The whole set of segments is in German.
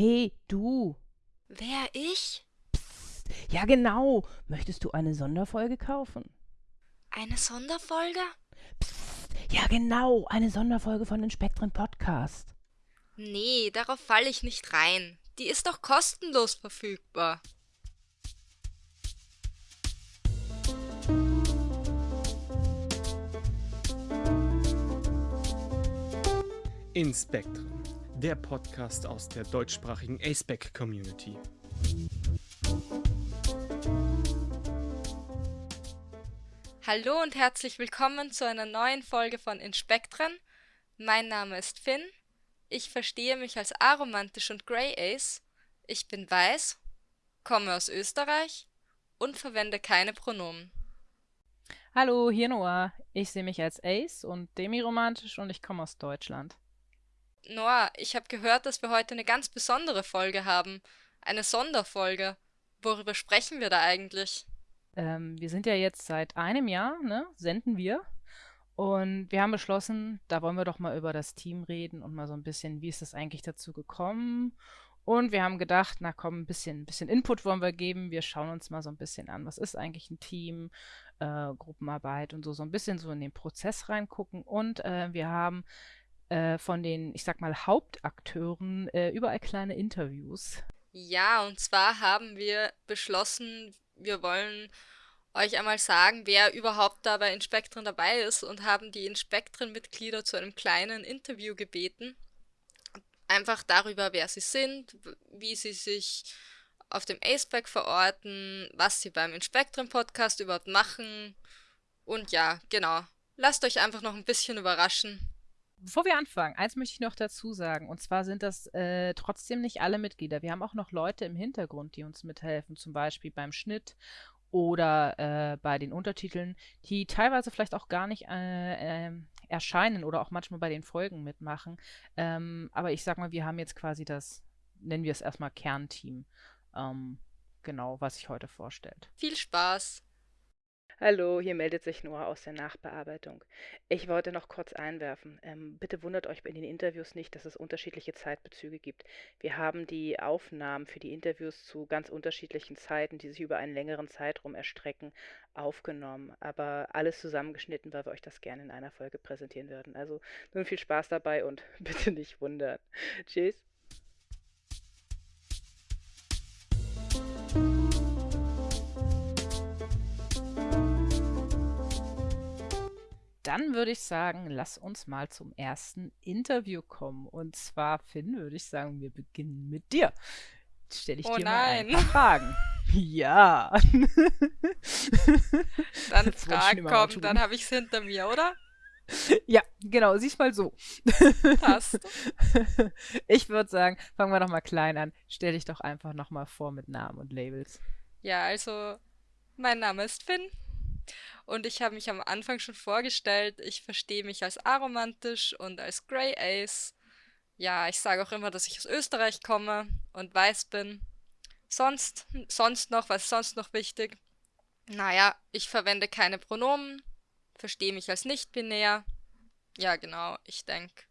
Hey, du. Wer ich? Psst. Ja, genau. Möchtest du eine Sonderfolge kaufen? Eine Sonderfolge? Psst. Ja, genau. Eine Sonderfolge von den Spektren Podcast. Nee, darauf falle ich nicht rein. Die ist doch kostenlos verfügbar. In Spectrum, der Podcast aus der deutschsprachigen ASPEC Community. Hallo und herzlich willkommen zu einer neuen Folge von In Spektren. Mein Name ist Finn. Ich verstehe mich als aromantisch und Grey Ace. Ich bin weiß, komme aus Österreich und verwende keine Pronomen. Hallo, hier Noah. Ich sehe mich als Ace und demiromantisch und ich komme aus Deutschland. Noah, ich habe gehört, dass wir heute eine ganz besondere Folge haben. Eine Sonderfolge. Worüber sprechen wir da eigentlich? Ähm, wir sind ja jetzt seit einem Jahr, ne, senden wir. Und wir haben beschlossen, da wollen wir doch mal über das Team reden und mal so ein bisschen, wie ist das eigentlich dazu gekommen? Und wir haben gedacht, na komm, ein bisschen, ein bisschen Input wollen wir geben. Wir schauen uns mal so ein bisschen an, was ist eigentlich ein Team, äh, Gruppenarbeit und so, so ein bisschen so in den Prozess reingucken. Und äh, wir haben äh, von den, ich sag mal, Hauptakteuren äh, überall kleine Interviews. Ja, und zwar haben wir beschlossen, wir wollen euch einmal sagen, wer überhaupt da bei Inspektren dabei ist und haben die Inspektren-Mitglieder zu einem kleinen Interview gebeten. Einfach darüber, wer sie sind, wie sie sich auf dem ACEPAC verorten, was sie beim Inspektren-Podcast überhaupt machen. Und ja, genau. Lasst euch einfach noch ein bisschen überraschen. Bevor wir anfangen, eins möchte ich noch dazu sagen. Und zwar sind das äh, trotzdem nicht alle Mitglieder. Wir haben auch noch Leute im Hintergrund, die uns mithelfen, zum Beispiel beim Schnitt oder äh, bei den Untertiteln, die teilweise vielleicht auch gar nicht äh, äh, erscheinen oder auch manchmal bei den Folgen mitmachen. Ähm, aber ich sag mal, wir haben jetzt quasi das, nennen wir es erstmal Kernteam. Ähm, genau, was sich heute vorstellt. Viel Spaß! Hallo, hier meldet sich Noah aus der Nachbearbeitung. Ich wollte noch kurz einwerfen. Ähm, bitte wundert euch in den Interviews nicht, dass es unterschiedliche Zeitbezüge gibt. Wir haben die Aufnahmen für die Interviews zu ganz unterschiedlichen Zeiten, die sich über einen längeren Zeitraum erstrecken, aufgenommen. Aber alles zusammengeschnitten, weil wir euch das gerne in einer Folge präsentieren würden. Also nun viel Spaß dabei und bitte nicht wundern. Tschüss. Dann würde ich sagen, lass uns mal zum ersten Interview kommen. Und zwar, Finn, würde ich sagen, wir beginnen mit dir. Stelle ich oh dir nein. mal ein paar Fragen. Ja. dann Fragen kommen, dann habe ich es hinter mir, oder? Ja, genau, siehst mal so. Passt. Ich würde sagen, fangen wir doch mal klein an. Stell dich doch einfach nochmal vor mit Namen und Labels. Ja, also, mein Name ist Finn. Und ich habe mich am Anfang schon vorgestellt, ich verstehe mich als aromantisch und als Grey Ace. Ja, ich sage auch immer, dass ich aus Österreich komme und weiß bin. Sonst, sonst noch, was ist sonst noch wichtig? Naja, ich verwende keine Pronomen, verstehe mich als nicht-binär. Ja, genau, ich denke,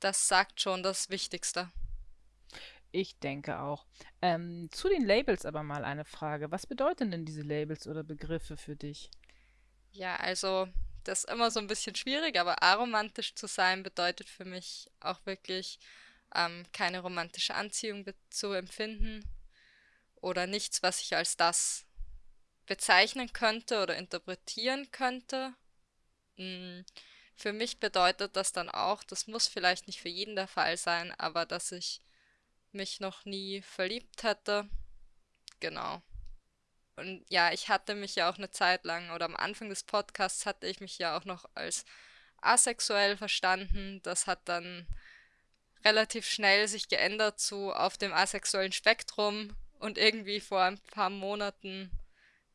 das sagt schon das Wichtigste. Ich denke auch. Ähm, zu den Labels aber mal eine Frage. Was bedeuten denn diese Labels oder Begriffe für dich? Ja, also das ist immer so ein bisschen schwierig, aber aromantisch zu sein bedeutet für mich auch wirklich ähm, keine romantische Anziehung zu empfinden oder nichts, was ich als das bezeichnen könnte oder interpretieren könnte. Hm, für mich bedeutet das dann auch, das muss vielleicht nicht für jeden der Fall sein, aber dass ich mich noch nie verliebt hatte. Genau. Und ja, ich hatte mich ja auch eine Zeit lang oder am Anfang des Podcasts hatte ich mich ja auch noch als asexuell verstanden. Das hat dann relativ schnell sich geändert zu auf dem asexuellen Spektrum und irgendwie vor ein paar Monaten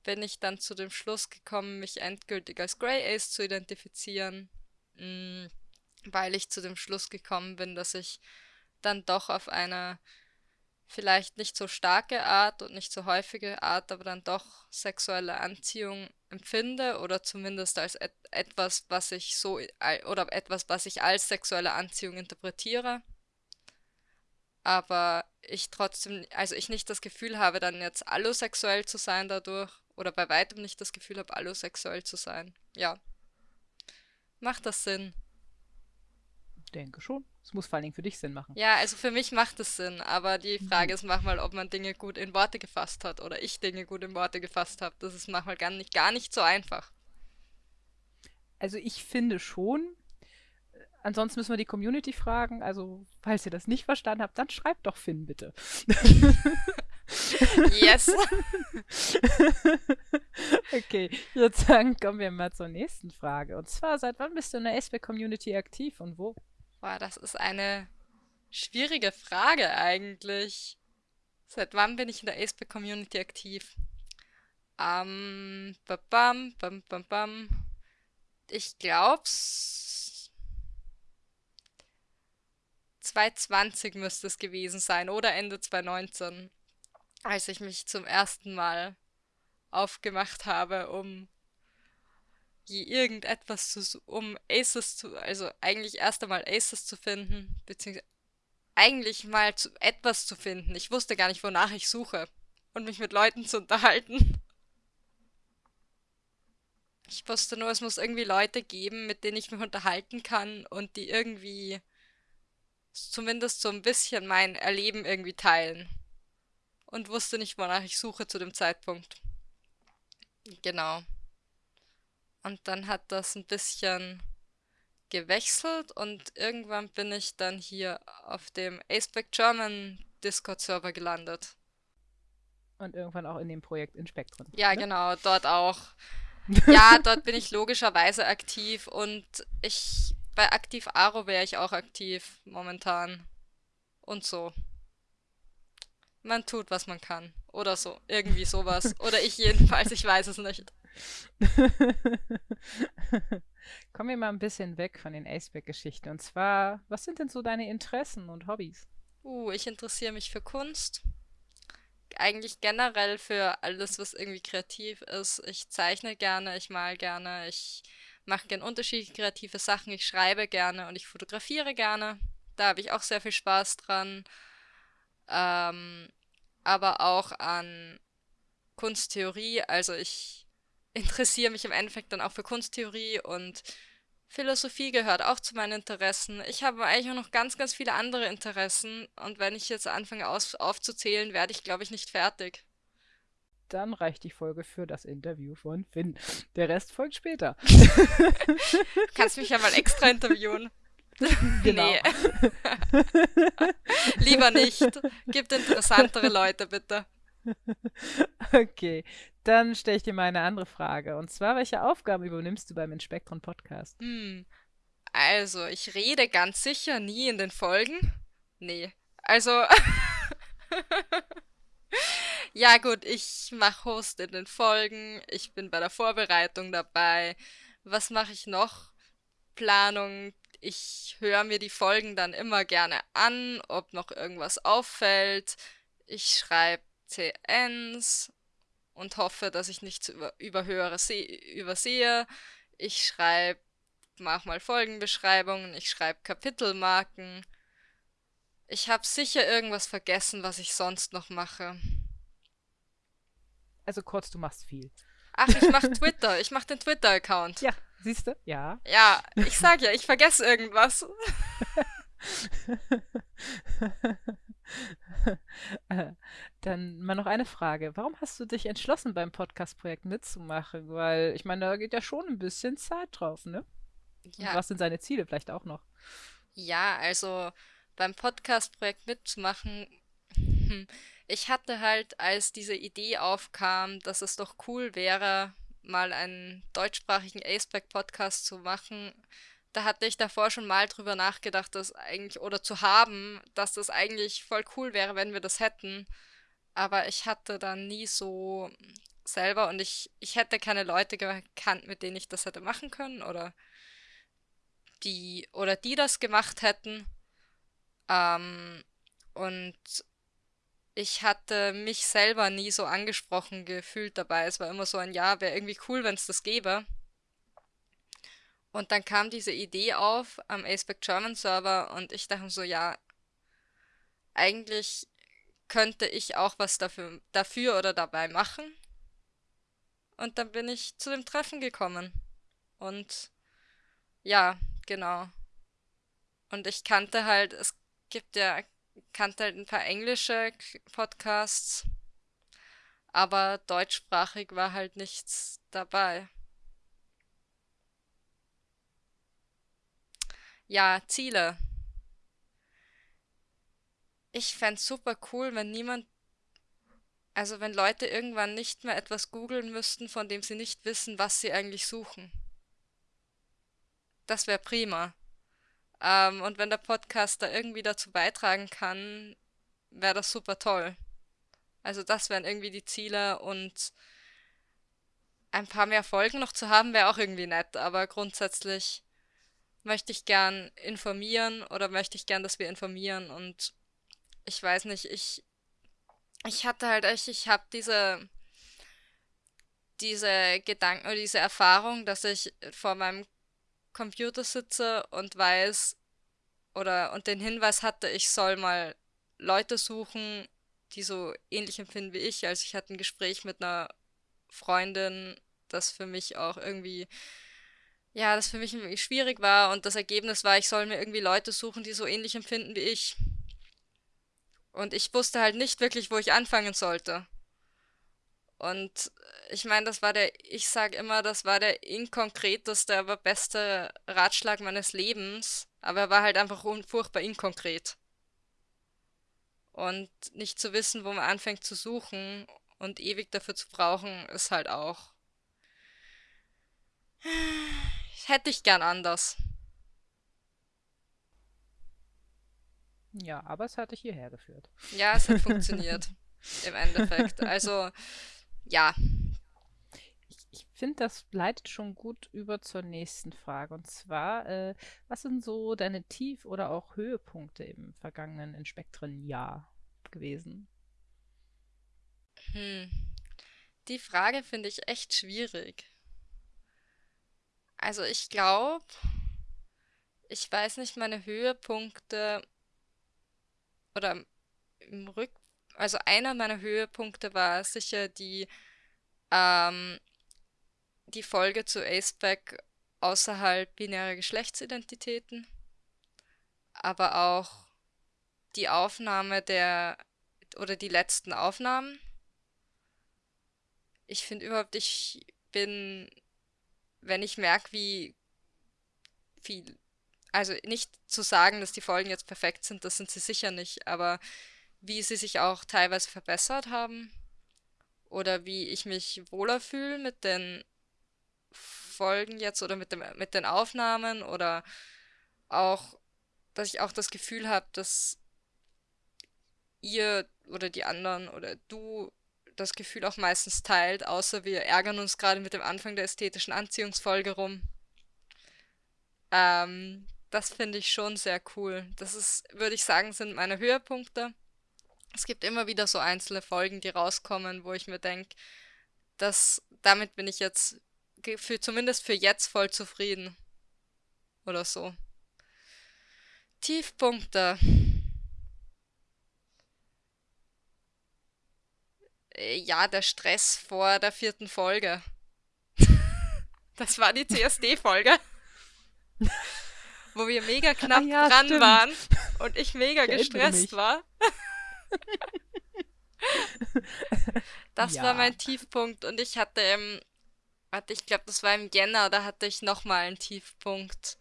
bin ich dann zu dem Schluss gekommen, mich endgültig als Grey Ace zu identifizieren, mm, weil ich zu dem Schluss gekommen bin, dass ich dann doch auf eine vielleicht nicht so starke Art und nicht so häufige Art, aber dann doch sexuelle Anziehung empfinde oder zumindest als et etwas, was ich so oder etwas, was ich als sexuelle Anziehung interpretiere. aber ich trotzdem, also ich nicht das Gefühl habe, dann jetzt allosexuell zu sein dadurch oder bei weitem nicht das Gefühl habe, allosexuell zu sein. Ja. Macht das Sinn? Denke schon. Es muss vor allen Dingen für dich Sinn machen. Ja, also für mich macht es Sinn, aber die Frage mhm. ist manchmal, ob man Dinge gut in Worte gefasst hat oder ich Dinge gut in Worte gefasst habe. Das ist manchmal gar nicht, gar nicht so einfach. Also ich finde schon, ansonsten müssen wir die Community fragen. Also, falls ihr das nicht verstanden habt, dann schreibt doch Finn bitte. yes. okay, sagen, kommen wir mal zur nächsten Frage. Und zwar, seit wann bist du in der SB-Community aktiv und wo? Boah, das ist eine schwierige Frage eigentlich. Seit wann bin ich in der SB-Community aktiv? Ähm, bam, bam, bam, bam. Ich glaub's. 2020 müsste es gewesen sein oder Ende 2019 als ich mich zum ersten Mal aufgemacht habe, um irgendetwas zu, um Aces zu, also eigentlich erst einmal Aces zu finden, beziehungsweise eigentlich mal zu, etwas zu finden. Ich wusste gar nicht, wonach ich suche und mich mit Leuten zu unterhalten. Ich wusste nur, es muss irgendwie Leute geben, mit denen ich mich unterhalten kann und die irgendwie zumindest so ein bisschen mein Erleben irgendwie teilen und wusste nicht, wonach ich suche zu dem Zeitpunkt. Genau. Und dann hat das ein bisschen gewechselt und irgendwann bin ich dann hier auf dem Aceback German Discord-Server gelandet. Und irgendwann auch in dem Projekt in Spektren. Ja, ne? genau, dort auch. ja, dort bin ich logischerweise aktiv und ich bei Aktiv Aro wäre ich auch aktiv momentan. Und so man tut, was man kann. Oder so. Irgendwie sowas. Oder ich jedenfalls, ich weiß es nicht. Kommen wir mal ein bisschen weg von den Aceback-Geschichten. Und zwar, was sind denn so deine Interessen und Hobbys? Uh, ich interessiere mich für Kunst. Eigentlich generell für alles, was irgendwie kreativ ist. Ich zeichne gerne, ich mal gerne, ich mache gerne unterschiedliche kreative Sachen, ich schreibe gerne und ich fotografiere gerne. Da habe ich auch sehr viel Spaß dran ähm, aber auch an Kunsttheorie. Also ich interessiere mich im Endeffekt dann auch für Kunsttheorie und Philosophie gehört auch zu meinen Interessen. Ich habe eigentlich auch noch ganz, ganz viele andere Interessen und wenn ich jetzt anfange aus aufzuzählen, werde ich, glaube ich, nicht fertig. Dann reicht die Folge für das Interview von Finn. Der Rest folgt später. Kannst mich ja mal extra interviewen. Genau. Nee. Lieber nicht. Gibt interessantere Leute, bitte. Okay, dann stelle ich dir mal eine andere Frage. Und zwar, welche Aufgaben übernimmst du beim Inspektron Podcast? Hm. Also, ich rede ganz sicher nie in den Folgen. Nee. Also. ja, gut, ich mache Host in den Folgen. Ich bin bei der Vorbereitung dabei. Was mache ich noch? Planung, ich höre mir die Folgen dann immer gerne an, ob noch irgendwas auffällt. Ich schreibe CNs und hoffe, dass ich nichts über, überhöre, übersehe. Ich schreibe manchmal Folgenbeschreibungen, ich schreibe Kapitelmarken. Ich habe sicher irgendwas vergessen, was ich sonst noch mache. Also kurz, du machst viel. Ach, ich mache Twitter. Ich mache den Twitter-Account. Ja, Siehst du? Ja. Ja, ich sag ja, ich vergesse irgendwas. Dann mal noch eine Frage. Warum hast du dich entschlossen, beim Podcast-Projekt mitzumachen? Weil ich meine, da geht ja schon ein bisschen Zeit drauf, ne? Ja. Was sind seine Ziele vielleicht auch noch? Ja, also beim Podcast-Projekt mitzumachen, hm, ich hatte halt, als diese Idee aufkam, dass es doch cool wäre, mal einen deutschsprachigen Aceback-Podcast zu machen, da hatte ich davor schon mal drüber nachgedacht, dass eigentlich, oder zu haben, dass das eigentlich voll cool wäre, wenn wir das hätten. Aber ich hatte dann nie so selber und ich, ich hätte keine Leute gekannt, mit denen ich das hätte machen können oder die, oder die das gemacht hätten. Ähm, und ich hatte mich selber nie so angesprochen gefühlt dabei. Es war immer so ein Ja, wäre irgendwie cool, wenn es das gäbe. Und dann kam diese Idee auf am Aceback German Server und ich dachte so, ja, eigentlich könnte ich auch was dafür, dafür oder dabei machen. Und dann bin ich zu dem Treffen gekommen. Und ja, genau. Und ich kannte halt, es gibt ja, kannte halt ein paar englische Podcasts, aber deutschsprachig war halt nichts dabei. Ja, Ziele. Ich fände es super cool, wenn niemand, also wenn Leute irgendwann nicht mehr etwas googeln müssten, von dem sie nicht wissen, was sie eigentlich suchen. Das wäre prima. Ähm, und wenn der Podcast da irgendwie dazu beitragen kann, wäre das super toll. Also das wären irgendwie die Ziele und ein paar mehr Folgen noch zu haben, wäre auch irgendwie nett, aber grundsätzlich möchte ich gern informieren oder möchte ich gern, dass wir informieren und ich weiß nicht, ich, ich hatte halt echt, ich habe diese, diese Gedanken oder diese Erfahrung, dass ich vor meinem Computer sitze und weiß oder und den Hinweis hatte, ich soll mal Leute suchen, die so ähnlich empfinden wie ich. Also ich hatte ein Gespräch mit einer Freundin, das für mich auch irgendwie, ja, das für mich irgendwie schwierig war und das Ergebnis war, ich soll mir irgendwie Leute suchen, die so ähnlich empfinden wie ich. Und ich wusste halt nicht wirklich, wo ich anfangen sollte. Und ich meine, das war der, ich sage immer, das war der inkonkreteste, aber beste Ratschlag meines Lebens. Aber er war halt einfach furchtbar inkonkret. Und nicht zu wissen, wo man anfängt zu suchen und ewig dafür zu brauchen, ist halt auch. Hätte ich gern anders. Ja, aber es hat dich hierher geführt. Ja, es hat funktioniert. Im Endeffekt. Also, ja. Ich, ich finde, das leitet schon gut über zur nächsten Frage. Und zwar, äh, was sind so deine Tief- oder auch Höhepunkte im vergangenen Inspektren-Jahr gewesen? Hm. Die Frage finde ich echt schwierig. Also ich glaube, ich weiß nicht, meine Höhepunkte oder im Rück, also einer meiner Höhepunkte war sicher die, ähm, die Folge zu Aceback außerhalb binärer Geschlechtsidentitäten, aber auch die Aufnahme der oder die letzten Aufnahmen. Ich finde überhaupt, ich bin, wenn ich merke, wie viel also nicht zu sagen, dass die Folgen jetzt perfekt sind, das sind sie sicher nicht, aber wie sie sich auch teilweise verbessert haben oder wie ich mich wohler fühle mit den Folgen jetzt oder mit, dem, mit den Aufnahmen oder auch, dass ich auch das Gefühl habe, dass ihr oder die anderen oder du das Gefühl auch meistens teilt, außer wir ärgern uns gerade mit dem Anfang der ästhetischen Anziehungsfolge rum. Ähm, das finde ich schon sehr cool. Das ist, würde ich sagen, sind meine Höhepunkte. Es gibt immer wieder so einzelne Folgen, die rauskommen, wo ich mir denke, dass damit bin ich jetzt für, zumindest für jetzt voll zufrieden. Oder so. Tiefpunkte. Äh, ja, der Stress vor der vierten Folge. Das war die CSD-Folge wo wir mega ah knapp ah, ja, dran stimmt. waren und ich mega ich gestresst war. das ja. war mein Tiefpunkt und ich hatte im, warte, ich glaube, das war im Jänner, da hatte ich nochmal einen Tiefpunkt,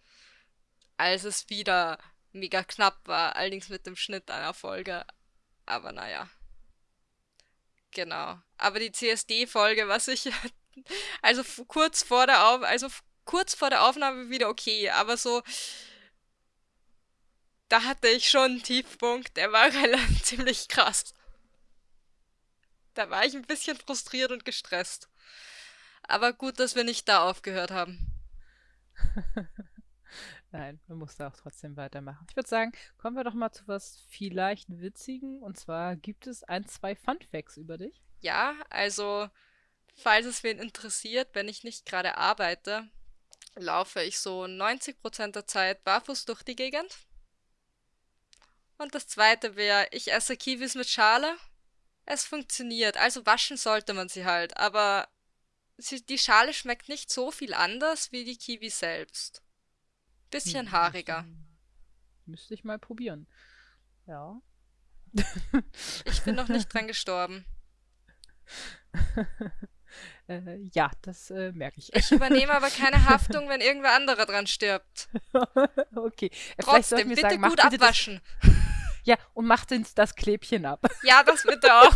als es wieder mega knapp war, allerdings mit dem Schnitt einer Folge. Aber naja. Genau. Aber die CSD-Folge war sicher, also kurz vor der Auf, also kurz vor der Aufnahme wieder okay, aber so, da hatte ich schon einen Tiefpunkt, der war ziemlich krass. Da war ich ein bisschen frustriert und gestresst. Aber gut, dass wir nicht da aufgehört haben. Nein, man muss da auch trotzdem weitermachen. Ich würde sagen, kommen wir doch mal zu was vielleicht Witzigen. Und zwar gibt es ein, zwei Fun Facts über dich. Ja, also, falls es wen interessiert, wenn ich nicht gerade arbeite, laufe ich so 90% der Zeit barfuß durch die Gegend. Und das zweite wäre, ich esse Kiwis mit Schale. Es funktioniert, also waschen sollte man sie halt, aber die Schale schmeckt nicht so viel anders wie die Kiwi selbst. Bisschen Hm, haariger. müsste, ich mal probieren. Ja. Ich bin noch nicht dran gestorben. äh, ja, das äh, merke ich. Ich übernehme aber keine Haftung, wenn irgendwer anderer dran stirbt. okay. Äh, Trotzdem, bitte sagen, gut bitte das, abwaschen. ja, und macht uns das Klebchen ab. Ja, das bitte auch.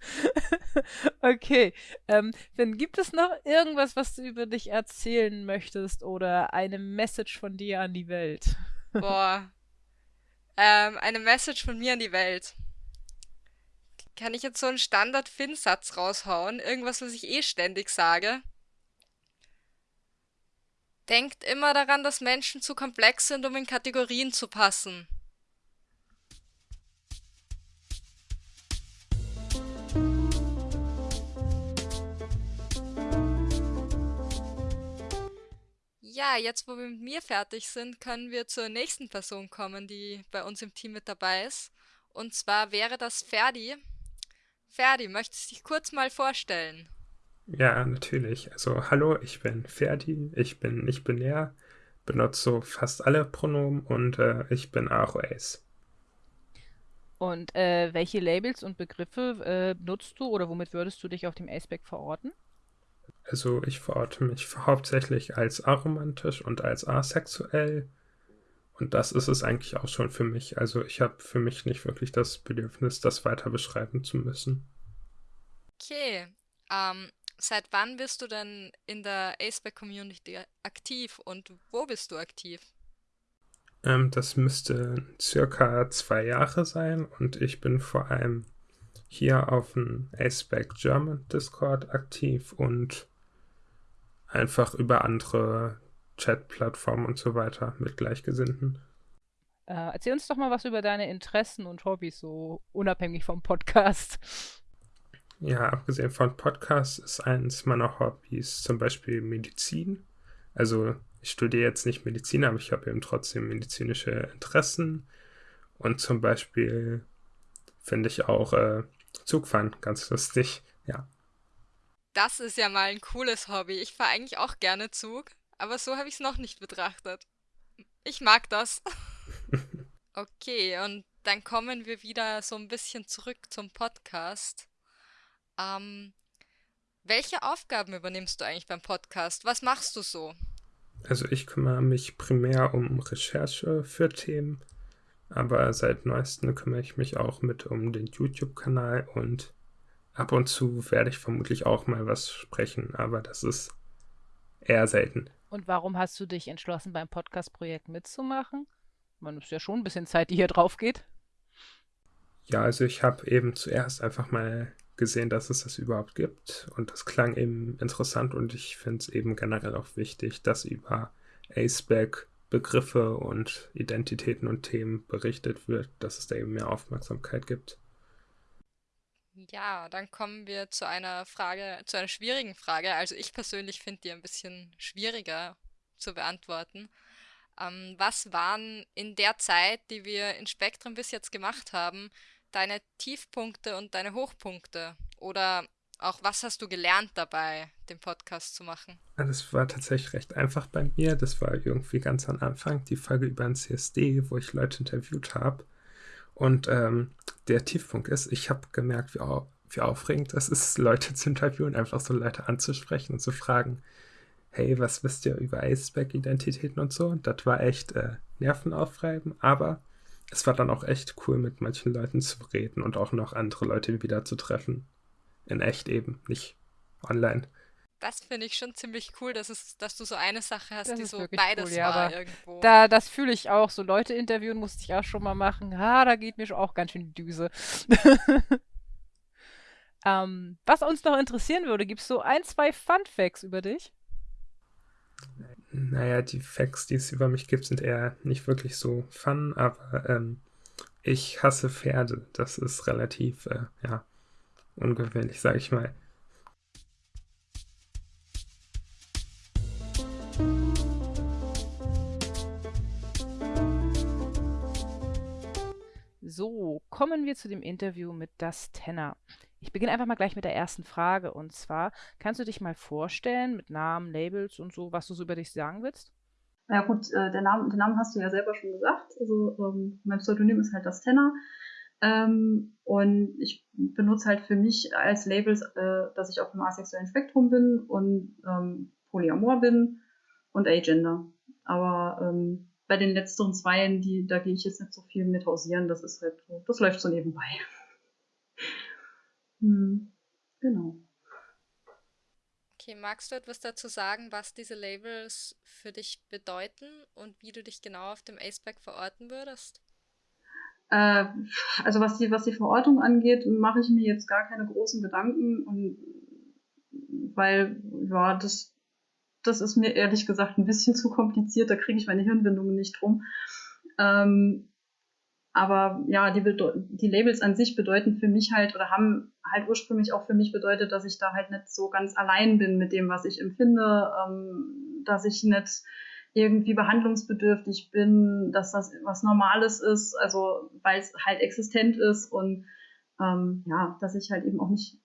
Okay, ähm, dann gibt es noch irgendwas, was du über dich erzählen möchtest oder eine Message von dir an die Welt? Boah. Ähm, eine Message von mir an die Welt. Kann ich jetzt so einen Standard-Fin-Satz raushauen? Irgendwas, was ich eh ständig sage? Denkt immer daran, dass Menschen zu komplex sind, um in Kategorien zu passen. Ja, jetzt wo wir mit mir fertig sind, können wir zur nächsten Person kommen, die bei uns im Team mit dabei ist. Und zwar wäre das Ferdi. Ferdi, möchtest du dich kurz mal vorstellen? Ja, natürlich. Also, hallo, ich bin Ferdi, ich bin nicht binär, benutze so fast alle Pronomen und äh, ich bin AOS. Und äh, welche Labels und Begriffe äh, nutzt du oder womit würdest du dich auf dem Aceback verorten? Also, ich verorte mich hauptsächlich als aromantisch und als asexuell. Und das ist es eigentlich auch schon für mich. Also, ich habe für mich nicht wirklich das Bedürfnis, das weiter beschreiben zu müssen. Okay. Ähm, seit wann bist du denn in der Aceback Community aktiv und wo bist du aktiv? Ähm, das müsste circa zwei Jahre sein und ich bin vor allem hier auf dem Aceback German Discord aktiv und einfach über andere Chat-Plattformen und so weiter mit Gleichgesinnten. Äh, erzähl uns doch mal was über deine Interessen und Hobbys, so unabhängig vom Podcast. Ja, abgesehen von Podcasts ist eines meiner Hobbys zum Beispiel Medizin. Also ich studiere jetzt nicht Medizin, aber ich habe eben trotzdem medizinische Interessen. Und zum Beispiel finde ich auch äh, Zugfahren ganz lustig. Ja. Das ist ja mal ein cooles Hobby. Ich fahre eigentlich auch gerne Zug, aber so habe ich es noch nicht betrachtet. Ich mag das. Okay, und dann kommen wir wieder so ein bisschen zurück zum Podcast. Ähm, welche Aufgaben übernimmst du eigentlich beim Podcast? Was machst du so? Also ich kümmere mich primär um Recherche für Themen, aber seit neuestem kümmere ich mich auch mit um den YouTube-Kanal und ab und zu werde ich vermutlich auch mal was sprechen, aber das ist eher selten. Und warum hast du dich entschlossen, beim Podcast-Projekt mitzumachen? Man ist ja schon ein bisschen Zeit, die hier drauf geht. Ja, also ich habe eben zuerst einfach mal gesehen, dass es das überhaupt gibt und das klang eben interessant und ich finde es eben generell auch wichtig, dass über Aceback Begriffe und Identitäten und Themen berichtet wird, dass es da eben mehr Aufmerksamkeit gibt. Ja, dann kommen wir zu einer Frage, zu einer schwierigen Frage. Also ich persönlich finde die ein bisschen schwieriger zu beantworten. Ähm, was waren in der Zeit, die wir in Spektrum bis jetzt gemacht haben, deine Tiefpunkte und deine Hochpunkte? Oder auch was hast du gelernt dabei, den Podcast zu machen? Das war tatsächlich recht einfach bei mir. Das war irgendwie ganz am Anfang die Folge über ein CSD, wo ich Leute interviewt habe. Und ähm, der Tiefpunkt ist, ich habe gemerkt, wie, au wie aufregend es ist, Leute zu interviewen, einfach so Leute anzusprechen und zu fragen, hey, was wisst ihr über Aceback-Identitäten und so? Und das war echt äh, nervenaufreibend, aber es war dann auch echt cool, mit manchen Leuten zu reden und auch noch andere Leute wieder zu treffen. In echt eben, nicht online. Das finde ich schon ziemlich cool, dass, es, dass du so eine Sache hast, Das die so beides cool, ja, war aber irgendwo. Da, das fühle ich auch. So Leute interviewen musste ich auch schon mal machen. Ah, da geht mir schon auch ganz schön die Düse. ähm, was uns noch interessieren würde, gibt es so ein, zwei Fun Facts über dich? Naja, die Facts, die es über mich gibt, sind eher nicht wirklich so fun, aber ähm, ich hasse Pferde. Das ist relativ, äh, ja, ungewöhnlich, sag ich mal. So, kommen wir zu dem Interview mit Das Tenor. Ich beginne einfach mal gleich mit der ersten Frage. Und zwar, kannst du dich mal vorstellen mit Namen, Labels und so, was du so über dich sagen willst? Ja gut, äh, der Name, den Namen hast du ja selber schon gesagt. Also ähm, mein Pseudonym ist halt das Tenor. Ähm, und ich benutze halt für mich als Labels, äh, dass ich auf dem asexuellen Spektrum bin und ähm, Polyamor bin und Agender. Aber ähm, bei den letzteren zweien, die, da gehe ich jetzt nicht so viel mit hausieren. Das ist halt so, das läuft so nebenbei. hm, genau. Okay, magst du etwas dazu sagen, was diese Labels für dich bedeuten und wie du dich genau auf dem Aceback verorten würdest? Äh, also was die, was die Verortung angeht, mache ich mir jetzt gar keine großen Gedanken und weil, ja, das, das ist mir ehrlich gesagt ein bisschen zu kompliziert, da kriege ich meine Hirnwindungen nicht drum. Ähm, aber ja, die, die Labels an sich bedeuten für mich halt oder haben halt ursprünglich auch für mich bedeutet, dass ich da halt nicht so ganz allein bin mit dem, was ich empfinde, ähm, dass ich nicht irgendwie behandlungsbedürftig bin, dass das was Normales ist, also weil es halt existent ist und ähm, ja, dass ich halt eben auch nicht,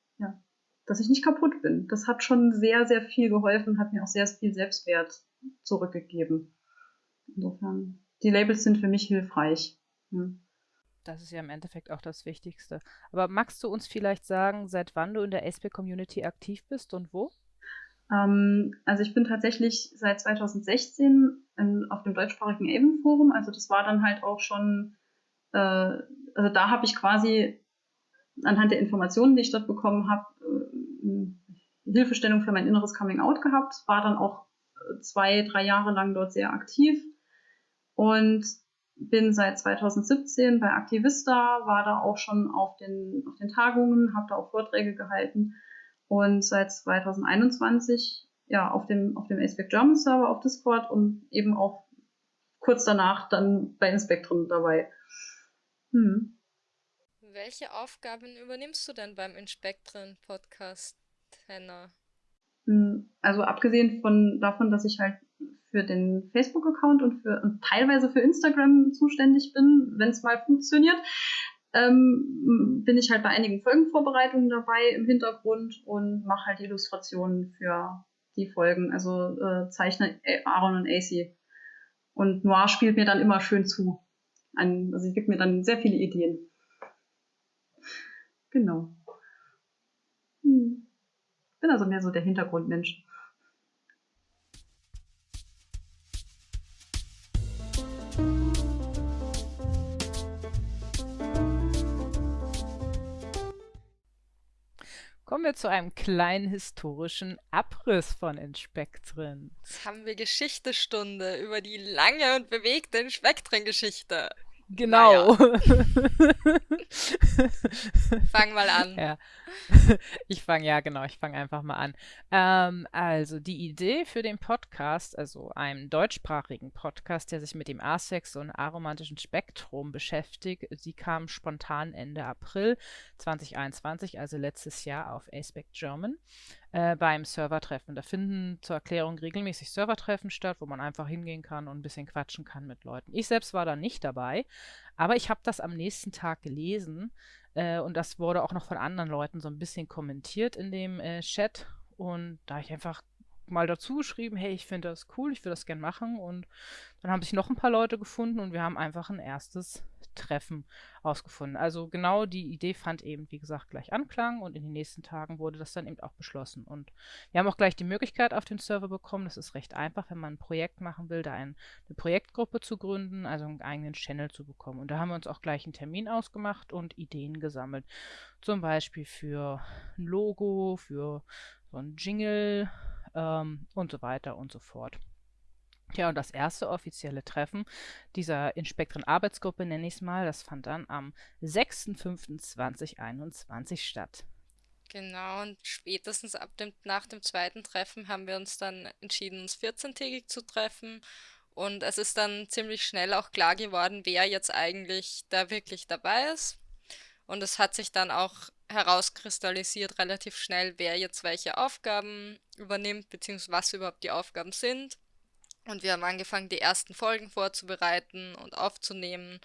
dass ich nicht kaputt bin. Das hat schon sehr, sehr viel geholfen, hat mir auch sehr viel Selbstwert zurückgegeben. Insofern, die Labels sind für mich hilfreich. Hm. Das ist ja im Endeffekt auch das Wichtigste. Aber magst du uns vielleicht sagen, seit wann du in der SP-Community aktiv bist und wo? Ähm, also ich bin tatsächlich seit 2016 in, auf dem deutschsprachigen Avon-Forum. Also das war dann halt auch schon, äh, also da habe ich quasi anhand der Informationen, die ich dort bekommen habe, äh, Hilfestellung für mein inneres Coming-out gehabt. War dann auch zwei, drei Jahre lang dort sehr aktiv. Und bin seit 2017 bei Aktivista, war da auch schon auf den, auf den Tagungen, habe da auch Vorträge gehalten und seit 2021 ja auf dem, auf dem Aspect German Server auf Discord und eben auch kurz danach dann bei Inspectrum dabei. Hm. Welche Aufgaben übernimmst du denn beim Inspektren Podcast, Henna? Hm, also abgesehen von davon, dass ich halt für den Facebook-Account und für und teilweise für Instagram zuständig bin, wenn es mal funktioniert. Ähm, bin ich halt bei einigen Folgenvorbereitungen dabei im Hintergrund und mache halt Illustrationen für die Folgen. Also äh, zeichne Aaron und AC. Und Noir spielt mir dann immer schön zu. Ein, also sie gibt mir dann sehr viele Ideen. Genau. Hm. Bin also mehr so der Hintergrundmensch. Kommen wir zu einem kleinen historischen Abriss von Inspektren. Jetzt haben wir Geschichtestunde über die lange und bewegte Inspektren-Geschichte. Genau. Naja. fang mal an. Ja. Ich fange, ja, genau, ich fange einfach mal an. Ähm, also, die Idee für den Podcast, also einem deutschsprachigen Podcast, der sich mit dem Asex und aromantischen Spektrum beschäftigt, sie kam spontan Ende April 2021, also letztes Jahr auf Aspect German äh, beim Servertreffen. Da finden zur Erklärung regelmäßig Servertreffen statt, wo man einfach hingehen kann und ein bisschen quatschen kann mit Leuten. Ich selbst war da nicht dabei, aber ich habe das am nächsten Tag gelesen äh, und das wurde auch noch von anderen Leuten so ein bisschen kommentiert in dem äh, Chat. Und da ich einfach mal dazu geschrieben, hey, ich finde das cool, ich würde das gern machen. Und dann haben sich noch ein paar Leute gefunden und wir haben einfach ein erstes Treffen ausgefunden. Also genau die Idee fand eben, wie gesagt, gleich Anklang und in den nächsten Tagen wurde das dann eben auch beschlossen. Und wir haben auch gleich die Möglichkeit auf den Server bekommen. Das ist recht einfach, wenn man ein Projekt machen will, da ein, eine Projektgruppe zu gründen, also einen eigenen Channel zu bekommen. Und da haben wir uns auch gleich einen Termin ausgemacht und Ideen gesammelt. Zum Beispiel für ein Logo, für so ein Jingle ähm, und so weiter und so fort. Ja, und das erste offizielle Treffen dieser Inspektoren-Arbeitsgruppe, nenne ich es mal, das fand dann am 6.5.2021 statt. Genau, und spätestens ab dem, nach dem zweiten Treffen haben wir uns dann entschieden, uns 14-tägig zu treffen. Und es ist dann ziemlich schnell auch klar geworden, wer jetzt eigentlich da wirklich dabei ist. Und es hat sich dann auch herauskristallisiert relativ schnell, wer jetzt welche Aufgaben übernimmt, beziehungsweise was überhaupt die Aufgaben sind. Und wir haben angefangen, die ersten Folgen vorzubereiten und aufzunehmen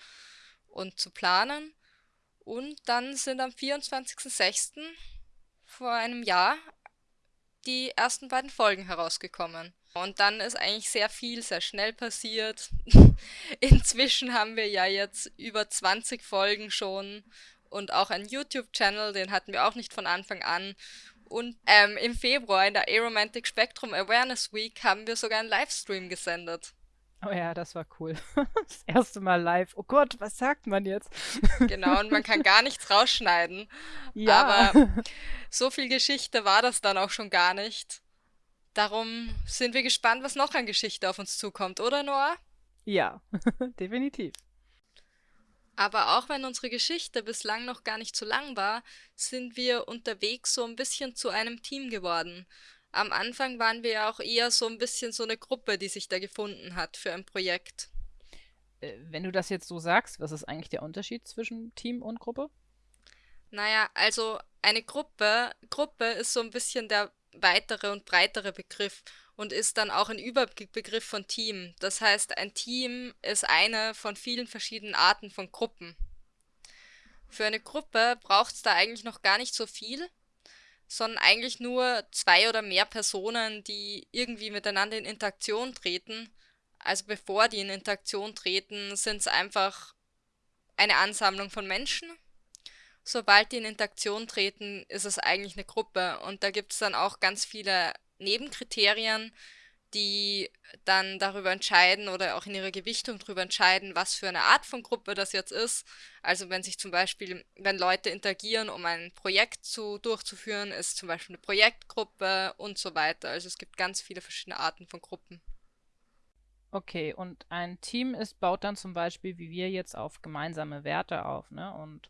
und zu planen. Und dann sind am 24.06. vor einem Jahr die ersten beiden Folgen herausgekommen. Und dann ist eigentlich sehr viel, sehr schnell passiert. Inzwischen haben wir ja jetzt über 20 Folgen schon und auch einen YouTube-Channel, den hatten wir auch nicht von Anfang an. Und ähm, im Februar in der Aromantic Spectrum Awareness Week haben wir sogar einen Livestream gesendet. Oh ja, das war cool. Das erste Mal live. Oh Gott, was sagt man jetzt? Genau, und man kann gar nichts rausschneiden. Ja. Aber so viel Geschichte war das dann auch schon gar nicht. Darum sind wir gespannt, was noch an Geschichte auf uns zukommt, oder Noah? Ja, definitiv. Aber auch wenn unsere Geschichte bislang noch gar nicht so lang war, sind wir unterwegs so ein bisschen zu einem Team geworden. Am Anfang waren wir ja auch eher so ein bisschen so eine Gruppe, die sich da gefunden hat für ein Projekt. Äh, wenn du das jetzt so sagst, was ist eigentlich der Unterschied zwischen Team und Gruppe? Naja, also eine Gruppe, Gruppe ist so ein bisschen der weitere und breitere Begriff und ist dann auch ein Überbegriff von Team. Das heißt, ein Team ist eine von vielen verschiedenen Arten von Gruppen. Für eine Gruppe braucht es da eigentlich noch gar nicht so viel, sondern eigentlich nur zwei oder mehr Personen, die irgendwie miteinander in Interaktion treten. Also bevor die in Interaktion treten, sind es einfach eine Ansammlung von Menschen. Sobald die in Interaktion treten, ist es eigentlich eine Gruppe. Und da gibt es dann auch ganz viele Nebenkriterien, die dann darüber entscheiden oder auch in ihrer Gewichtung darüber entscheiden, was für eine Art von Gruppe das jetzt ist. Also wenn sich zum Beispiel, wenn Leute interagieren, um ein Projekt zu, durchzuführen, ist zum Beispiel eine Projektgruppe und so weiter. Also es gibt ganz viele verschiedene Arten von Gruppen. Okay, und ein Team ist, baut dann zum Beispiel, wie wir jetzt, auf gemeinsame Werte auf, ne? Und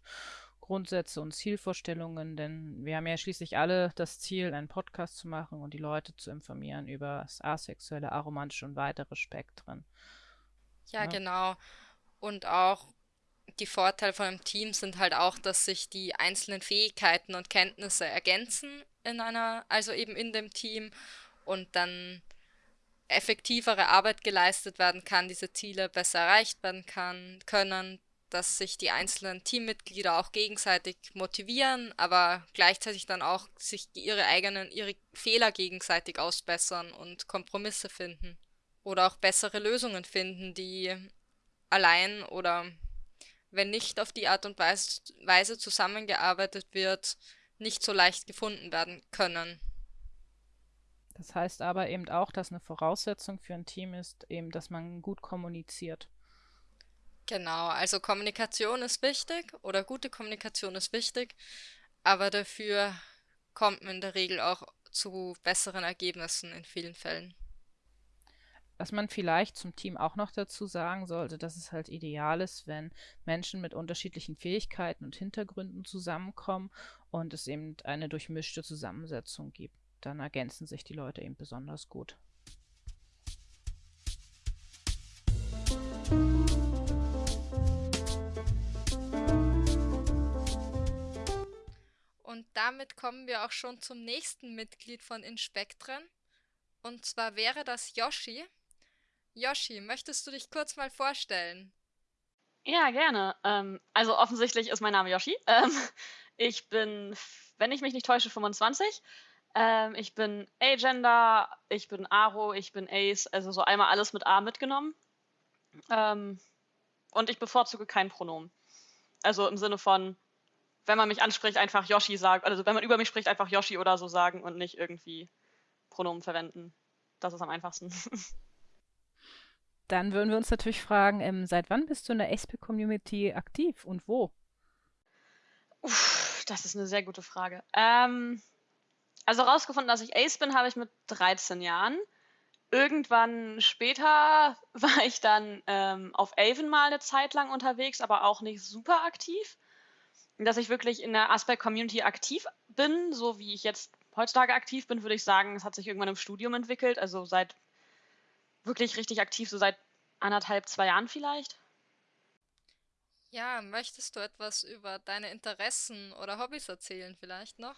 Grundsätze und Zielvorstellungen, denn wir haben ja schließlich alle das Ziel, einen Podcast zu machen und die Leute zu informieren über das asexuelle, aromantische und weitere Spektren. Ja, ja, genau. Und auch die Vorteile von einem Team sind halt auch, dass sich die einzelnen Fähigkeiten und Kenntnisse ergänzen in einer, also eben in dem Team und dann effektivere Arbeit geleistet werden kann, diese Ziele besser erreicht werden kann, können, dass sich die einzelnen Teammitglieder auch gegenseitig motivieren, aber gleichzeitig dann auch sich ihre eigenen, ihre Fehler gegenseitig ausbessern und Kompromisse finden. Oder auch bessere Lösungen finden, die allein oder wenn nicht auf die Art und Weise zusammengearbeitet wird, nicht so leicht gefunden werden können. Das heißt aber eben auch, dass eine Voraussetzung für ein Team ist, eben, dass man gut kommuniziert. Genau, also Kommunikation ist wichtig oder gute Kommunikation ist wichtig, aber dafür kommt man in der Regel auch zu besseren Ergebnissen in vielen Fällen. Was man vielleicht zum Team auch noch dazu sagen sollte, dass es halt ideal ist, wenn Menschen mit unterschiedlichen Fähigkeiten und Hintergründen zusammenkommen und es eben eine durchmischte Zusammensetzung gibt. Dann ergänzen sich die Leute eben besonders gut. Und damit kommen wir auch schon zum nächsten Mitglied von Inspektren. Und zwar wäre das Yoshi. Yoshi, möchtest du dich kurz mal vorstellen? Ja, gerne. Ähm, also offensichtlich ist mein Name Yoshi. Ähm, ich bin, wenn ich mich nicht täusche, 25. Ähm, ich bin Agender, ich bin Aro, ich bin Ace, also so einmal alles mit A mitgenommen. Ähm, und ich bevorzuge kein Pronomen. Also im Sinne von, wenn man mich anspricht, einfach Yoshi sagen, also wenn man über mich spricht, einfach Yoshi oder so sagen und nicht irgendwie Pronomen verwenden. Das ist am einfachsten. Dann würden wir uns natürlich fragen, ähm, seit wann bist du in der ASP-Community aktiv und wo? Uff, das ist eine sehr gute Frage. Ähm, also rausgefunden, dass ich Ace bin, habe ich mit 13 Jahren. Irgendwann später war ich dann ähm, auf Avon mal eine Zeit lang unterwegs, aber auch nicht super aktiv dass ich wirklich in der Aspect-Community aktiv bin, so wie ich jetzt heutzutage aktiv bin, würde ich sagen, es hat sich irgendwann im Studium entwickelt, also seit wirklich richtig aktiv, so seit anderthalb, zwei Jahren vielleicht. Ja, möchtest du etwas über deine Interessen oder Hobbys erzählen vielleicht noch?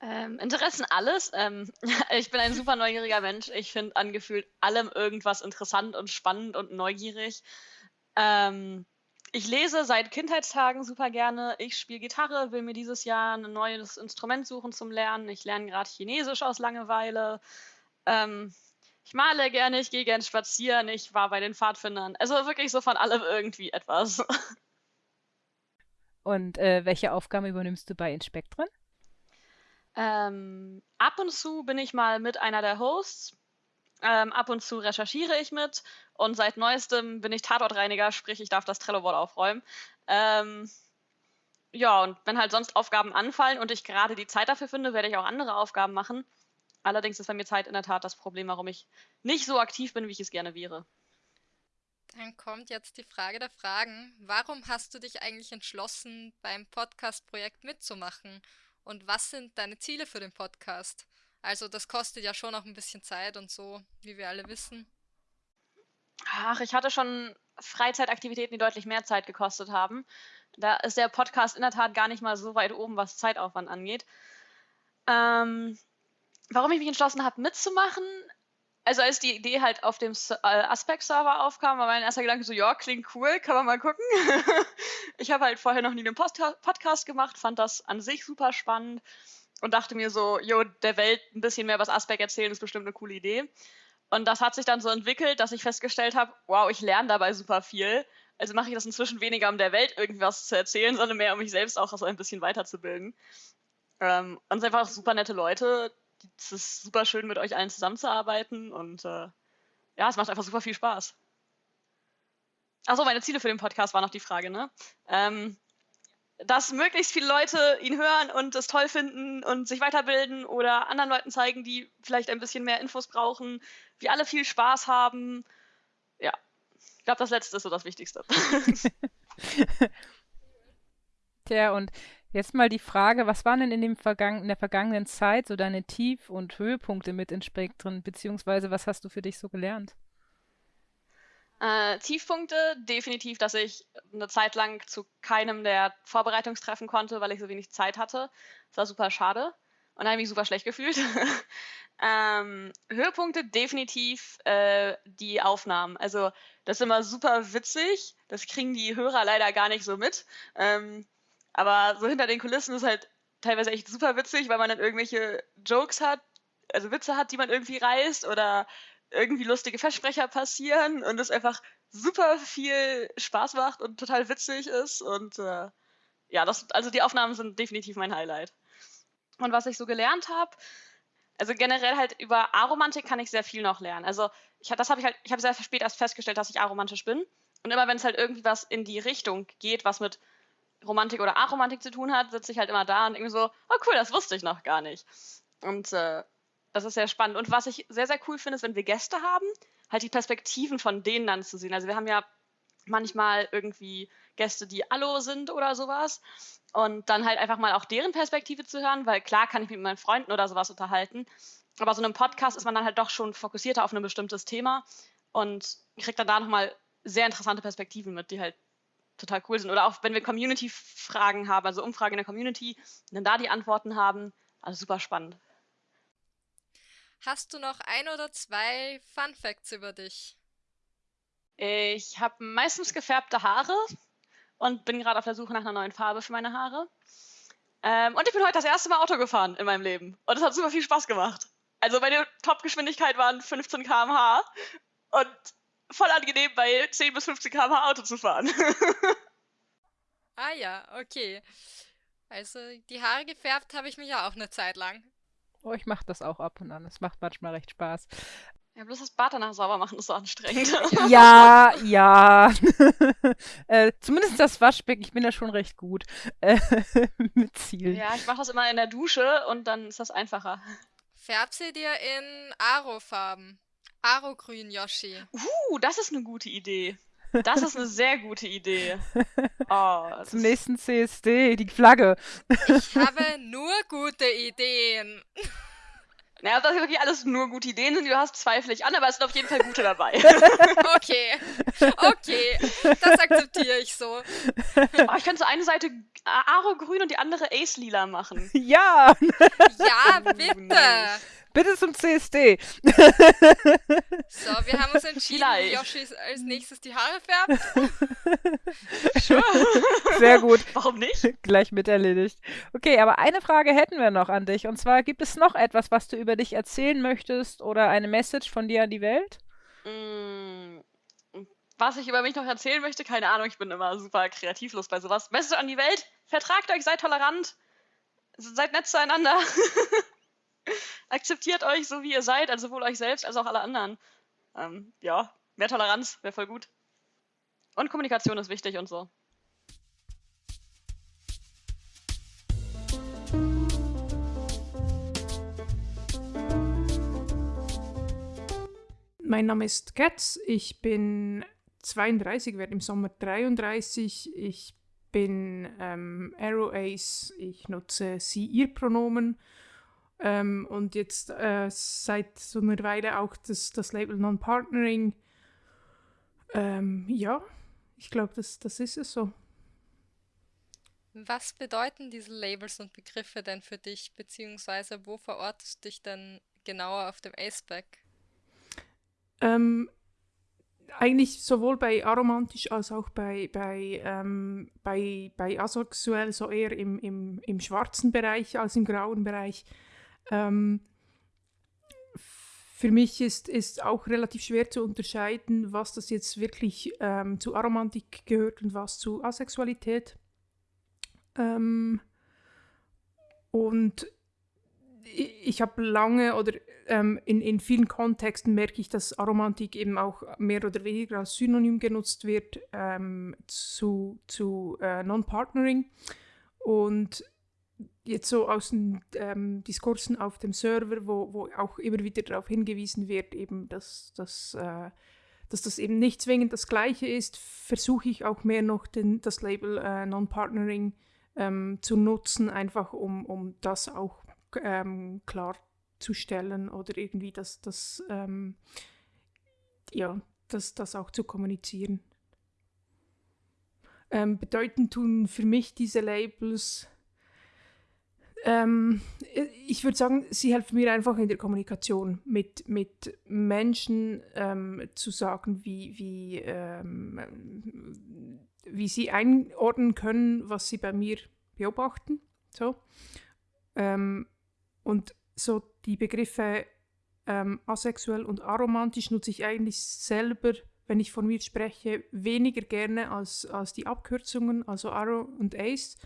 Ähm, Interessen alles. Ähm, ich bin ein super neugieriger Mensch. Ich finde angefühlt allem irgendwas interessant und spannend und neugierig. Ähm, ich lese seit Kindheitstagen super gerne. Ich spiele Gitarre, will mir dieses Jahr ein neues Instrument suchen zum Lernen. Ich lerne gerade Chinesisch aus Langeweile. Ähm, ich male gerne, ich gehe gerne spazieren, ich war bei den Pfadfindern. Also wirklich so von allem irgendwie etwas. Und äh, welche Aufgaben übernimmst du bei Inspektren? Ähm, ab und zu bin ich mal mit einer der Hosts. Ähm, ab und zu recherchiere ich mit. Und seit neuestem bin ich Tatortreiniger, sprich, ich darf das Trello-Board aufräumen. Ähm, ja, und wenn halt sonst Aufgaben anfallen und ich gerade die Zeit dafür finde, werde ich auch andere Aufgaben machen. Allerdings ist bei mir Zeit in der Tat das Problem, warum ich nicht so aktiv bin, wie ich es gerne wäre. Dann kommt jetzt die Frage der Fragen. Warum hast du dich eigentlich entschlossen, beim Podcast-Projekt mitzumachen? Und was sind deine Ziele für den Podcast? Also das kostet ja schon auch ein bisschen Zeit und so, wie wir alle wissen. Ach, ich hatte schon Freizeitaktivitäten, die deutlich mehr Zeit gekostet haben. Da ist der Podcast in der Tat gar nicht mal so weit oben, was Zeitaufwand angeht. Ähm, warum ich mich entschlossen habe, mitzumachen, also als die Idee halt auf dem äh, Aspect-Server aufkam, war mein erster Gedanke so, ja, klingt cool, kann man mal gucken. ich habe halt vorher noch nie einen Podcast gemacht, fand das an sich super spannend und dachte mir so, jo, der Welt ein bisschen mehr was Aspect erzählen ist bestimmt eine coole Idee. Und das hat sich dann so entwickelt, dass ich festgestellt habe, wow, ich lerne dabei super viel. Also mache ich das inzwischen weniger, um der Welt irgendwas zu erzählen, sondern mehr, um mich selbst auch so ein bisschen weiterzubilden. Ähm, und es sind einfach super nette Leute, es ist super schön, mit euch allen zusammenzuarbeiten und äh, ja, es macht einfach super viel Spaß. Achso, meine Ziele für den Podcast war noch die Frage, ne? Ähm, dass möglichst viele Leute ihn hören und es toll finden und sich weiterbilden oder anderen Leuten zeigen, die vielleicht ein bisschen mehr Infos brauchen, wir alle viel Spaß haben. Ja, ich glaube, das Letzte ist so das Wichtigste. Tja, und Jetzt mal die Frage, was waren denn in, dem Vergangen in der vergangenen Zeit so deine Tief- und Höhepunkte mit in Spektren, beziehungsweise was hast du für dich so gelernt? Äh, Tiefpunkte, definitiv, dass ich eine Zeit lang zu keinem der Vorbereitungstreffen konnte, weil ich so wenig Zeit hatte. Das war super schade und habe ich mich super schlecht gefühlt. ähm, Höhepunkte, definitiv äh, die Aufnahmen. Also das ist immer super witzig, das kriegen die Hörer leider gar nicht so mit. Ähm, aber so hinter den Kulissen ist halt teilweise echt super witzig, weil man dann irgendwelche Jokes hat, also Witze hat, die man irgendwie reißt oder irgendwie lustige Versprecher passieren und es einfach super viel Spaß macht und total witzig ist. Und äh, ja, das, also die Aufnahmen sind definitiv mein Highlight. Und was ich so gelernt habe, also generell halt über Aromantik kann ich sehr viel noch lernen. Also ich, das habe ich halt, ich habe sehr spät erst festgestellt, dass ich aromantisch bin. Und immer wenn es halt irgendwie was in die Richtung geht, was mit Romantik oder Aromantik zu tun hat, sitze ich halt immer da und irgendwie so, oh cool, das wusste ich noch gar nicht. Und äh, das ist sehr spannend. Und was ich sehr, sehr cool finde, ist, wenn wir Gäste haben, halt die Perspektiven von denen dann zu sehen. Also wir haben ja manchmal irgendwie Gäste, die Allo sind oder sowas. Und dann halt einfach mal auch deren Perspektive zu hören, weil klar kann ich mich mit meinen Freunden oder sowas unterhalten. Aber so einem Podcast ist man dann halt doch schon fokussierter auf ein bestimmtes Thema und kriegt dann da nochmal sehr interessante Perspektiven mit, die halt total cool sind. Oder auch wenn wir Community-Fragen haben, also Umfragen in der Community, dann da die Antworten haben. Also super spannend. Hast du noch ein oder zwei Fun Facts über dich? Ich habe meistens gefärbte Haare und bin gerade auf der Suche nach einer neuen Farbe für meine Haare. Ähm, und ich bin heute das erste Mal Auto gefahren in meinem Leben. Und es hat super viel Spaß gemacht. Also meine Topgeschwindigkeit waren 15 km/h. Und voll angenehm, bei 10 bis 15 km/h Auto zu fahren. ah ja, okay. Also die Haare gefärbt habe ich mich ja auch eine Zeit lang. Oh, ich mache das auch ab und an. Es macht manchmal recht Spaß. Ja, bloß das Bad danach sauber machen ist so anstrengend. Ja, ja. äh, zumindest das Waschbecken, ich bin da schon recht gut äh, mit Zielen. Ja, ich mache das immer in der Dusche und dann ist das einfacher. Färb sie dir in Aro-Farben. Aro-Grün, Yoshi. Uh, das ist eine gute Idee. Das ist eine sehr gute Idee. Oh, Zum nächsten CSD, die Flagge. Ich habe nur gute Ideen. Naja, ob das wirklich alles nur gute Ideen sind, die du hast, zweifle ich an, aber es sind auf jeden Fall gute dabei. Okay, okay, das akzeptiere ich so. Oh, ich könnte so eine Seite Aro grün und die andere Ace lila machen. Ja! Ja, bitte! Bitte zum CSD. So, wir haben uns entschieden, Vielleicht. Yoshi als nächstes die Haare färbt. Sehr gut. Warum nicht? Gleich mit erledigt. Okay, aber eine Frage hätten wir noch an dich. Und zwar, gibt es noch etwas, was du über dich erzählen möchtest oder eine Message von dir an die Welt? Mm, Was ich über mich noch erzählen möchte, keine Ahnung, ich bin immer super kreativlos bei sowas. Message an die Welt, vertragt euch, seid tolerant, seid nett zueinander. Akzeptiert euch so, wie ihr seid, also sowohl euch selbst als auch alle anderen. Ähm, ja, mehr Toleranz wäre voll gut. Und Kommunikation ist wichtig und so. Mein Name ist Getz, ich bin 32, werde im Sommer 33. Ich bin ähm, Arrow Ace, ich nutze sie, ihr Pronomen ähm, und jetzt äh, seit so einer Weile auch das, das Label Non-Partnering. Ähm, ja, ich glaube, das, das ist es so. Was bedeuten diese Labels und Begriffe denn für dich, beziehungsweise wo verortest du dich denn genauer auf dem A-Spec? Ähm, eigentlich sowohl bei aromantisch als auch bei, bei, ähm, bei, bei asexuell, so eher im, im, im schwarzen Bereich als im grauen Bereich. Ähm, für mich ist, ist auch relativ schwer zu unterscheiden, was das jetzt wirklich ähm, zu Aromantik gehört und was zu Asexualität. Ähm, und ich, ich habe lange oder ähm, in, in vielen Kontexten merke ich, dass Aromantik eben auch mehr oder weniger als Synonym genutzt wird ähm, zu, zu äh, Non-Partnering. Und jetzt so aus den ähm, Diskursen auf dem Server, wo, wo auch immer wieder darauf hingewiesen wird, eben, dass, dass, äh, dass das eben nicht zwingend das Gleiche ist, versuche ich auch mehr noch den, das Label äh, Non-Partnering ähm, zu nutzen, einfach um, um das auch ähm, klarzustellen oder irgendwie das, das, ähm, ja, das, das auch zu kommunizieren. Ähm, bedeutend tun für mich diese Labels, ähm, ich würde sagen, sie helfen mir einfach in der Kommunikation mit, mit Menschen ähm, zu sagen, wie, wie, ähm, wie sie einordnen können, was sie bei mir beobachten. So. Ähm, und so die Begriffe ähm, asexuell und aromantisch nutze ich eigentlich selber, wenn ich von mir spreche, weniger gerne als, als die Abkürzungen, also Arrow und Ace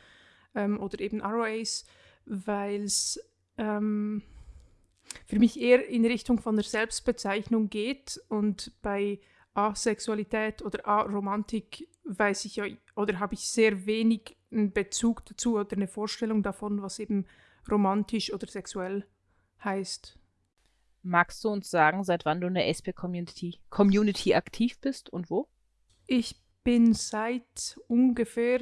ähm, oder eben Arrow Ace, weil es ähm, für mich eher in Richtung von der Selbstbezeichnung geht und bei Asexualität oder Aromantik weiß ich ja oder habe ich sehr wenig einen Bezug dazu oder eine Vorstellung davon, was eben romantisch oder sexuell heißt. Magst du uns sagen, seit wann du in der ASP-Community Community aktiv bist und wo? Ich bin seit ungefähr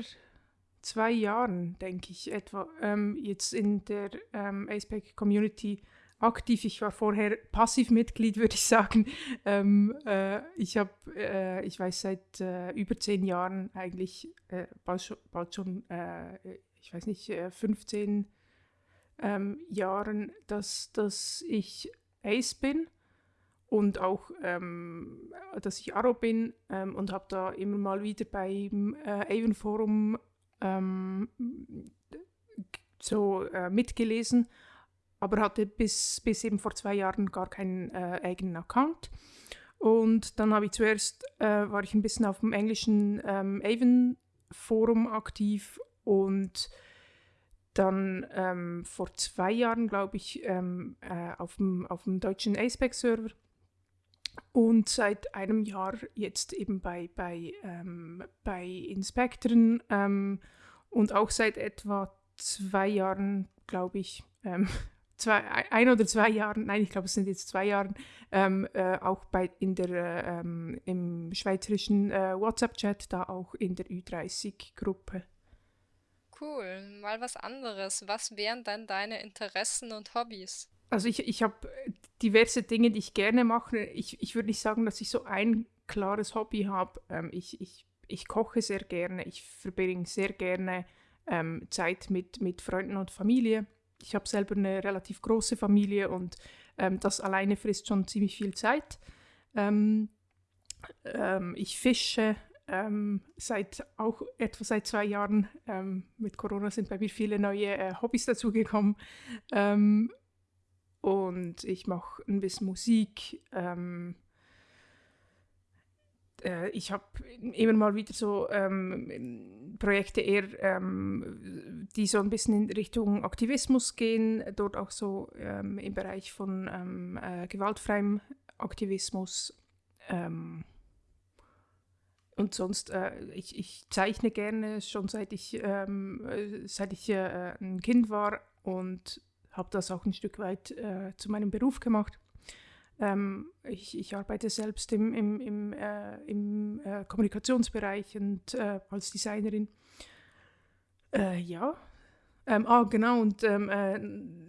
zwei Jahren, denke ich, etwa ähm, jetzt in der ähm, ASPEC-Community aktiv. Ich war vorher Passivmitglied, würde ich sagen. Ähm, äh, ich habe, äh, ich weiß seit äh, über zehn Jahren eigentlich, äh, bald schon, bald schon äh, ich weiß nicht, 15 ähm, Jahren, dass, dass ich Ace bin und auch, ähm, dass ich Aro bin ähm, und habe da immer mal wieder beim äh, Avon Forum ähm, so äh, mitgelesen, aber hatte bis, bis eben vor zwei Jahren gar keinen äh, eigenen Account. Und dann habe ich zuerst, äh, war ich ein bisschen auf dem englischen ähm, Avon Forum aktiv und dann ähm, vor zwei Jahren, glaube ich, ähm, äh, auf, dem, auf dem deutschen ASPEC-Server und seit einem Jahr jetzt eben bei, bei, ähm, bei Inspektoren ähm, und auch seit etwa zwei Jahren, glaube ich, ähm, zwei, ein oder zwei Jahren, nein, ich glaube, es sind jetzt zwei Jahren, ähm, äh, auch bei, in der, ähm, im schweizerischen äh, WhatsApp-Chat, da auch in der Ü30-Gruppe. Cool, mal was anderes. Was wären dann deine Interessen und Hobbys? Also ich, ich habe diverse Dinge, die ich gerne mache. Ich, ich würde nicht sagen, dass ich so ein klares Hobby habe. Ähm, ich, ich, ich koche sehr gerne, ich verbringe sehr gerne ähm, Zeit mit, mit Freunden und Familie. ich habe selber eine relativ große Familie und ähm, das alleine frisst schon ziemlich viel Zeit. Ähm, ähm, ich fische ähm, seit auch etwa seit zwei Jahren. Ähm, mit Corona sind bei mir viele neue äh, Hobbys dazugekommen. Ähm, und ich mache ein bisschen Musik. Ähm, äh, ich habe immer mal wieder so ähm, Projekte eher, ähm, die so ein bisschen in Richtung Aktivismus gehen, dort auch so im Bereich von äh, gewaltfreiem Aktivismus. Und sonst, äh, ich, ich, zeichne gerne schon seit ich, ähm, äh, seit ich äh, ein Kind war und habe das auch ein Stück weit äh, zu meinem Beruf gemacht. Ähm, ich, ich, arbeite selbst im, im, im, äh, im äh, Kommunikationsbereich und als Designerin. Ja. Ähm, ah, genau, und ähm, äh,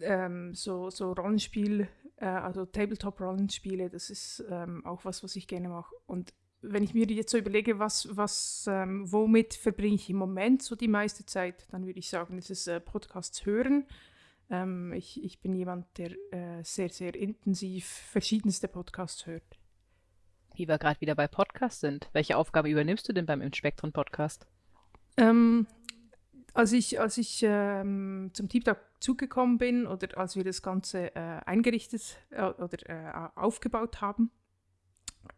ähm, so, so Rollenspiel, also Tabletop-Rollenspiele, das ist ähm, auch was, was ich gerne mache. Und wenn ich mir jetzt so überlege, was, was, ähm, womit verbringe ich im Moment so die meiste Zeit, dann würde ich sagen, es ist Podcasts hören ähm, ich, ich bin jemand, der äh, sehr, sehr intensiv verschiedenste Podcasts hört. Wie wir gerade wieder bei Podcasts sind, welche Aufgabe übernimmst du denn beim Inspektron Podcast? Ähm, als ich, als ich ähm, zum Team zugekommen bin oder als wir das Ganze äh, eingerichtet äh, oder äh, aufgebaut haben,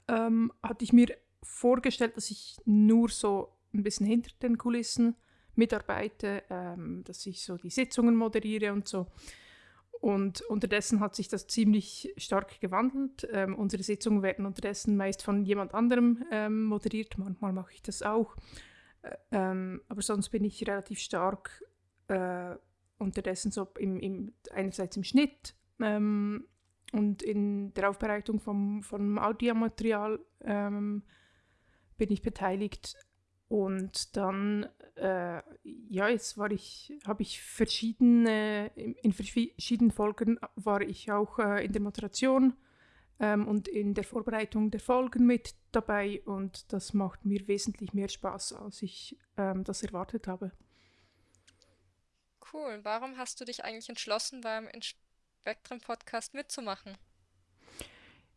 ähm, hatte ich mir vorgestellt, dass ich nur so ein bisschen hinter den Kulissen mitarbeite, ähm, dass ich so die Sitzungen moderiere und so. Und unterdessen hat sich das ziemlich stark gewandelt. Ähm, unsere Sitzungen werden unterdessen meist von jemand anderem ähm, moderiert. Manchmal mache ich das auch. Äh, aber sonst bin ich relativ stark äh, unterdessen so im, im, einerseits im Schnitt ähm, und in der Aufbereitung vom, vom Audiomaterial ähm, bin ich beteiligt. Und dann, äh, ja, jetzt war ich, habe ich verschiedene, in, verschiedenen Folgen war ich auch äh, in der Moderation ähm, und in der Vorbereitung der Folgen mit dabei und das macht mir wesentlich mehr Spaß, als ich ähm, das erwartet habe. Cool. Warum hast du dich eigentlich entschlossen, beim Spectrum Podcast mitzumachen?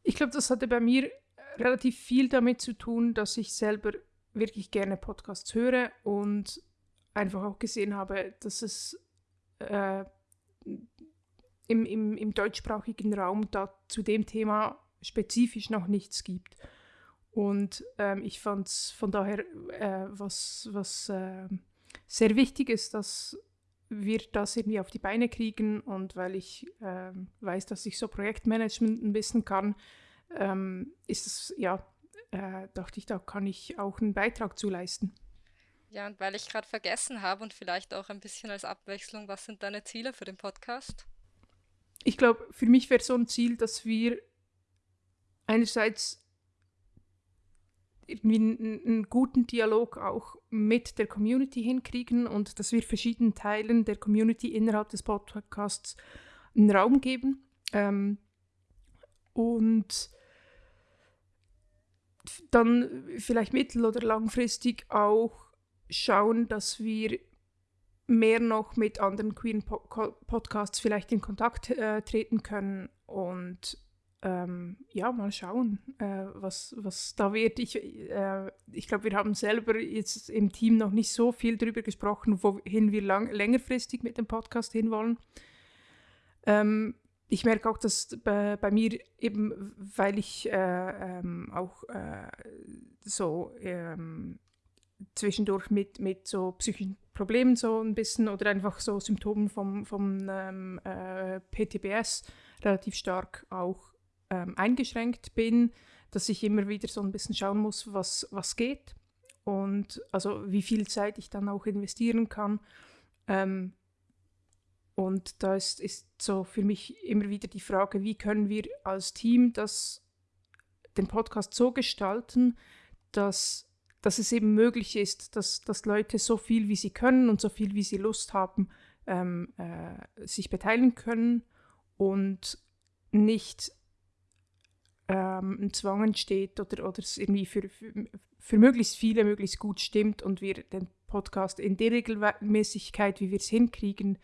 Ich glaube, das hatte bei mir relativ viel damit zu tun, dass ich selber wirklich gerne Podcasts höre und einfach auch gesehen habe, dass es äh, im, im, im deutschsprachigen Raum da zu dem Thema spezifisch noch nichts gibt. Und ähm, ich fand es von daher äh, was, was äh, sehr wichtig ist, dass wir das irgendwie auf die Beine kriegen und weil ich äh, weiß, dass ich so Projektmanagement ein bisschen kann, ähm, ist es ja äh, dachte ich, da kann ich auch einen Beitrag zu leisten. Ja, und weil ich gerade vergessen habe und vielleicht auch ein bisschen als Abwechslung, was sind deine Ziele für den Podcast? Ich glaube, für mich wäre so ein Ziel, dass wir einerseits irgendwie einen, guten Dialog auch mit der Community hinkriegen und dass wir verschiedenen Teilen der Community innerhalb des Podcasts einen Raum geben. Ähm, und dann vielleicht mittel- oder langfristig auch schauen, dass wir mehr noch mit anderen Queen Podcasts vielleicht in Kontakt äh, treten können und ähm, ja, mal schauen, äh, was, was da wird. Ich, äh, ich glaube, wir haben selber jetzt im Team noch nicht so viel darüber gesprochen, wohin wir lang, längerfristig mit dem Podcast hinwollen. Ähm, ich merke auch, dass bei, bei, mir eben, weil ich äh, ähm, auch äh, so ähm, zwischendurch mit, mit so psychischen Problemen so ein bisschen oder einfach so Symptomen vom, vom ähm, äh, PTBS relativ stark auch ähm, eingeschränkt bin, dass ich immer wieder so ein bisschen schauen muss, was, was geht und also wie viel Zeit ich dann auch investieren kann. Ähm, und da ist, ist so für mich immer wieder die Frage, wie können wir als Team das, den Podcast so gestalten, dass, dass es eben möglich ist, dass, dass Leute so viel wie sie können und so viel wie sie Lust haben, ähm, äh, sich beteiligen können und nicht ähm, ein Zwang entsteht oder, oder es irgendwie für, für, für möglichst viele möglichst gut stimmt und wir den Podcast in der Regelmäßigkeit, wie wir es hinkriegen,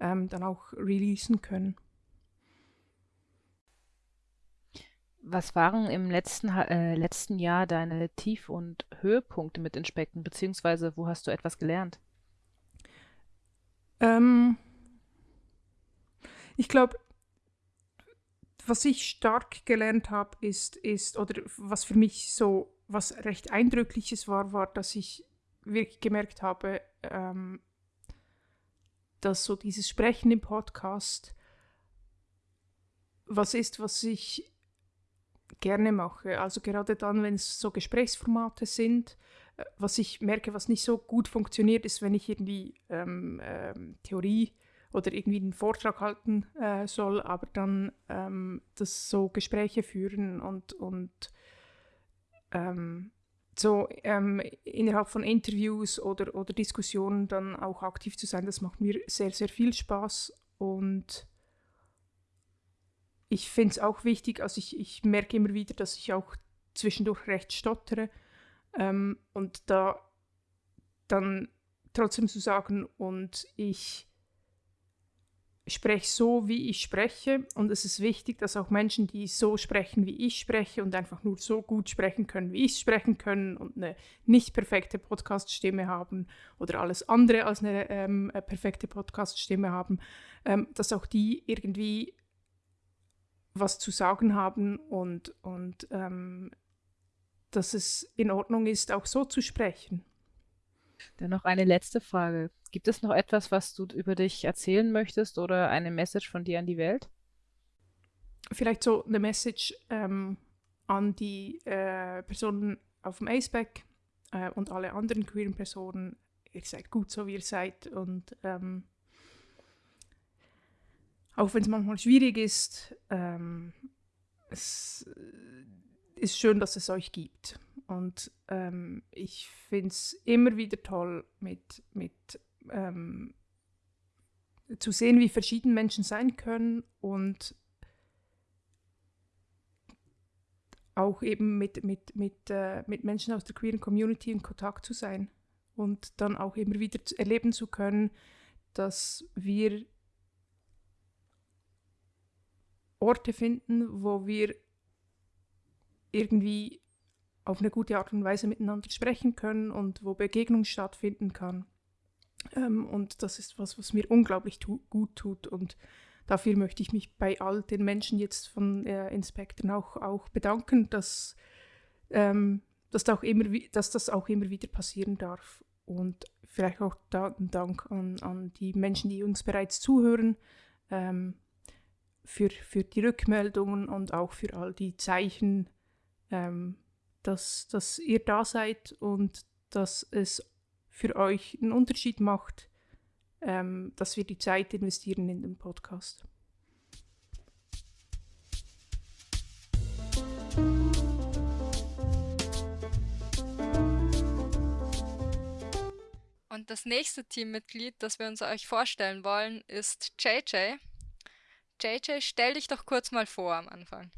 ähm, dann auch releasen können. Was waren im letzten, äh, letzten Jahr deine Tief- und Höhepunkte mit Inspekten, beziehungsweise wo hast du etwas gelernt? Ähm, ich glaube, was ich stark gelernt habe, ist, ist, oder was für mich so, was recht Eindrückliches war, war, dass ich wirklich gemerkt habe, ähm, dass so dieses Sprechen im Podcast was ist, was ich gerne mache. Also gerade dann, wenn es so Gesprächsformate sind, äh, was ich merke, was nicht so gut funktioniert, ist, wenn ich irgendwie ähm, ähm, Theorie oder irgendwie einen Vortrag halten äh, soll, aber dann ähm, das so Gespräche führen und, und ähm, so ähm, innerhalb von Interviews oder, oder Diskussionen dann auch aktiv zu sein, das macht mir sehr, sehr viel Spaß und ich finde es auch wichtig, also ich, ich merke immer wieder, dass ich auch zwischendurch recht stottere ähm, und da dann trotzdem zu sagen und ich spreche so, wie ich spreche. Und es ist wichtig, dass auch Menschen, die so sprechen, wie ich spreche und einfach nur so gut sprechen können, wie ich sprechen können und eine nicht perfekte Podcast-Stimme haben oder alles andere als eine ähm, perfekte Podcast-Stimme haben, ähm, dass auch die irgendwie was zu sagen haben und, und ähm, dass es in Ordnung ist, auch so zu sprechen. Dann noch eine letzte Frage. Gibt es noch etwas, was du über dich erzählen möchtest oder eine Message von dir an die Welt? Vielleicht so eine Message ähm, an die äh, Personen auf dem ACEBAC äh, und alle anderen queeren Personen. Ihr seid gut so, wie ihr seid und ähm, auch wenn es manchmal schwierig ist, ähm, es ist schön, dass es euch gibt. Und ähm, ich finde es immer wieder toll, mit, mit ähm, zu sehen, wie verschieden Menschen sein können und auch eben mit, mit, mit, äh, mit Menschen aus der queeren Community in Kontakt zu sein und dann auch immer wieder erleben zu können, dass wir Orte finden, wo wir irgendwie auf eine gute Art und Weise miteinander sprechen können und wo Begegnung stattfinden kann. Ähm, und das ist was, was mir unglaublich tu gut tut. Und dafür möchte ich mich bei all den Menschen jetzt von äh, Inspektoren auch, auch bedanken, dass, ähm, dass, da auch immer, dass das auch immer wieder passieren darf. Und vielleicht auch da ein Dank an, an die Menschen, die uns bereits zuhören, ähm, für, für die Rückmeldungen und auch für all die Zeichen, ähm, dass, dass ihr da seid und dass es für euch einen Unterschied macht, ähm, dass wir die Zeit investieren in den Podcast. Und das nächste Teammitglied, das wir uns euch vorstellen wollen, ist JJ. JJ, stell dich doch kurz mal vor am Anfang.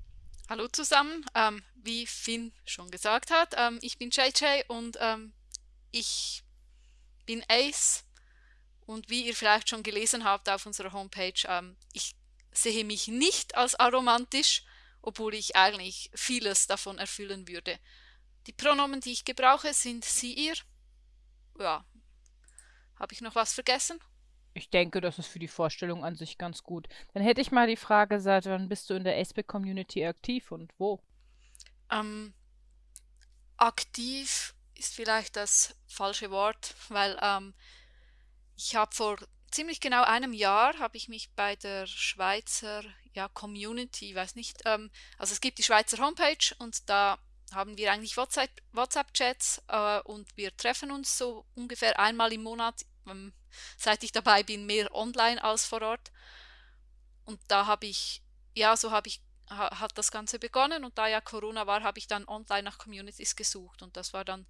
Hallo zusammen, ähm, wie Finn schon gesagt hat, ähm, ich bin JJ und ähm, ich bin Ace und wie ihr vielleicht schon gelesen habt auf unserer Homepage, ähm, ich sehe mich nicht als aromantisch, obwohl ich eigentlich vieles davon erfüllen würde. Die Pronomen, die ich gebrauche, sind sie, ihr. Ja, habe ich noch was vergessen? Ich denke, das ist für die Vorstellung an sich ganz gut. Dann hätte ich mal die Frage, seit wann bist du in der Aceback-Community aktiv und wo? Ähm, aktiv ist vielleicht das falsche Wort, weil ähm, ich habe vor ziemlich genau einem Jahr habe ich mich bei der Schweizer ja, Community, weiß nicht, ähm, also es gibt die Schweizer Homepage und da haben wir eigentlich WhatsApp-Chats äh, und wir treffen uns so ungefähr einmal im Monat seit ich dabei bin, mehr online als vor Ort. Und da habe ich, ja, so habe ich, hat das Ganze begonnen und da ja Corona war, habe ich dann online nach Communities gesucht und das war dann,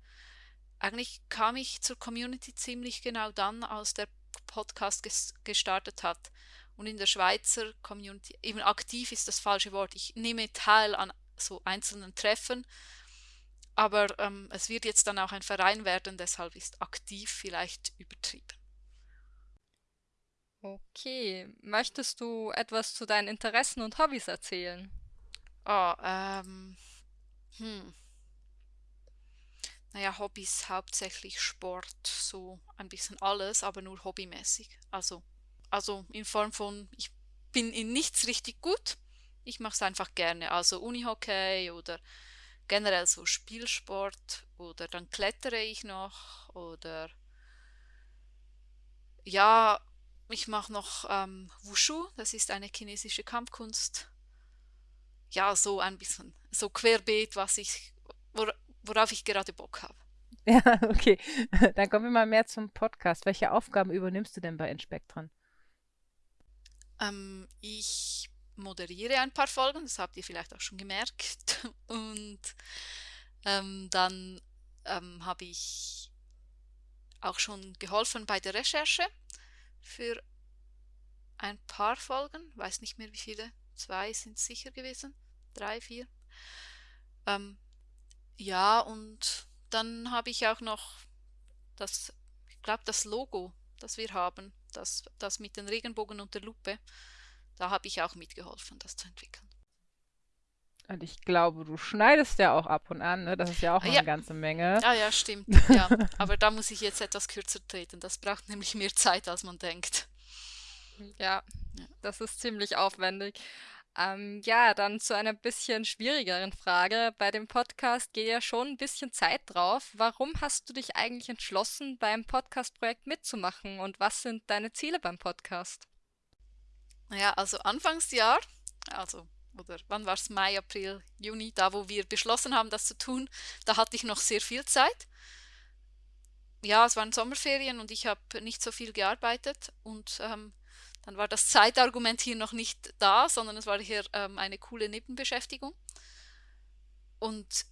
eigentlich kam ich zur Community ziemlich genau dann, als der Podcast ges gestartet hat. Und in der Schweizer Community, eben aktiv ist das falsche Wort, ich nehme teil an so einzelnen Treffen, aber ähm, es wird jetzt dann auch ein Verein werden, deshalb ist aktiv vielleicht übertrieben. Okay, möchtest du etwas zu deinen Interessen und Hobbys erzählen? Oh, ähm, hm. Naja, Hobbys hauptsächlich Sport, so ein bisschen alles, aber nur hobbymäßig. Also, also in Form von, ich bin in nichts richtig gut, ich mache es einfach gerne. Also Unihockey oder generell so Spielsport oder dann klettere ich noch oder ja, ich mache noch ähm, Wushu, das ist eine chinesische Kampfkunst. Ja, so ein bisschen, so querbeet, was ich, wor worauf ich gerade Bock habe. Ja, okay. Dann kommen wir mal mehr zum Podcast. Welche Aufgaben übernimmst du denn bei Inspektron? Ähm, ich moderiere ein paar Folgen, das habt ihr vielleicht auch schon gemerkt. Und ähm, dann ähm, habe ich auch schon geholfen bei der Recherche für ein paar Folgen, weiß nicht mehr wie viele, zwei sind sicher gewesen, drei, vier. Ähm, ja, und dann habe ich auch noch das, ich glaube, das Logo, das wir haben, das, das mit den Regenbogen und der Lupe, da habe ich auch mitgeholfen, das zu entwickeln. Und ich glaube, du schneidest ja auch ab und an, ne? Das ist ja auch Ja. eine ganze Menge. Ah ja, stimmt. Ja, aber da muss ich jetzt etwas kürzer treten. Das braucht nämlich mehr Zeit, als man denkt. Ja, Ja. das ist ziemlich aufwendig. Ähm, ja, dann zu einer bisschen schwierigeren Frage. Bei dem Podcast geht ja schon ein bisschen Zeit drauf. Warum hast du dich eigentlich entschlossen, beim Podcast-Projekt mitzumachen und was sind deine Ziele beim Podcast? Naja, also Anfangsjahr, also, oder wann war es? Mai, April, Juni, da wo wir beschlossen haben, das zu tun, da hatte ich noch sehr viel Zeit. Ja, es waren Sommerferien und ich habe nicht so viel gearbeitet und ähm, dann war das Zeitargument hier noch nicht da, sondern es war hier ähm, eine coole Nebenbeschäftigung. Und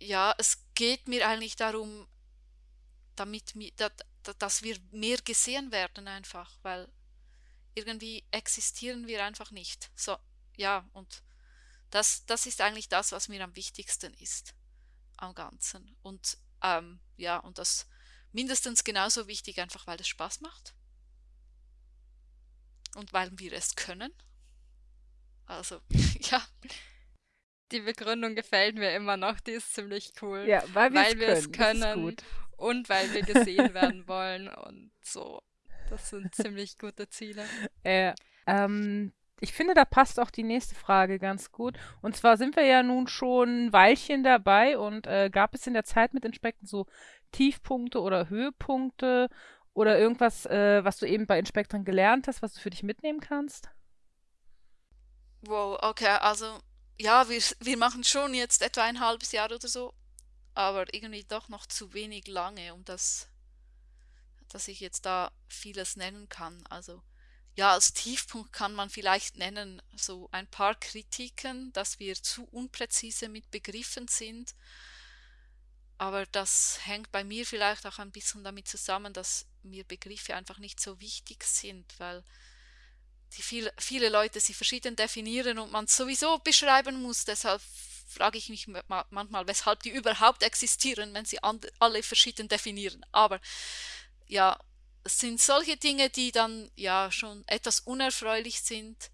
ja, es geht mir eigentlich darum, damit, mi- da- da- dass wir mehr gesehen werden einfach, weil irgendwie existieren wir einfach nicht. So, ja, und das, das ist eigentlich das, was mir am wichtigsten ist am Ganzen. Und ähm, ja, und das mindestens genauso wichtig, einfach weil es Spaß macht. Und weil wir es können. Also, ja, Die Begründung gefällt mir immer noch, die ist ziemlich cool. Ja, weil wir weil wir es es können. Das ist können gut. und weil wir gesehen werden wollen und so. Das sind ziemlich gute Ziele. Äh, ähm, ich finde, da passt auch die nächste Frage ganz gut. Und zwar sind wir ja nun schon ein Weilchen dabei und äh, gab es in der Zeit mit Inspekten so Tiefpunkte oder Höhepunkte oder irgendwas, äh, was du eben bei Inspektoren gelernt hast, was du für dich mitnehmen kannst? wow, okay, also, ja, wir, wir machen schon jetzt etwa ein halbes Jahr oder so, aber irgendwie doch noch zu wenig lange, um das, dass ich jetzt da vieles nennen kann. Also, ja, als Tiefpunkt kann man vielleicht nennen, so ein paar Kritiken, dass wir zu unpräzise mit Begriffen sind. Aber das hängt bei mir vielleicht auch ein bisschen damit zusammen, dass mir Begriffe einfach nicht so wichtig sind, weil die viel, viele Leute sie verschieden definieren und man sowieso beschreiben muss. Deshalb frage ich mich ma- manchmal, weshalb die überhaupt existieren, wenn sie alle verschieden definieren. Aber ja, es sind solche Dinge, die dann ja schon etwas unerfreulich sind,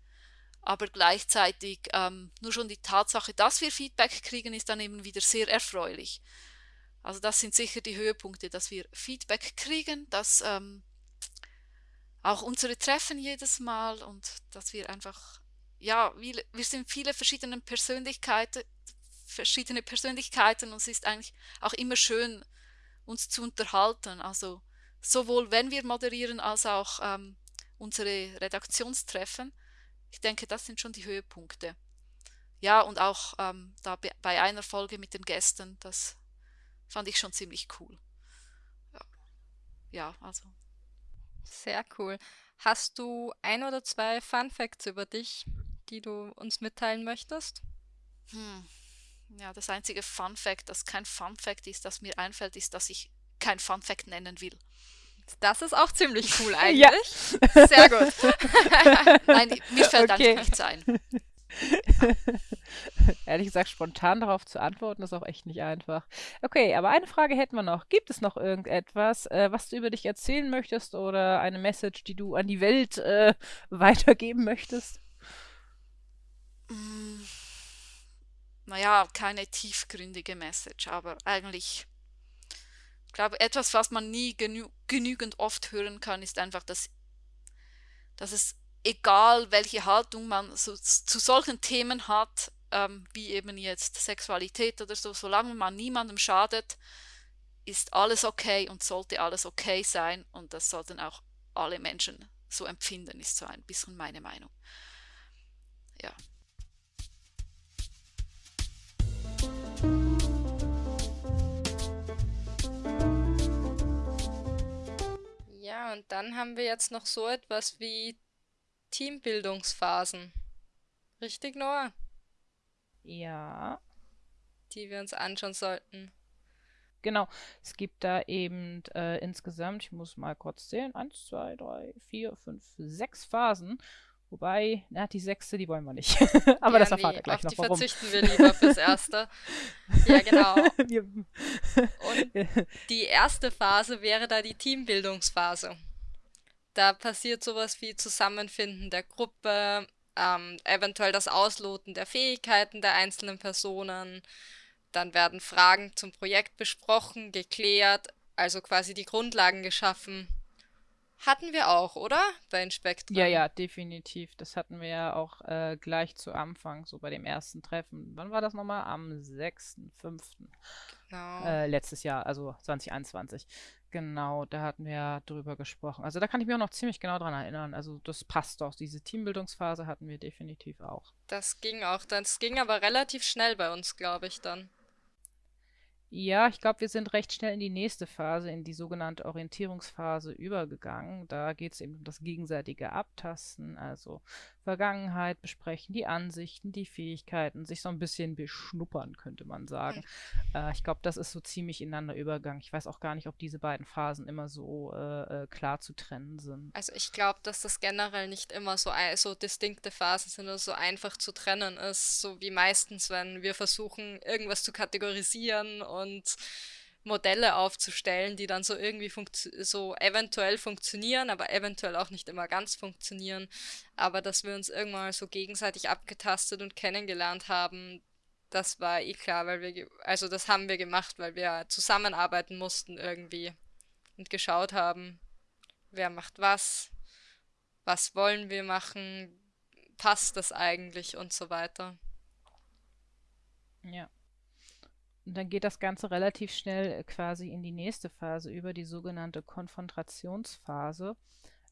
aber gleichzeitig ähm, nur schon die Tatsache, dass wir Feedback kriegen, ist dann eben wieder sehr erfreulich. Also das sind sicher die Höhepunkte, dass wir Feedback kriegen, dass ähm, auch unsere Treffen jedes Mal und dass wir einfach, ja, wir, wir sind viele verschiedene Persönlichkeiten, verschiedene Persönlichkeiten und es ist eigentlich auch immer schön, uns zu unterhalten. Also sowohl wenn wir moderieren als auch ähm, unsere Redaktionstreffen. Ich denke, das sind schon die Höhepunkte. Ja, und auch ähm, da be- bei einer Folge mit den Gästen, das fand ich schon ziemlich cool. Ja, ja also Sehr cool. Hast du ein oder zwei Fun Facts über dich, die du uns mitteilen möchtest? Hm. Ja, das einzige Fun Fact, das kein Fun Fact ist, das mir einfällt, ist, dass ich kein Fun Fact nennen will. Das ist auch ziemlich cool Ja. eigentlich. Sehr gut. Nein, mir fällt Okay. einfach nichts ein. Ehrlich gesagt, spontan darauf zu antworten, ist auch echt nicht einfach. Okay, aber eine Frage hätten wir noch. Gibt es noch irgendetwas, äh, was du über dich erzählen möchtest oder eine Message, die du an die Welt äh, weitergeben möchtest? Mm, naja, keine tiefgründige Message, aber eigentlich, ich glaube, etwas, was man nie genü genügend oft hören kann, ist einfach, dass, dass es egal, welche Haltung man so, zu solchen Themen hat, ähm, wie eben jetzt Sexualität oder so, solange man niemandem schadet, ist alles okay und sollte alles okay sein und das sollten auch alle Menschen so empfinden, ist so ein bisschen meine Meinung. Ja. Ja, und dann haben wir jetzt noch so etwas wie Teambildungsphasen. Richtig, Noah? Ja. Die wir uns anschauen sollten. Genau, es gibt da eben äh, insgesamt, ich muss mal kurz zählen, 1, 2, 3, 4, 5, 6 Phasen. Wobei, na, die sechste, die wollen wir nicht. Aber ja, das erfahrt nee, ihr gleich auf noch, die warum. verzichten wir lieber fürs Erste. ja, genau. Und die erste Phase wäre da die Teambildungsphase. Da passiert sowas wie Zusammenfinden der Gruppe, ähm, eventuell das Ausloten der Fähigkeiten der einzelnen Personen. Dann werden Fragen zum Projekt besprochen, geklärt, also quasi die Grundlagen geschaffen. Hatten wir auch, oder? Bei Inspektren. Ja, ja, definitiv. Das hatten wir ja auch äh, gleich zu Anfang, so bei dem ersten Treffen. Wann war das nochmal? Am 6.5. Genau. Äh, letztes Jahr, also 2021. Genau, da hatten wir ja drüber gesprochen. Also da kann ich mich auch noch ziemlich genau dran erinnern. Also das passt doch. Diese Teambildungsphase hatten wir definitiv auch. Das ging auch. Das ging aber relativ schnell bei uns, glaube ich, dann. Ja, ich glaube, wir sind recht schnell in die nächste Phase, in die sogenannte Orientierungsphase übergegangen. Da geht es eben um das gegenseitige Abtasten, also Vergangenheit besprechen, die Ansichten, die Fähigkeiten, sich so ein bisschen beschnuppern, könnte man sagen. Mhm. Äh, ich glaube, das ist so ziemlich ineinander übergegangen. Ich weiß auch gar nicht, ob diese beiden Phasen immer so äh, äh klar zu trennen sind. Also ich glaube, dass das generell nicht immer so, so distinkte Phasen sind oder so einfach zu trennen ist, so wie meistens, wenn wir versuchen, irgendwas zu kategorisieren und Modelle aufzustellen, die dann so irgendwie so eventuell funktionieren, aber eventuell auch nicht immer ganz funktionieren. Aber dass wir uns irgendwann mal so gegenseitig abgetastet und kennengelernt haben, das war eh klar, weil wir, also das haben wir gemacht, weil wir zusammenarbeiten mussten irgendwie und geschaut haben, wer macht was, was wollen wir machen, passt das eigentlich und so weiter. Ja. Und dann geht das Ganze relativ schnell äh, quasi in die nächste Phase über, die sogenannte Konfrontationsphase.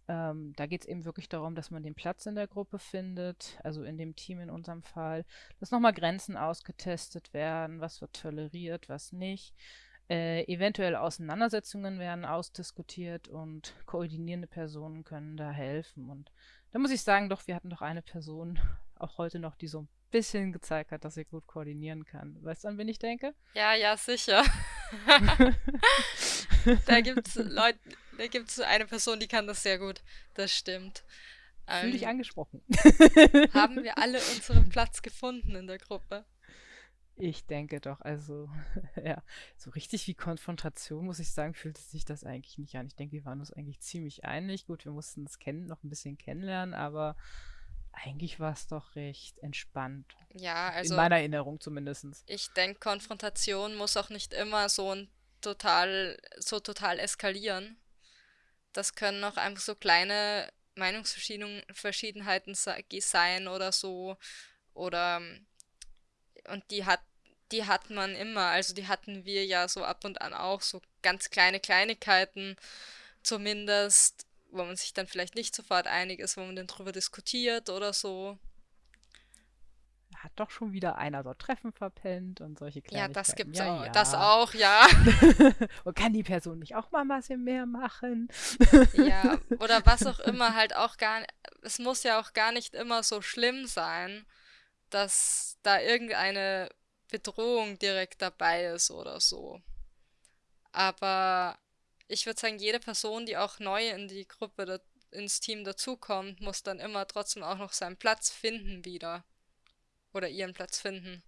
Ähm, da geht es eben wirklich darum, dass man den Platz in der Gruppe findet, also in dem Team in unserem Fall, dass nochmal Grenzen ausgetestet werden, was wird toleriert, was nicht. Äh, eventuell Auseinandersetzungen werden ausdiskutiert und koordinierende Personen können da helfen. Und da muss ich sagen, doch, wir hatten doch eine Person, auch heute noch, die so bisschen gezeigt hat, dass sie gut koordinieren kann. Weißt du, an wen ich denke? Ja, ja, sicher. da gibt es Leute, da gibt es eine Person, die kann das sehr gut. Das stimmt. Fühl ähm, dich angesprochen. haben wir alle unseren Platz gefunden in der Gruppe? Ich denke doch, also, ja, so richtig wie Konfrontation, muss ich sagen, fühlte sich das eigentlich nicht an. Ich denke, wir waren uns eigentlich ziemlich einig. Gut, wir mussten es kennen, noch ein bisschen kennenlernen, aber eigentlich war es doch recht entspannt. Ja, also. In meiner Erinnerung zumindest. Ich denke, Konfrontation muss auch nicht immer so ein total, so total eskalieren. Das können auch einfach so kleine Meinungsverschiedenheiten sein oder so. Oder und die hat, die hat man immer. Also die hatten wir ja so ab und an auch, so ganz kleine Kleinigkeiten zumindest wo man sich dann vielleicht nicht sofort einig ist, wo man dann drüber diskutiert oder so. Hat doch schon wieder einer so Treffen verpennt und solche Kleinigkeiten. Ja, das gibt's ja, auch. Ja. Das auch, ja. und kann die Person nicht auch mal ein bisschen mehr machen? ja, oder was auch immer halt auch gar es muss ja auch gar nicht immer so schlimm sein, dass da irgendeine Bedrohung direkt dabei ist oder so. Aber ich würde sagen, jede Person, die auch neu in die Gruppe, ins Team dazukommt, muss dann immer trotzdem auch noch seinen Platz finden wieder. oder ihren Platz finden.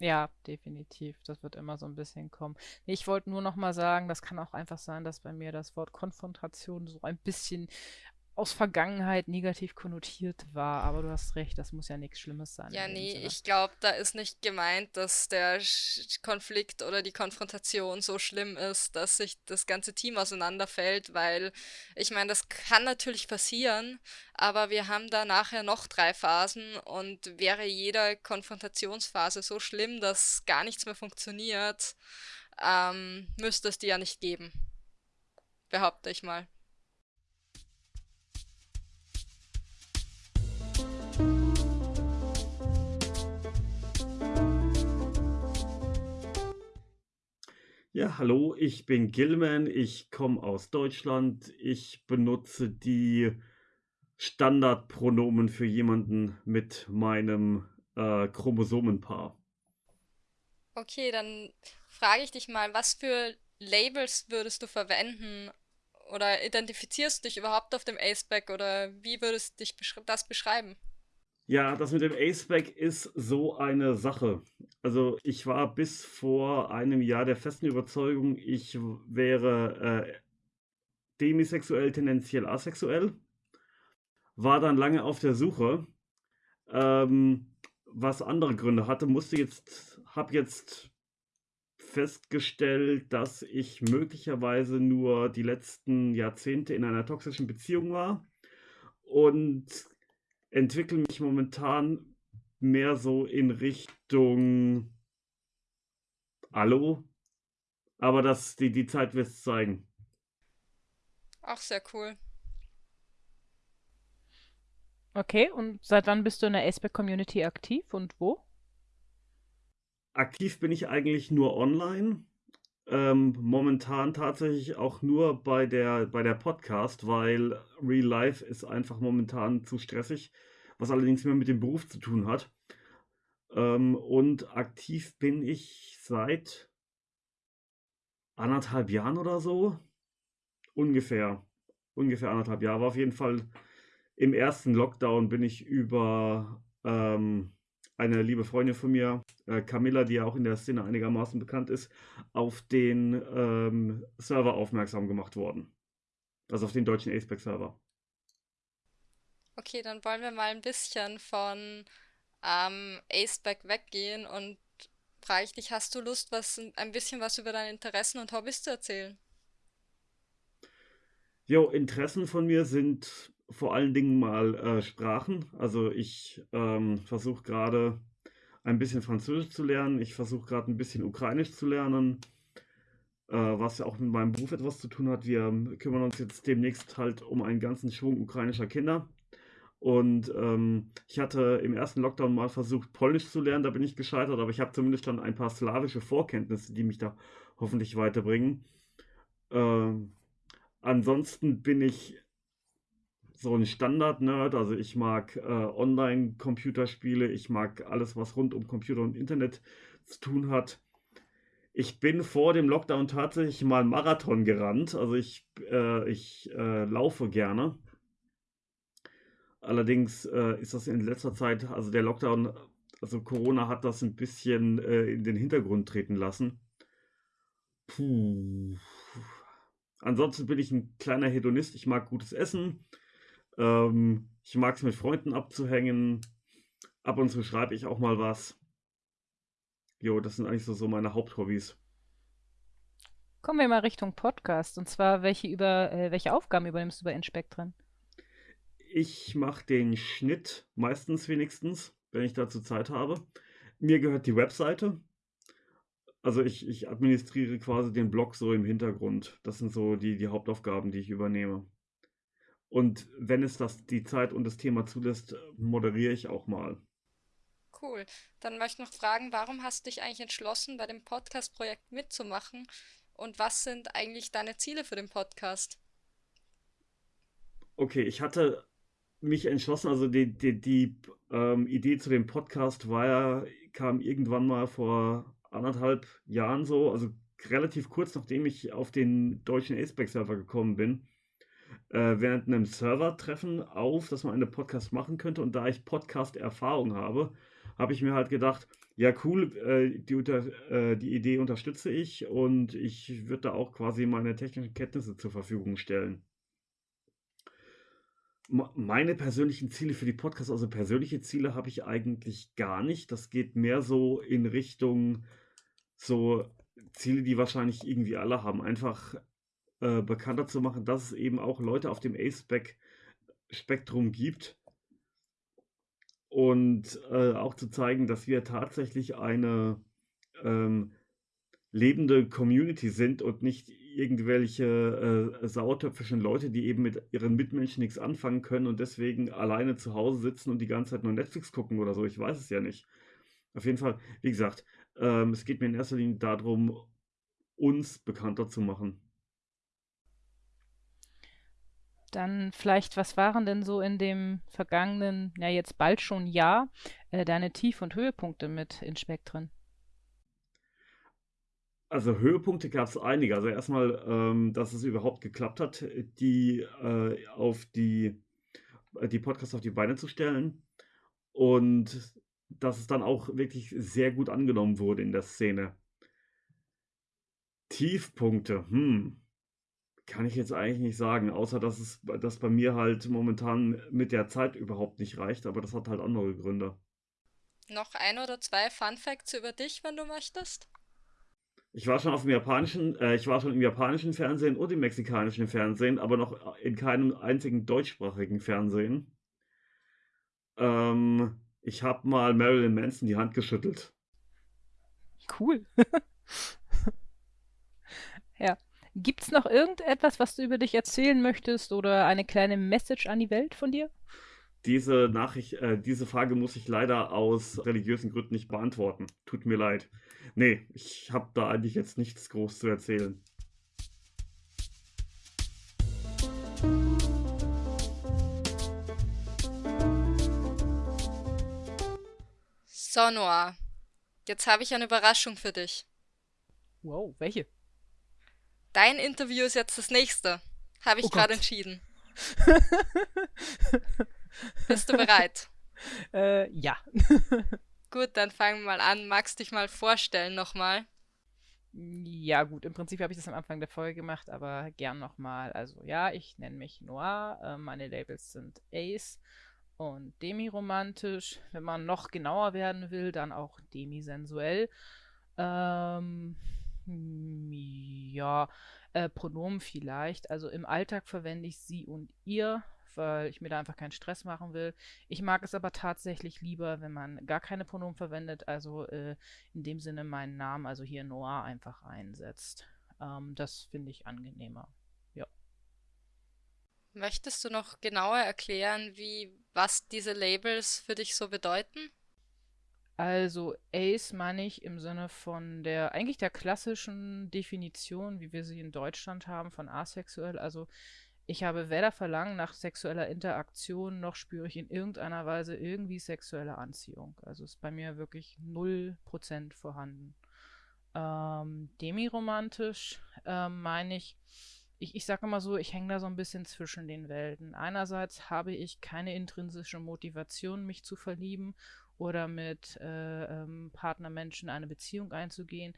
Ja, definitiv. Das wird immer so ein bisschen kommen. Ich wollte nur noch mal sagen, das kann auch einfach sein, dass bei mir das Wort Konfrontation so ein bisschen aus Vergangenheit negativ konnotiert war, aber du hast recht, das muss ja nichts Schlimmes sein. Ja, nee, Sinne. ich glaube, da ist nicht gemeint, dass der Konflikt oder die Konfrontation so schlimm ist, dass sich das ganze Team auseinanderfällt, weil ich meine, das kann natürlich passieren, aber wir haben da nachher noch drei Phasen und wäre jede Konfrontationsphase so schlimm, dass gar nichts mehr funktioniert, ähm, müsste es die ja nicht geben. Behaupte ich mal. Ja, hallo, ich bin Gilman, ich komme aus Deutschland. Ich benutze die Standardpronomen für jemanden mit meinem äh, Chromosomenpaar. Okay, dann frage ich dich mal, was für Labels würdest du verwenden oder identifizierst du dich überhaupt auf dem Aceback oder wie würdest du dich das beschreiben? Ja, das mit dem Aceback ist so eine Sache. Also ich war bis vor einem Jahr der festen Überzeugung, ich wäre äh, demisexuell, tendenziell asexuell. War dann lange auf der Suche, ähm, was andere Gründe hatte, musste jetzt, habe jetzt festgestellt, dass ich möglicherweise nur die letzten Jahrzehnte in einer toxischen Beziehung war und entwickle mich momentan mehr so in Richtung Hallo. Aber das, die, die Zeit wird es zeigen. Auch sehr cool. Okay, und seit wann bist du in der Aceback-Community aktiv und wo? Aktiv bin ich eigentlich nur online. Ähm, momentan tatsächlich auch nur bei der, bei der Podcast, weil Real Life ist einfach momentan zu stressig, was allerdings mehr mit dem Beruf zu tun hat. Ähm, und aktiv bin ich seit anderthalb Jahren oder so. Ungefähr. Ungefähr anderthalb Jahre. War auf jeden Fall im ersten Lockdown bin ich über ähm, eine liebe Freundin von mir, äh, Camilla, die ja auch in der Szene einigermaßen bekannt ist, auf den ähm, Server aufmerksam gemacht worden. Also auf den deutschen Aceback-Server. Okay, dann wollen wir mal ein bisschen von ähm, Aceback weggehen und frage ich dich, hast du Lust, was ein bisschen was über deine Interessen und Hobbys zu erzählen? Jo, Interessen von mir sind vor allen Dingen mal äh, Sprachen. Also ich ähm, versuche gerade ein bisschen Französisch zu lernen. Ich versuche gerade ein bisschen Ukrainisch zu lernen, äh, was ja auch mit meinem Beruf etwas zu tun hat. Wir kümmern uns jetzt demnächst halt um einen ganzen Schwung ukrainischer Kinder. Und ähm, ich hatte im ersten Lockdown mal versucht, Polnisch zu lernen, da bin ich gescheitert, aber ich habe zumindest dann ein paar slawische Vorkenntnisse, die mich da hoffentlich weiterbringen. Äh, ansonsten bin ich so ein Standard-Nerd. Also ich mag äh, Online-Computerspiele, ich mag alles, was rund um Computer und Internet zu tun hat. Ich bin vor dem Lockdown tatsächlich mal Marathon gerannt. Also ich, äh, ich äh, laufe gerne. Allerdings äh, ist das in letzter Zeit, also der Lockdown, also Corona hat das ein bisschen äh, in den Hintergrund treten lassen. Puh. Ansonsten bin ich ein kleiner Hedonist. Ich mag gutes Essen. Ähm, ich mag es mit Freunden abzuhängen. Ab und zu schreibe ich auch mal was. Jo, das sind eigentlich so, so meine Haupthobbys. Kommen wir mal Richtung Podcast. Und zwar, welche, über, äh, welche Aufgaben übernimmst du bei Inspektren? Ich mache den Schnitt meistens wenigstens, wenn ich dazu Zeit habe. Mir gehört die Webseite. Also ich, ich administriere quasi den Blog so im Hintergrund. Das sind so die, die Hauptaufgaben, die ich übernehme. Und wenn es das die Zeit und das Thema zulässt, moderiere ich auch mal. Cool. Dann möchte ich noch fragen, warum hast du dich eigentlich entschlossen, bei dem Podcast-Projekt mitzumachen? Und was sind eigentlich deine Ziele für den Podcast? Okay, ich hatte mich entschlossen, also die, die, die ähm, Idee zu dem Podcast war ja, kam irgendwann mal vor anderthalb Jahren so, also relativ kurz nachdem ich auf den deutschen Aceback-Server gekommen bin äh, während einem Server-Treffen auf, dass man einen Podcast machen könnte. Und da ich Podcast-Erfahrung habe, habe ich mir halt gedacht, ja cool, äh, die, äh, die Idee unterstütze ich und ich würde da auch quasi meine technischen Kenntnisse zur Verfügung stellen. Meine persönlichen Ziele für die Podcasts, also persönliche Ziele habe ich eigentlich gar nicht. Das geht mehr so in Richtung so Ziele, die wahrscheinlich irgendwie alle haben. Einfach äh, bekannter zu machen, dass es eben auch Leute auf dem A-Spec-Spektrum gibt. Und äh, auch zu zeigen, dass wir tatsächlich eine ähm, lebende Community sind und nicht irgendwelche äh, sauertöpfischen Leute, die eben mit ihren Mitmenschen nichts anfangen können und deswegen alleine zu Hause sitzen und die ganze Zeit nur Netflix gucken oder so. Ich weiß es ja nicht. Auf jeden Fall, wie gesagt, ähm, es geht mir in erster Linie darum, uns bekannter zu machen. Dann vielleicht, was waren denn so in dem vergangenen, ja jetzt bald schon Jahr, äh, deine Tief- und Höhepunkte mit in Spektren? Also Höhepunkte gab es einige. Also erstmal, ähm, dass es überhaupt geklappt hat, die äh, auf die, äh, die Podcasts auf die Beine zu stellen. Und dass es dann auch wirklich sehr gut angenommen wurde in der Szene. Tiefpunkte, hm, kann ich jetzt eigentlich nicht sagen, außer dass es dass bei mir halt momentan mit der Zeit überhaupt nicht reicht, aber das hat halt andere Gründe. Noch ein oder zwei Fun Facts über dich, wenn du möchtest? Ich war schon auf dem japanischen, äh, ich war schon im japanischen Fernsehen und im mexikanischen Fernsehen, aber noch in keinem einzigen deutschsprachigen Fernsehen. Ähm, ich habe mal Marilyn Manson die Hand geschüttelt. Cool. ja. Gibt es noch irgendetwas, was du über dich erzählen möchtest oder eine kleine Message an die Welt von dir? Diese Nachricht, äh, diese Frage muss ich leider aus religiösen Gründen nicht beantworten. Tut mir leid. Nee, ich habe da eigentlich jetzt nichts groß zu erzählen. So, Noah. Jetzt habe ich eine Überraschung für dich. Wow, welche? Dein Interview ist jetzt das nächste. Habe ich oh gerade entschieden. Bist du bereit? Äh, ja. Gut, dann fangen wir mal an. Magst dich mal vorstellen nochmal? Ja, gut, im Prinzip habe ich das am Anfang der Folge gemacht, aber gern nochmal. Also ja, ich nenne mich Noir. Äh, meine Labels sind Ace und Demi-romantisch. Wenn man noch genauer werden will, dann auch demisensuell. Ähm, ja, äh, Pronomen vielleicht. Also im Alltag verwende ich sie und ihr weil ich mir da einfach keinen Stress machen will. Ich mag es aber tatsächlich lieber, wenn man gar keine Pronomen verwendet, also äh, in dem Sinne meinen Namen, also hier Noah, einfach einsetzt. Ähm, das finde ich angenehmer. Ja. Möchtest du noch genauer erklären, wie was diese Labels für dich so bedeuten? Also Ace meine ich im Sinne von der eigentlich der klassischen Definition, wie wir sie in Deutschland haben, von asexuell. Also ich habe weder Verlangen nach sexueller Interaktion, noch spüre ich in irgendeiner Weise irgendwie sexuelle Anziehung. Also ist bei mir wirklich 0% vorhanden. Ähm, demiromantisch ähm, meine ich, ich, ich sage immer so, ich hänge da so ein bisschen zwischen den Welten. Einerseits habe ich keine intrinsische Motivation, mich zu verlieben oder mit äh, ähm, Partnermenschen eine Beziehung einzugehen.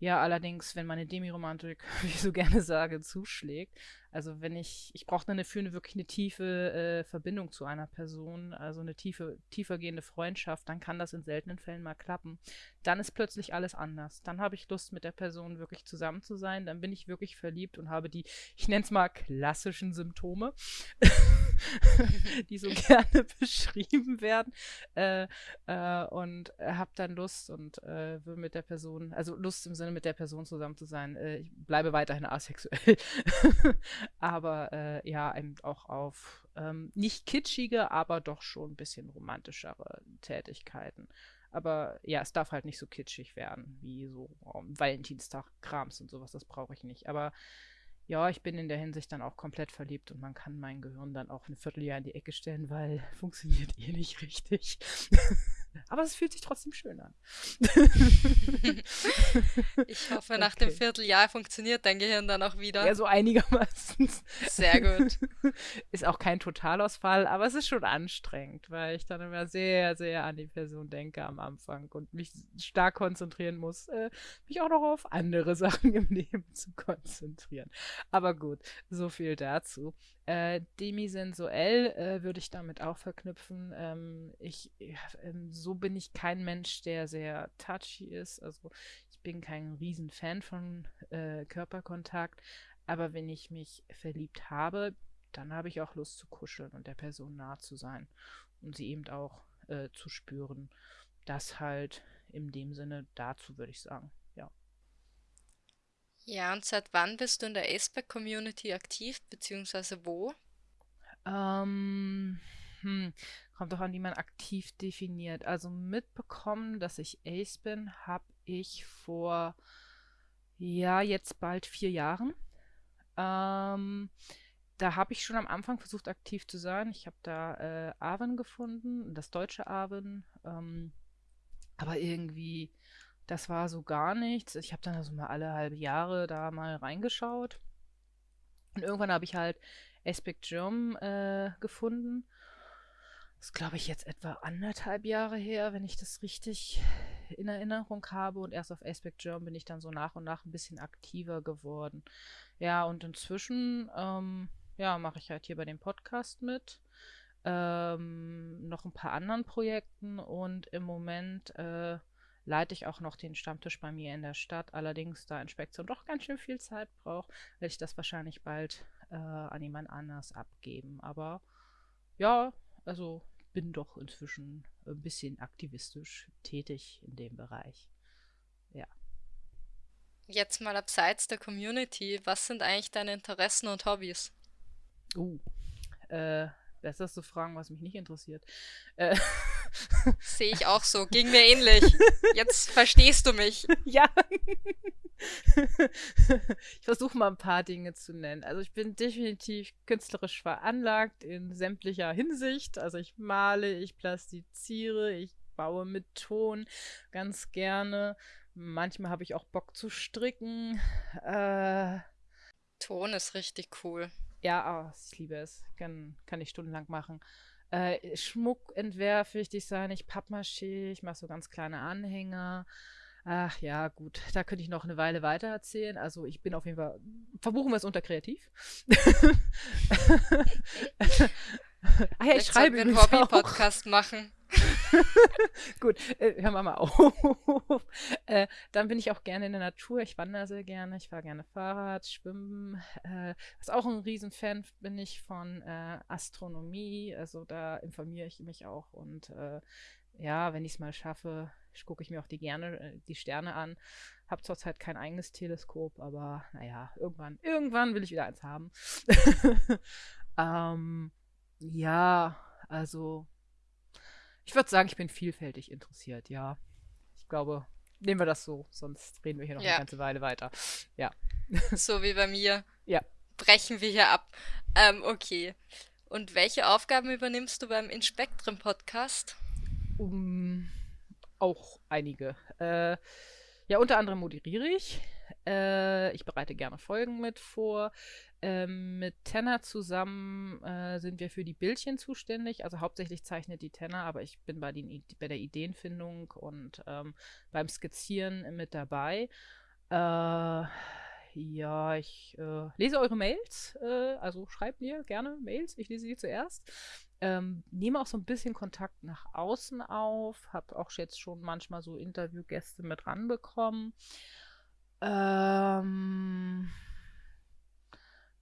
Ja, allerdings, wenn meine Demiromantik, wie ich so gerne sage, zuschlägt, also wenn ich, ich brauche dann dafür eine, wirklich eine tiefe äh, Verbindung zu einer Person, also eine tiefe, tiefergehende Freundschaft, dann kann das in seltenen Fällen mal klappen. Dann ist plötzlich alles anders. Dann habe ich Lust, mit der Person wirklich zusammen zu sein. Dann bin ich wirklich verliebt und habe die, ich nenne es mal klassischen Symptome, die so gerne beschrieben werden. Äh, äh, und habe dann Lust und äh, will mit der Person, also Lust im Sinne mit der Person zusammen zu sein. Äh, ich bleibe weiterhin asexuell aber äh, ja, auch auf ähm, nicht kitschige, aber doch schon ein bisschen romantischere Tätigkeiten. Aber ja, es darf halt nicht so kitschig werden wie so um, Valentinstag-Krams und sowas, das brauche ich nicht. Aber ja, ich bin in der Hinsicht dann auch komplett verliebt und man kann mein Gehirn dann auch ein Vierteljahr in die Ecke stellen, weil funktioniert eh nicht richtig. Aber es fühlt sich trotzdem schön an. ich hoffe, nach okay. dem Vierteljahr funktioniert dein Gehirn dann auch wieder. Ja, so einigermaßen. Sehr gut. Ist auch kein Totalausfall, aber es ist schon anstrengend, weil ich dann immer sehr, sehr an die Person denke am Anfang und mich stark konzentrieren muss, äh, mich auch noch auf andere Sachen im Leben zu konzentrieren. Aber gut, so viel dazu. Äh, demisensuell äh, würde ich damit auch verknüpfen. Ähm, ich, äh, so bin ich kein Mensch, der sehr touchy ist. Also ich bin kein Riesenfan von äh, Körperkontakt. Aber wenn ich mich verliebt habe, dann habe ich auch Lust zu kuscheln und der Person nah zu sein und sie eben auch äh, zu spüren. Das halt in dem Sinne dazu, würde ich sagen. Ja. Ja, und seit wann bist du in der Aceback-Community aktiv, beziehungsweise wo? Ähm, hm, kommt doch an, wie man aktiv definiert. Also mitbekommen, dass ich Ace bin, habe ich vor, ja, jetzt bald vier Jahren. Ähm, da habe ich schon am Anfang versucht, aktiv zu sein. Ich habe da äh, Arwen gefunden, das deutsche Arwen. Ähm, aber irgendwie das war so gar nichts. Ich habe dann also mal alle halbe Jahre da mal reingeschaut. Und irgendwann habe ich halt Aspect Germ äh, gefunden. Das glaube ich jetzt etwa anderthalb Jahre her, wenn ich das richtig in Erinnerung habe. Und erst auf Aspect Germ bin ich dann so nach und nach ein bisschen aktiver geworden. Ja, und inzwischen, ähm, ja, mache ich halt hier bei dem Podcast mit. Ähm, noch ein paar anderen Projekten und im Moment äh, leite ich auch noch den Stammtisch bei mir in der Stadt. Allerdings, da Inspektion doch ganz schön viel Zeit braucht, werde ich das wahrscheinlich bald äh, an jemand anders abgeben. Aber ja, also bin doch inzwischen ein bisschen aktivistisch tätig in dem Bereich. Ja. Jetzt mal abseits der Community, was sind eigentlich deine Interessen und Hobbys? Uh, äh, besser zu fragen, was mich nicht interessiert. Äh, Sehe ich auch so. Ging mir ähnlich. Jetzt verstehst du mich. Ja. Ich versuche mal ein paar Dinge zu nennen. Also ich bin definitiv künstlerisch veranlagt in sämtlicher Hinsicht. Also ich male, ich plastiziere, ich baue mit Ton ganz gerne. Manchmal habe ich auch Bock zu stricken. Äh, Ton ist richtig cool. Ja, oh, ich liebe es. Kann, kann ich stundenlang machen. Äh, Schmuck entwerfe ich, Design ich Pappmaché, ich mache so ganz kleine Anhänger. Ach ja, gut, da könnte ich noch eine Weile weiter erzählen. Also ich bin auf jeden Fall, verbuchen wir es unter kreativ. ah ja, ich schreibe einen Hobby-Podcast machen. Gut, äh, hören wir mal auf. äh, dann bin ich auch gerne in der Natur. Ich wandere sehr gerne. Ich fahre gerne Fahrrad, Schwimmen. Äh, was auch ein Riesenfan bin ich von äh, Astronomie. Also da informiere ich mich auch. Und äh, ja, wenn ich es mal schaffe, gucke ich mir auch die gerne äh, die Sterne an. Habe zurzeit kein eigenes Teleskop, aber naja, irgendwann, irgendwann will ich wieder eins haben. ähm, ja, also ich würde sagen, ich bin vielfältig interessiert, ja. Ich glaube, nehmen wir das so, sonst reden wir hier noch ja. eine ganze Weile weiter. Ja. So wie bei mir. Ja. Brechen wir hier ab. Ähm, okay. Und welche Aufgaben übernimmst du beim Inspektrum Podcast? Um, auch einige. Äh, ja, unter anderem moderiere ich. Äh, ich bereite gerne Folgen mit vor. Ähm, mit Tenner zusammen äh, sind wir für die Bildchen zuständig. Also hauptsächlich zeichnet die Tenner, aber ich bin bei, den, bei der Ideenfindung und ähm, beim Skizzieren mit dabei. Äh, ja, ich äh, lese eure Mails. Äh, also schreibt mir gerne Mails. Ich lese die zuerst. Ähm, nehme auch so ein bisschen Kontakt nach außen auf. Habe auch jetzt schon manchmal so Interviewgäste mit ranbekommen. Ähm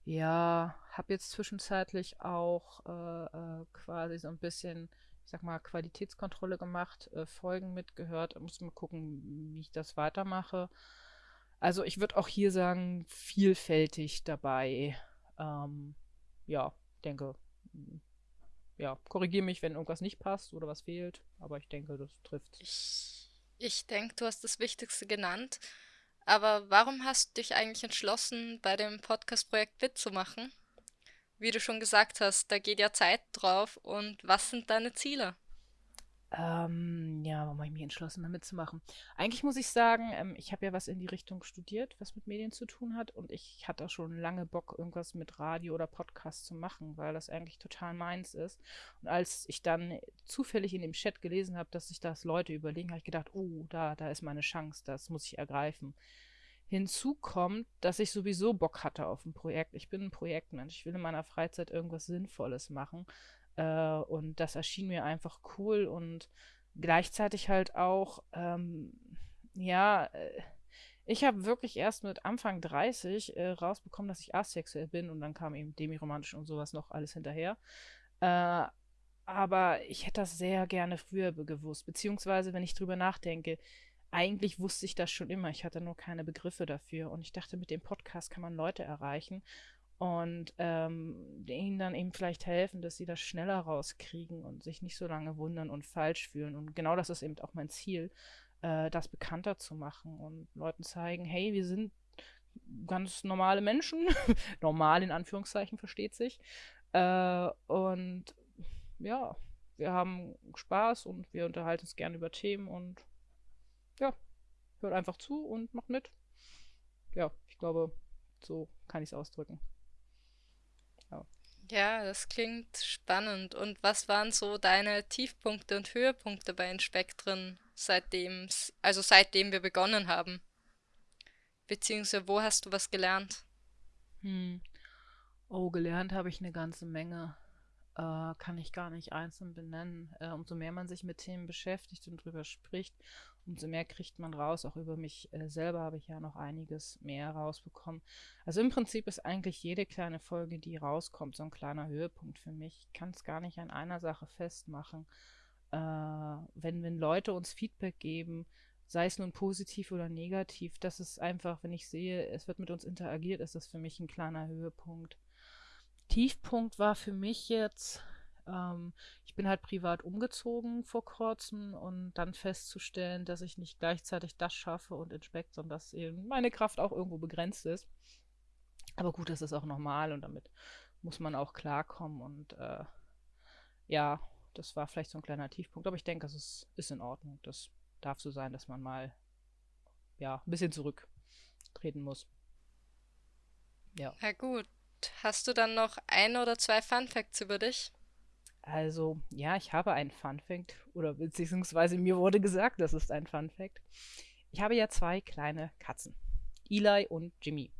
ja, habe jetzt zwischenzeitlich auch äh, äh, quasi so ein bisschen, ich sag mal, Qualitätskontrolle gemacht, äh, Folgen mitgehört. Muss mal gucken, wie ich das weitermache. Also ich würde auch hier sagen, vielfältig dabei. Ähm, ja, denke, ja, korrigiere mich, wenn irgendwas nicht passt oder was fehlt, aber ich denke, das trifft. Ich, ich denke, du hast das Wichtigste genannt. Aber warum hast du dich eigentlich entschlossen, bei dem Podcast-Projekt mitzumachen? Wie du schon gesagt hast, da geht ja Zeit drauf. Und was sind deine Ziele? Ähm, ja, warum habe ich mich entschlossen, da mitzumachen? Eigentlich muss ich sagen, ähm, ich habe ja was in die Richtung studiert, was mit Medien zu tun hat. Und ich hatte auch schon lange Bock, irgendwas mit Radio oder Podcast zu machen, weil das eigentlich total meins ist. Und als ich dann zufällig in dem Chat gelesen habe, dass sich das Leute überlegen, habe ich gedacht, oh, da, da ist meine Chance, das muss ich ergreifen. Hinzu kommt, dass ich sowieso Bock hatte auf ein Projekt. Ich bin ein Projektmensch. Ich will in meiner Freizeit irgendwas Sinnvolles machen. Äh, und das erschien mir einfach cool und gleichzeitig halt auch, ähm, ja, äh, ich habe wirklich erst mit Anfang 30 äh, rausbekommen, dass ich asexuell bin und dann kam eben demiromantisch und sowas noch alles hinterher. Äh, aber ich hätte das sehr gerne früher gewusst, beziehungsweise wenn ich drüber nachdenke, eigentlich wusste ich das schon immer, ich hatte nur keine Begriffe dafür und ich dachte, mit dem Podcast kann man Leute erreichen und ähm, ihnen dann eben vielleicht helfen, dass sie das schneller rauskriegen und sich nicht so lange wundern und falsch fühlen. Und genau das ist eben auch mein Ziel, äh, das bekannter zu machen und Leuten zeigen, hey, wir sind ganz normale Menschen, normal in Anführungszeichen versteht sich. Äh, und ja, wir haben Spaß und wir unterhalten uns gerne über Themen und ja, hört einfach zu und macht mit. Ja, ich glaube, so kann ich es ausdrücken. Ja, das klingt spannend. Und was waren so deine Tiefpunkte und Höhepunkte bei den Spektren, seitdem, also seitdem wir begonnen haben? Beziehungsweise wo hast du was gelernt? Hm. Oh, gelernt habe ich eine ganze Menge. Äh, kann ich gar nicht einzeln benennen. Äh, umso mehr man sich mit Themen beschäftigt und drüber spricht, umso mehr kriegt man raus. Auch über mich äh, selber habe ich ja noch einiges mehr rausbekommen. Also im Prinzip ist eigentlich jede kleine Folge, die rauskommt, so ein kleiner Höhepunkt für mich. Ich kann es gar nicht an einer Sache festmachen. Äh, wenn, wenn Leute uns Feedback geben, sei es nun positiv oder negativ, das ist einfach, wenn ich sehe, es wird mit uns interagiert, ist das für mich ein kleiner Höhepunkt. Tiefpunkt war für mich jetzt, ähm, ich bin halt privat umgezogen vor kurzem und dann festzustellen, dass ich nicht gleichzeitig das schaffe und inspekt, sondern dass eben meine Kraft auch irgendwo begrenzt ist. Aber gut, das ist auch normal und damit muss man auch klarkommen und äh, ja, das war vielleicht so ein kleiner Tiefpunkt, aber ich denke, es ist, ist in Ordnung. Das darf so sein, dass man mal ja, ein bisschen zurücktreten muss. Ja. Ja gut. Hast du dann noch ein oder zwei Fun Facts über dich? Also, ja, ich habe einen Fun Fact, oder beziehungsweise mir wurde gesagt, das ist ein Fun Fact. Ich habe ja zwei kleine Katzen, Eli und Jimmy.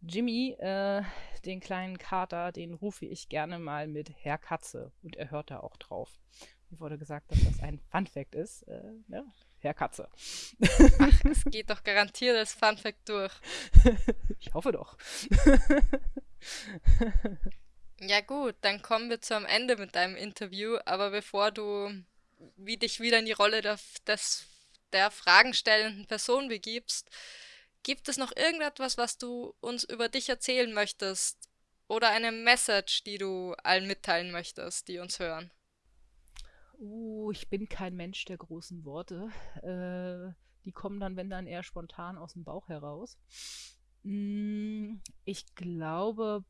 Jimmy, äh, den kleinen Kater, den rufe ich gerne mal mit Herr Katze und er hört da auch drauf. Mir wurde gesagt, dass das ein Fun Fact ist. Äh, ja, ne? Herr Katze. Ach, es geht doch garantiert als Fun Fact durch. ich hoffe doch. Ja gut, dann kommen wir zum Ende mit deinem Interview, aber bevor du wie dich wieder in die Rolle der, des, der fragenstellenden Person begibst, gibt es noch irgendetwas, was du uns über dich erzählen möchtest? Oder eine Message, die du allen mitteilen möchtest, die uns hören? Uh, ich bin kein Mensch der großen Worte. Äh, die kommen dann, wenn dann eher spontan aus dem Bauch heraus. Mm, ich glaube,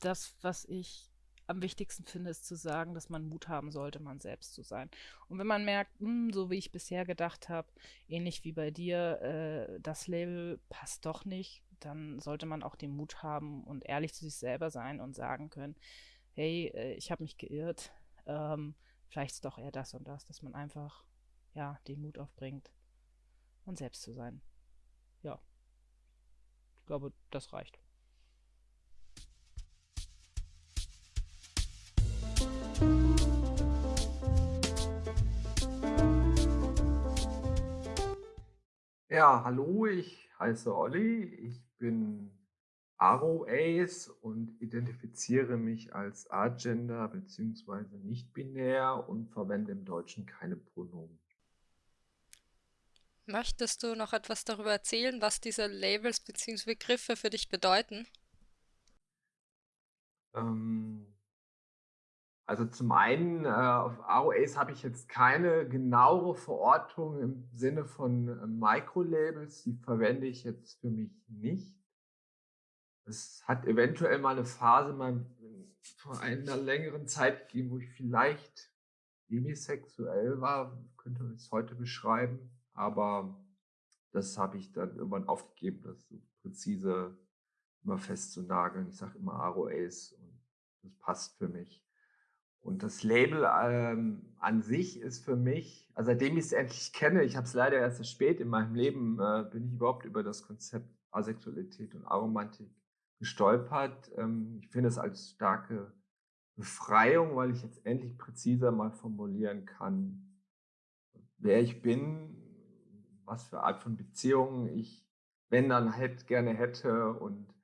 das, was ich am wichtigsten finde, ist zu sagen, dass man Mut haben sollte, man selbst zu sein. Und wenn man merkt, mh, hm, so wie ich bisher gedacht habe, ähnlich wie bei dir, äh, das Label passt doch nicht, dann sollte man auch den Mut haben und ehrlich zu sich selber sein und sagen können, hey, äh, ich habe mich geirrt, ähm, vielleicht ist doch eher das und das, dass man einfach, ja, den Mut aufbringt, man selbst zu sein. Ja. Ich glaube, das reicht. Ja, hallo, ich heiße Olli, ich bin Aro-Ace und identifiziere mich als Agender bzw. nicht-binär und verwende im Deutschen keine Pronomen. Möchtest du noch etwas darüber erzählen, was diese Labels bzw. Begriffe für dich bedeuten? Ähm, also zum einen, äh, auf AOAs habe ich jetzt keine genauere Verortung im Sinne von äh, Microlabels, die verwende ich jetzt für mich nicht. Es hat eventuell mal eine Phase vor einer längeren Zeit gegeben, wo ich vielleicht demisexuell war, könnte man es heute beschreiben. Aber das habe ich dann irgendwann aufgegeben, das so präzise immer festzunageln. Ich sage immer ROAs und das passt für mich. Und das Label ähm, an sich ist für mich, also seitdem ich es endlich kenne, ich habe es leider erst spät in meinem Leben, äh, bin ich überhaupt über das Konzept Asexualität und Aromantik gestolpert. Ähm, ich finde es als starke Befreiung, weil ich jetzt endlich präziser mal formulieren kann, wer ich bin, was für Art von Beziehungen ich, wenn dann halt gerne hätte und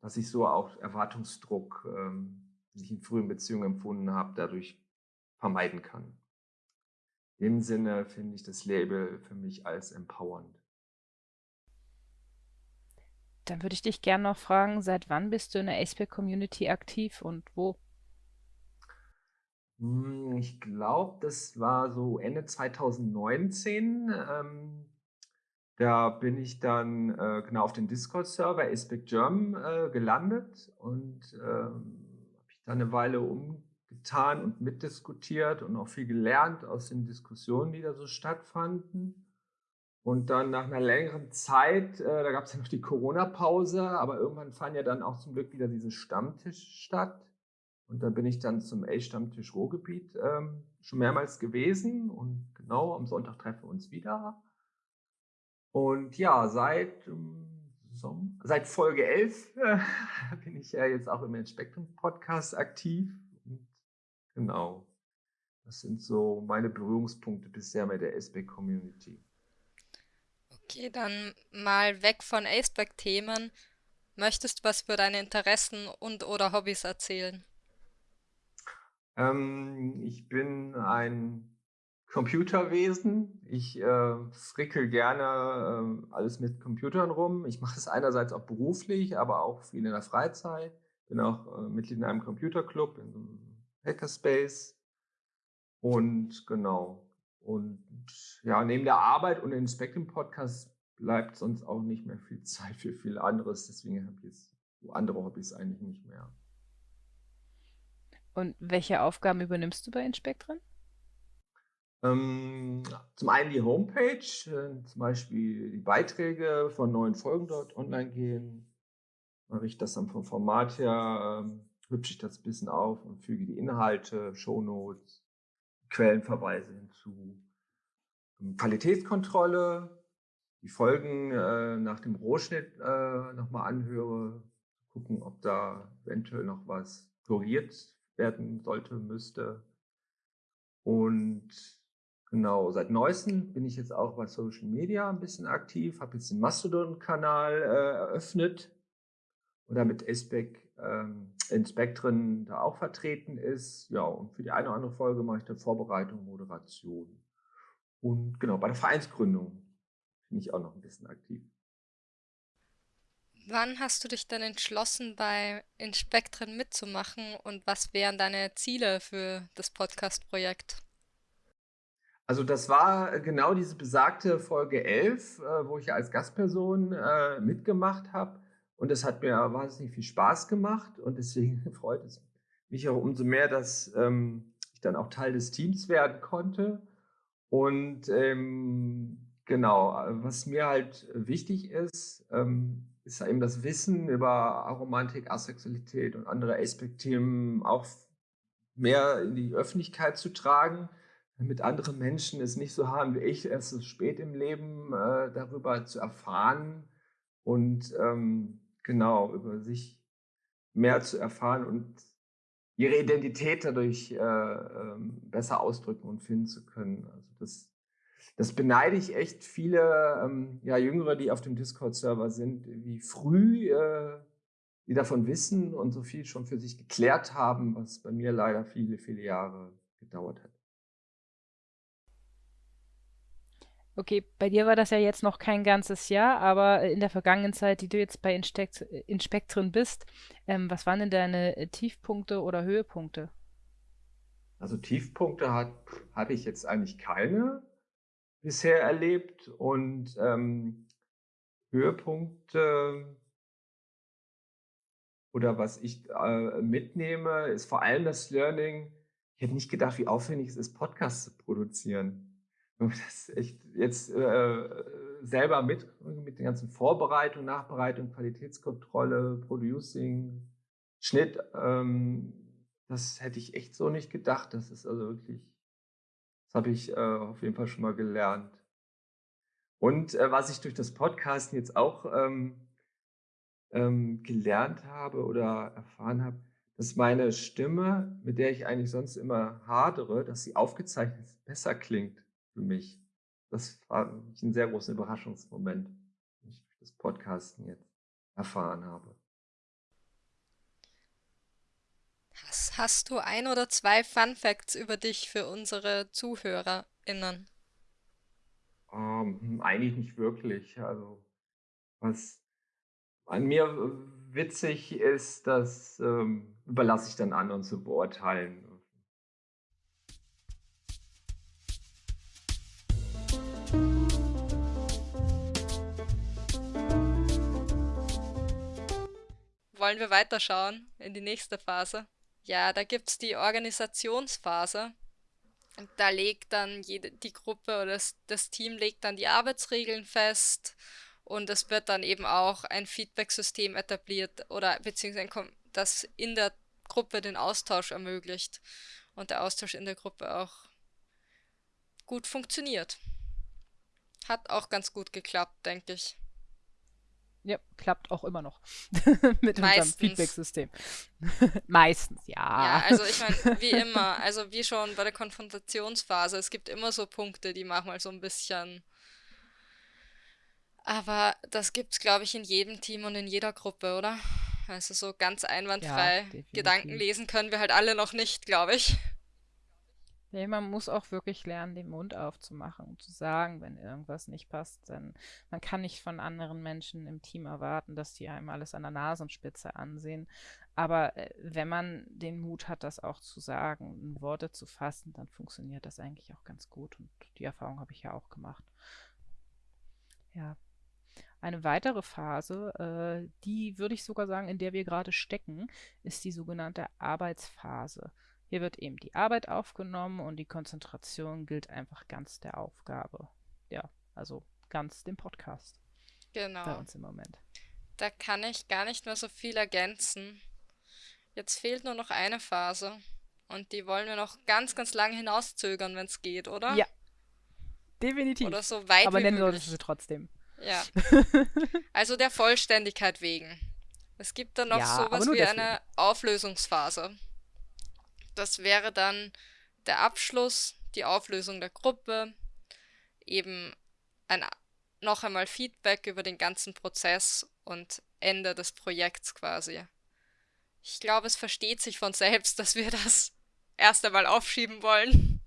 dass ich so auch Erwartungsdruck ähm, die ich in frühen Beziehungen empfunden habe, dadurch vermeiden kann. In dem Sinne finde ich das Label für mich als empowernd. Dann würde ich dich gerne noch fragen, seit wann bist du in der Aceback-Community aktiv und wo? Hm, ich glaube, das war so Ende 2019. Ähm, da bin ich dann äh, genau auf den Discord-Server Aceback German äh, gelandet und ähm, da eine Weile umgetan und mitdiskutiert und auch viel gelernt aus den Diskussionen, die da so stattfanden. Und dann nach einer längeren Zeit, äh, da gab es ja noch die Corona-Pause, aber irgendwann fand ja dann auch zum Glück wieder diese Stammtisch statt. Und da bin ich dann zum A-Stammtisch Ruhrgebiet ähm, schon mehrmals gewesen. Und genau am Sonntag treffen wir uns wieder. Und ja, seit ähm. Seit Folge 11 äh, bin ich ja jetzt auch im Spektrum Podcast aktiv. Und genau. Das sind so meine Berührungspunkte bisher mit der SBAC Community. Okay, dann mal weg von Aceback-Themen. Möchtest du was für deine Interessen und oder Hobbys erzählen? Ähm, ich bin ein Computerwesen. Ich äh, frickel gerne äh, alles mit Computern rum. Ich mache es einerseits auch beruflich, aber auch viel in der Freizeit. Bin auch äh, Mitglied in einem Computerclub, in einem Hackerspace. Und genau. Und ja, neben der Arbeit und dem Spectrum Podcast bleibt sonst auch nicht mehr viel Zeit für viel anderes. Deswegen habe ich jetzt andere Hobbys eigentlich nicht mehr. Und welche Aufgaben übernimmst du bei Inspektren? Ähm, zum einen die Homepage, äh, zum Beispiel die Beiträge von neuen Folgen dort online gehen. Mache ich das dann vom Format her, ähm, hübsche ich das ein bisschen auf und füge die Inhalte, Shownotes, Quellenverweise hinzu. Ähm, Qualitätskontrolle, die Folgen äh, nach dem Rohschnitt äh, nochmal anhöre, gucken, ob da eventuell noch was korrigiert werden sollte, müsste. Und Genau, seit neuestem bin ich jetzt auch bei Social Media ein bisschen aktiv, habe jetzt den Mastodon-Kanal äh, eröffnet und damit Aspec ähm, in Spektren da auch vertreten ist. Ja, und für die eine oder andere Folge mache ich dann Vorbereitung, Moderation. Und genau, bei der Vereinsgründung bin ich auch noch ein bisschen aktiv. Wann hast du dich dann entschlossen, bei Inspektren mitzumachen und was wären deine Ziele für das Podcast-Projekt? Also das war genau diese besagte Folge 11, äh, wo ich als Gastperson äh, mitgemacht habe. Und es hat mir wahnsinnig viel Spaß gemacht. Und deswegen freut es mich auch umso mehr, dass ähm, ich dann auch Teil des Teams werden konnte. Und ähm, genau, was mir halt wichtig ist, ähm, ist eben das Wissen über Aromantik, Asexualität und andere Aspekt-Themen auch mehr in die Öffentlichkeit zu tragen mit anderen Menschen es nicht so haben wie ich, erst so spät im Leben äh, darüber zu erfahren und ähm, genau über sich mehr zu erfahren und ihre Identität dadurch äh, äh, besser ausdrücken und finden zu können. Also das, das beneide ich echt viele ähm, ja, Jüngere, die auf dem Discord-Server sind, wie früh äh, die davon wissen und so viel schon für sich geklärt haben, was bei mir leider viele, viele Jahre gedauert hat. Okay, bei dir war das ja jetzt noch kein ganzes Jahr, aber in der vergangenen Zeit, die du jetzt bei Inspekt Inspektren bist, ähm, was waren denn deine äh, Tiefpunkte oder Höhepunkte? Also Tiefpunkte habe ich jetzt eigentlich keine bisher erlebt und ähm, Höhepunkte oder was ich äh, mitnehme, ist vor allem das Learning, ich hätte nicht gedacht, wie aufwendig es ist, Podcasts zu produzieren. Das echt jetzt äh, selber mit, mit der ganzen Vorbereitung, Nachbereitung, Qualitätskontrolle, Producing, Schnitt, ähm, das hätte ich echt so nicht gedacht. Das ist also wirklich, das habe ich äh, auf jeden Fall schon mal gelernt. Und äh, was ich durch das Podcasten jetzt auch ähm, ähm, gelernt habe oder erfahren habe, dass meine Stimme, mit der ich eigentlich sonst immer hadere, dass sie aufgezeichnet besser klingt für mich. Das war ein sehr großer Überraschungsmoment, den ich durch das Podcasten jetzt erfahren habe. Hast, hast du ein oder zwei Fun Facts über dich für unsere ZuhörerInnen? Ähm, eigentlich nicht wirklich. Also, was an mir witzig ist, das ähm, überlasse ich dann anderen zu beurteilen. Wollen wir weiterschauen in die nächste Phase? Ja, da gibt es die Organisationsphase. Da legt dann jede, die Gruppe oder das, das Team legt dann die Arbeitsregeln fest und es wird dann eben auch ein Feedback-System etabliert oder beziehungsweise das in der Gruppe den Austausch ermöglicht und der Austausch in der Gruppe auch gut funktioniert. Hat auch ganz gut geklappt, denke ich. Ja, klappt auch immer noch mit unserem Feedback-System. Meistens, ja. Ja, also ich meine, wie immer, also wie schon bei der Konfrontationsphase, es gibt immer so Punkte, die manchmal so ein bisschen. Aber das gibt es, glaube ich, in jedem Team und in jeder Gruppe, oder? Also so ganz einwandfrei ja, Gedanken lesen können wir halt alle noch nicht, glaube ich. Nee, man muss auch wirklich lernen, den Mund aufzumachen und zu sagen, wenn irgendwas nicht passt. Denn man kann nicht von anderen Menschen im Team erwarten, dass die einem alles an der Nasenspitze ansehen. Aber äh, wenn man den Mut hat, das auch zu sagen, in Worte zu fassen, dann funktioniert das eigentlich auch ganz gut. Und die Erfahrung habe ich ja auch gemacht. Ja. Eine weitere Phase, äh, die würde ich sogar sagen, in der wir gerade stecken, ist die sogenannte Arbeitsphase. Hier wird eben die Arbeit aufgenommen und die Konzentration gilt einfach ganz der Aufgabe. Ja, also ganz dem Podcast. Genau. Bei uns im Moment. Da kann ich gar nicht mehr so viel ergänzen. Jetzt fehlt nur noch eine Phase. Und die wollen wir noch ganz, ganz lange hinauszögern, wenn es geht, oder? Ja. Definitiv. Oder so weit Aber wie nennen möglich. sie trotzdem. Ja. also der Vollständigkeit wegen. Es gibt dann noch Ja, sowas wie eine Auflösungsphase. Das wäre dann der Abschluss, die Auflösung der Gruppe, eben ein, noch einmal Feedback über den ganzen Prozess und Ende des Projekts quasi. Ich glaube, es versteht sich von selbst, dass wir das erst einmal aufschieben wollen.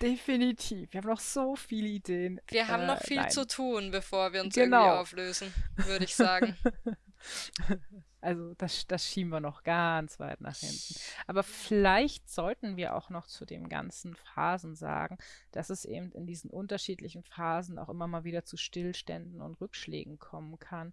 Definitiv. Wir haben noch so viele Ideen. Wir haben Äh, noch viel nein. zu tun, bevor wir uns Genau. irgendwie auflösen, würde ich sagen. Also das, das schieben wir noch ganz weit nach hinten. Aber vielleicht sollten wir auch noch zu den ganzen Phasen sagen, dass es eben in diesen unterschiedlichen Phasen auch immer mal wieder zu Stillständen und Rückschlägen kommen kann.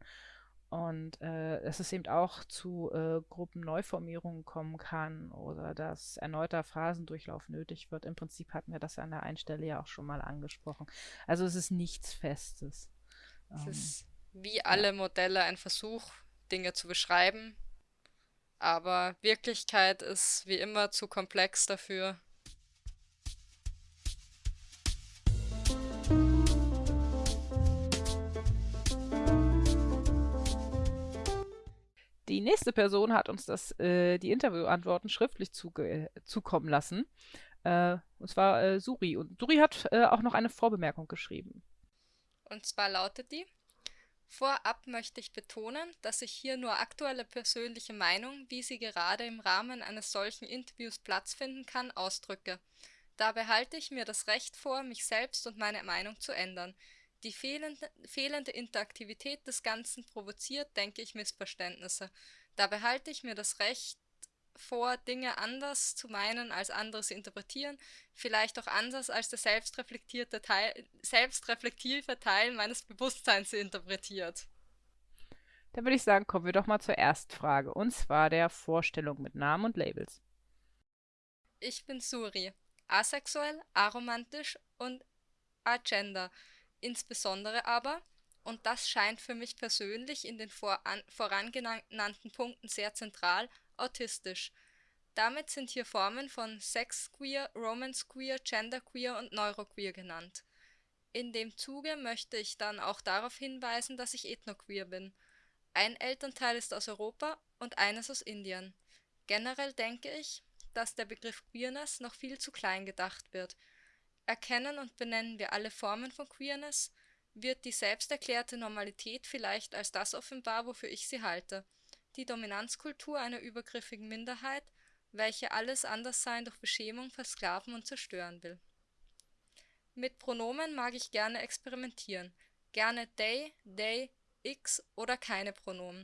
Und äh, dass es eben auch zu äh, Gruppenneuformierungen kommen kann oder dass erneuter Phasendurchlauf nötig wird. Im Prinzip hatten wir das ja an der einen Stelle ja auch schon mal angesprochen. Also es ist nichts Festes. Es Ähm, ist wie alle Modelle ein Versuch, Dinge zu beschreiben. Aber Wirklichkeit ist wie immer zu komplex dafür. Die nächste Person hat uns das, äh, die Interviewantworten schriftlich zuge zukommen lassen. Äh, und zwar äh, Suri. Und Suri hat äh, auch noch eine Vorbemerkung geschrieben. Und zwar lautet die: Vorab möchte ich betonen, dass ich hier nur aktuelle persönliche Meinung, wie sie gerade im Rahmen eines solchen Interviews Platz finden kann, ausdrücke. Dabei halte ich mir das Recht vor, mich selbst und meine Meinung zu ändern. Die fehlende, fehlende Interaktivität des Ganzen provoziert, denke ich, Missverständnisse. Dabei halte ich mir das Recht vor, Dinge anders zu meinen, als andere sie interpretieren, vielleicht auch anders als der selbstreflektierte Teil, selbstreflektive Teil meines Bewusstseins interpretiert. Dann würde ich sagen, kommen wir doch mal zur Erstfrage. Und zwar der Vorstellung mit Namen und Labels. Ich bin Suri, asexuell, aromantisch und agender. Insbesondere aber, und das scheint für mich persönlich in den voran, vorangenannten Punkten sehr zentral, autistisch. Damit sind hier Formen von Sexqueer, Romancequeer, Genderqueer und Neuroqueer genannt. In dem Zuge möchte ich dann auch darauf hinweisen, dass ich ethnoqueer bin. Ein Elternteil ist aus Europa und eines aus Indien. Generell denke ich, dass der Begriff Queerness noch viel zu klein gedacht wird. Erkennen und benennen wir alle Formen von Queerness, wird die selbsterklärte Normalität vielleicht als das offenbar, wofür ich sie halte, die Dominanzkultur einer übergriffigen Minderheit, welche alles Anderssein durch Beschämung versklaven und zerstören will. Mit Pronomen mag ich gerne experimentieren, gerne they, they, x oder keine Pronomen.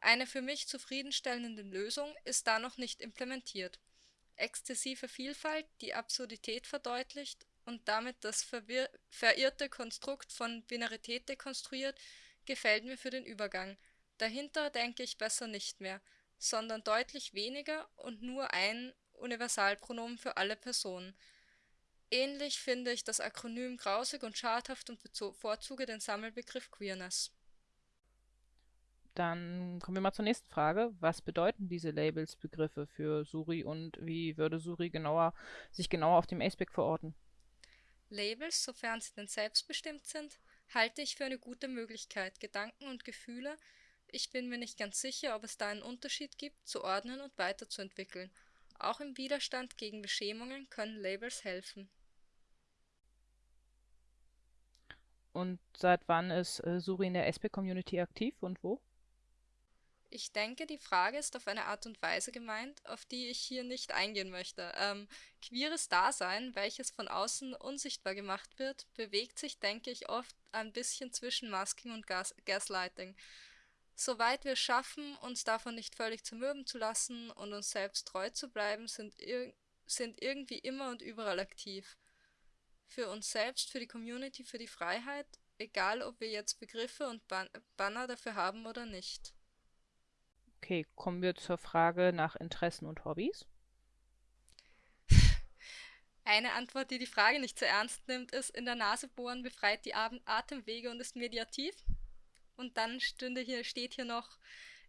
Eine für mich zufriedenstellende Lösung ist da noch nicht implementiert exzessive Vielfalt die Absurdität verdeutlicht und damit das verirrte Konstrukt von Binarität dekonstruiert, gefällt mir für den Übergang. Dahinter denke ich besser nicht mehr, sondern deutlich weniger und nur ein Universalpronomen für alle Personen. Ähnlich finde ich das Akronym grausig und schadhaft und bevorzuge den Sammelbegriff Queerness. Dann kommen wir mal zur nächsten Frage. Was bedeuten diese Labels, Begriffe für Suri und wie würde Suri genauer, sich genauer auf dem Aceback verorten? Labels, sofern sie denn selbstbestimmt sind, halte ich für eine gute Möglichkeit, Gedanken und Gefühle, ich bin mir nicht ganz sicher, ob es da einen Unterschied gibt, zu ordnen und weiterzuentwickeln. Auch im Widerstand gegen Beschämungen können Labels helfen. Und seit wann ist äh, Suri in der Aceback-Community aktiv und wo? Ich denke, die Frage ist auf eine Art und Weise gemeint, auf die ich hier nicht eingehen möchte. Ähm, queeres Dasein, welches von außen unsichtbar gemacht wird, bewegt sich, denke ich, oft ein bisschen zwischen Masking und Gas Gaslighting. Soweit wir schaffen, uns davon nicht völlig zermürben zu lassen und uns selbst treu zu bleiben, sind, ir sind irgendwie immer und überall aktiv. Für uns selbst, für die Community, für die Freiheit, egal ob wir jetzt Begriffe und Ban Banner dafür haben oder nicht. Okay, kommen wir zur Frage nach Interessen und Hobbys. Eine Antwort, die die Frage nicht zu ernst nimmt, ist, in der Nase bohren befreit die Atemwege und ist mediativ. Und dann stünde hier, steht hier noch,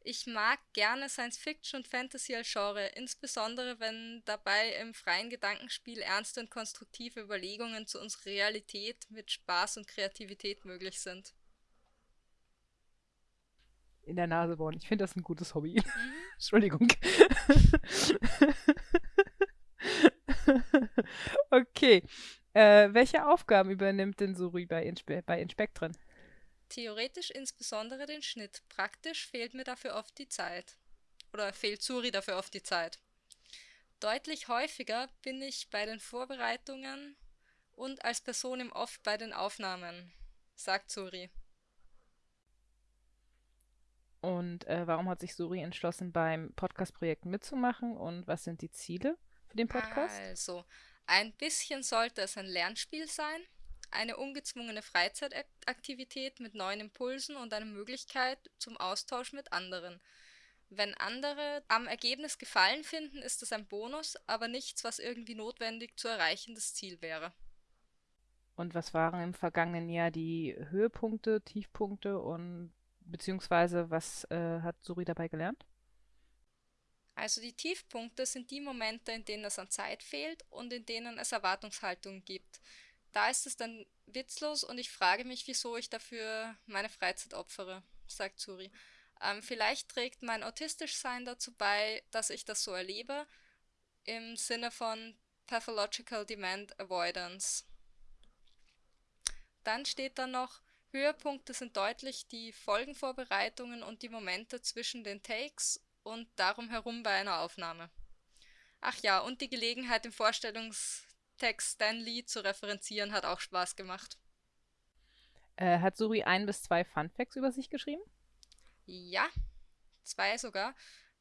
ich mag gerne Science Fiction und Fantasy als Genre, insbesondere wenn dabei im freien Gedankenspiel ernste und konstruktive Überlegungen zu unserer Realität mit Spaß und Kreativität möglich sind in der Nase bohren. Ich finde das ein gutes Hobby. Mhm. Entschuldigung. okay. Äh, welche Aufgaben übernimmt denn Suri bei, Inspe bei Inspektren? Theoretisch insbesondere den Schnitt. Praktisch fehlt mir dafür oft die Zeit. Oder fehlt Suri dafür oft die Zeit. Deutlich häufiger bin ich bei den Vorbereitungen und als Person im Off bei den Aufnahmen, sagt Suri. Und äh, warum hat sich Suri entschlossen, beim Podcast-Projekt mitzumachen und was sind die Ziele für den Podcast? Also, ein bisschen sollte es ein Lernspiel sein, eine ungezwungene Freizeitaktivität mit neuen Impulsen und eine Möglichkeit zum Austausch mit anderen. Wenn andere am Ergebnis Gefallen finden, ist es ein Bonus, aber nichts, was irgendwie notwendig zu erreichendes Ziel wäre. Und was waren im vergangenen Jahr die Höhepunkte, Tiefpunkte und beziehungsweise was äh, hat Suri dabei gelernt? Also die Tiefpunkte sind die Momente, in denen es an Zeit fehlt und in denen es Erwartungshaltungen gibt. Da ist es dann witzlos und ich frage mich, wieso ich dafür meine Freizeit opfere, sagt Suri. Ähm, vielleicht trägt mein Autistischsein dazu bei, dass ich das so erlebe, im Sinne von Pathological Demand Avoidance. Dann steht da noch, Höhepunkte sind deutlich die Folgenvorbereitungen und die Momente zwischen den Takes und darum herum bei einer Aufnahme. Ach ja, und die Gelegenheit im Vorstellungstext Stan Lee zu referenzieren hat auch Spaß gemacht. Äh, hat Suri ein bis zwei Funfacts über sich geschrieben? Ja, zwei sogar.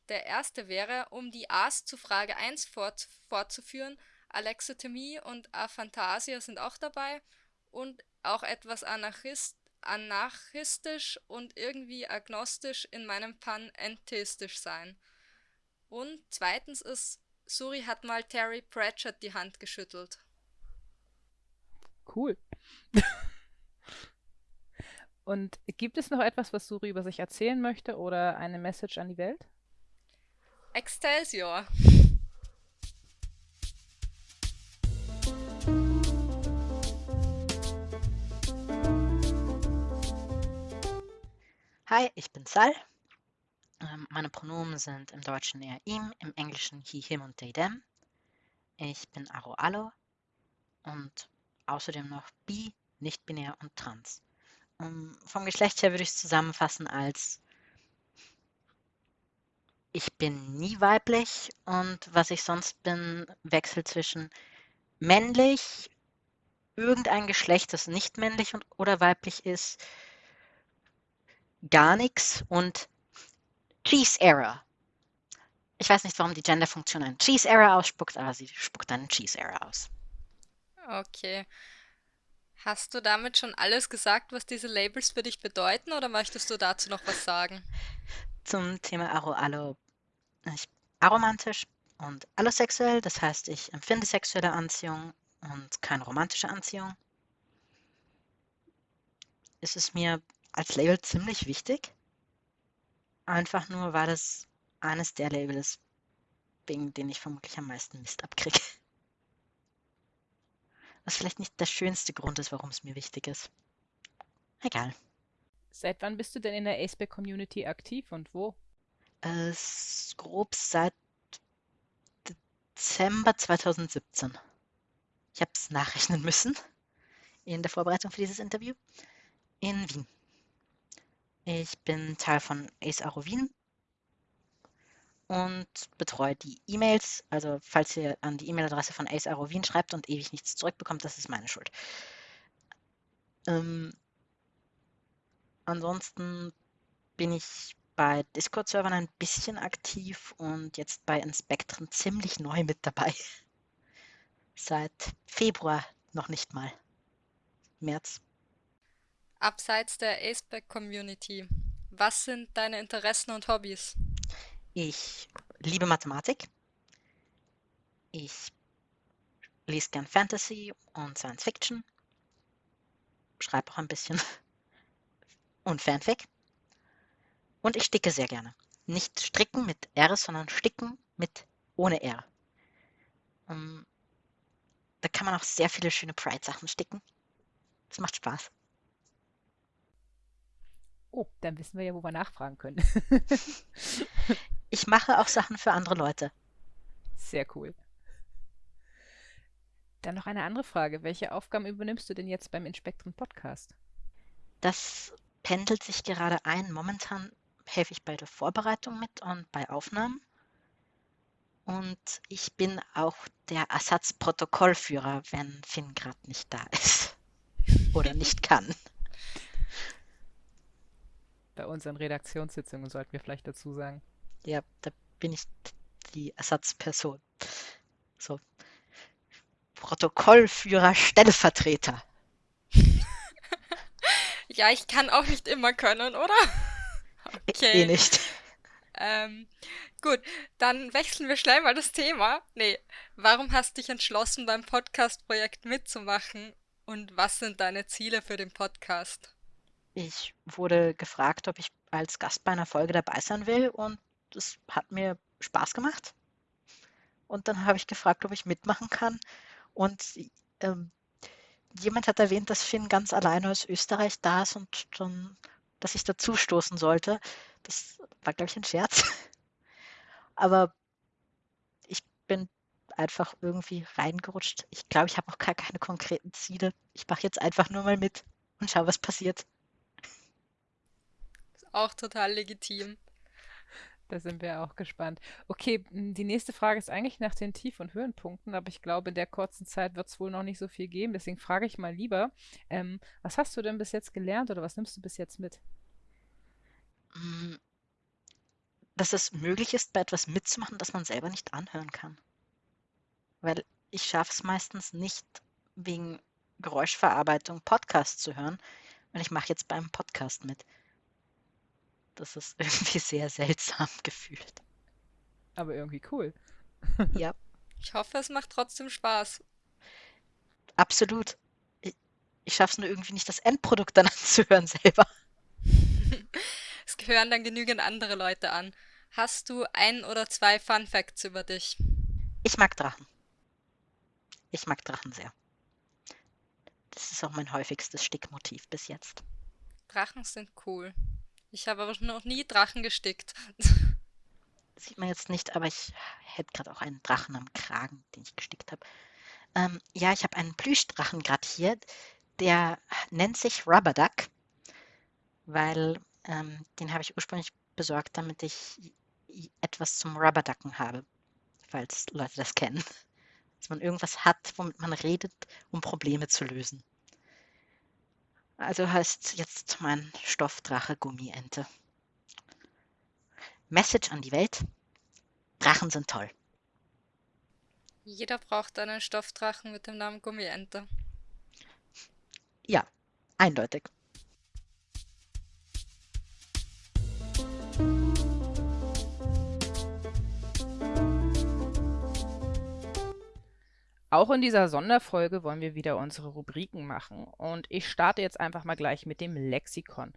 Der erste wäre, um die A's zu Frage 1 fort fortzuführen, Alexithymie und Aphantasia sind auch dabei und auch etwas Anarchist anarchistisch und irgendwie agnostisch in meinem Pan entheistisch sein. Und zweitens ist Suri hat mal Terry Pratchett die Hand geschüttelt. Cool. Und gibt es noch etwas, was Suri über sich erzählen möchte oder eine Message an die Welt? Excelsior! Hi, ich bin Sal. Ähm, meine Pronomen sind im Deutschen eher ihm, im Englischen he, him und they, them. Ich bin Aro Alo und außerdem noch bi, nicht-binär und trans. Um, vom Geschlecht her würde ich es zusammenfassen als ich bin nie weiblich und was ich sonst bin, wechselt zwischen männlich, irgendein Geschlecht, das nicht männlich und, oder weiblich ist, gar nichts und Cheese Error. Ich weiß nicht, warum die Genderfunktion ein Cheese Error ausspuckt, aber sie spuckt einen Cheese Error aus. Okay. Hast du damit schon alles gesagt, was diese Labels für dich bedeuten, oder möchtest du dazu noch was sagen? Zum Thema Aro Allo. Ich bin aromantisch und allosexuell, das heißt, ich empfinde sexuelle Anziehung und keine romantische Anziehung. Ist es mir als Label ziemlich wichtig. Einfach nur, weil es eines der Labels wegen denen ich vermutlich am meisten Mist abkriege. Was vielleicht nicht der schönste Grund ist, warum es mir wichtig ist. Egal. Seit wann bist du denn in der Aceback Community aktiv und wo? Äh, grob seit Dezember 2017. Ich habe es nachrechnen müssen in der Vorbereitung für dieses Interview. In Wien. Ich bin Teil von Ace Aro und betreue die E-Mails. Also falls ihr an die E-Mail-Adresse von Ace Aro schreibt und ewig nichts zurückbekommt, das ist meine Schuld. Ähm, ansonsten bin ich bei Discord-Servern ein bisschen aktiv und jetzt bei Inspektren ziemlich neu mit dabei. Seit Februar noch nicht mal. März abseits der Aceback-Community? Was sind deine Interessen und Hobbys? Ich liebe Mathematik. Ich lese gern Fantasy und Science Fiction. Schreibe auch ein bisschen. Und Fanfic. Und ich sticke sehr gerne. Nicht stricken mit R, sondern sticken mit ohne R. Ähm, da kann man auch sehr viele schöne Pride-Sachen sticken. Das macht Spaß. Oh, dann wissen wir ja, wo wir nachfragen können. ich mache auch Sachen für andere Leute. Sehr cool. Dann noch eine andere Frage. Welche Aufgaben übernimmst du denn jetzt beim Inspektren Podcast? Das pendelt sich gerade ein. Momentan helfe ich bei der Vorbereitung mit und bei Aufnahmen. Und ich bin auch der Ersatzprotokollführer, wenn Finn gerade nicht da ist oder nicht kann bei unseren Redaktionssitzungen, sollten wir vielleicht dazu sagen. Ja, da bin ich die Ersatzperson. So. Protokollführer, Stellvertreter. ja, ich kann auch nicht immer können, oder? Okay. Eh nicht. Ähm, gut, dann wechseln wir schnell mal das Thema. Nee, warum hast du dich entschlossen, beim Podcast-Projekt mitzumachen und was sind deine Ziele für den Podcast? Ich wurde gefragt, ob ich als Gast bei einer Folge dabei sein will und das hat mir Spaß gemacht. Und dann habe ich gefragt, ob ich mitmachen kann. Und ähm, jemand hat erwähnt, dass Finn ganz alleine aus Österreich da ist und dann, dass ich dazu stoßen sollte. Das war, glaube ich, ein Scherz. Aber ich bin einfach irgendwie reingerutscht. Ich glaube, ich habe auch gar keine konkreten Ziele. Ich mache jetzt einfach nur mal mit und schaue, was passiert auch total legitim. Da sind wir auch gespannt. Okay, die nächste Frage ist eigentlich nach den Tief- und Höhenpunkten, aber ich glaube, in der kurzen Zeit wird es wohl noch nicht so viel geben. Deswegen frage ich mal lieber, ähm, was hast du denn bis jetzt gelernt oder was nimmst du bis jetzt mit? Hm, dass es möglich ist, bei etwas mitzumachen, das man selber nicht anhören kann. Weil ich schaffe es meistens nicht, wegen Geräuschverarbeitung Podcasts zu hören. Und ich mache jetzt beim Podcast mit. Das ist irgendwie sehr seltsam gefühlt. Aber irgendwie cool. Ja, Ich hoffe, es macht trotzdem Spaß. absolut. Ich, ich schaffe es nur irgendwie nicht, das Endprodukt dann anzuhören selber. Es gehören dann genügend andere Leute an. Hast du ein oder zwei Fun Facts über dich? Ich mag Drachen. Ich mag Drachen sehr. Das ist auch mein häufigstes Stickmotiv bis jetzt. Drachen sind cool. Ich habe aber noch nie Drachen gestickt. Sieht man jetzt nicht, aber ich hätte gerade auch einen Drachen am Kragen, den ich gestickt habe. Ähm, ja, ich habe einen Plüschdrachen gerade hier. Der nennt sich Rubber Duck, weil ähm, den habe ich ursprünglich besorgt, damit ich etwas zum Rubberducken habe, falls Leute das kennen. Dass man irgendwas hat, womit man redet, um Probleme zu lösen. Also heißt jetzt mein Stoffdrache Gummiente. Message an die Welt. Drachen sind toll. Jeder braucht einen Stoffdrachen mit dem Namen Gummiente. Ja, eindeutig. Auch in dieser Sonderfolge wollen wir wieder unsere Rubriken machen und ich starte jetzt einfach mal gleich mit dem Lexikon.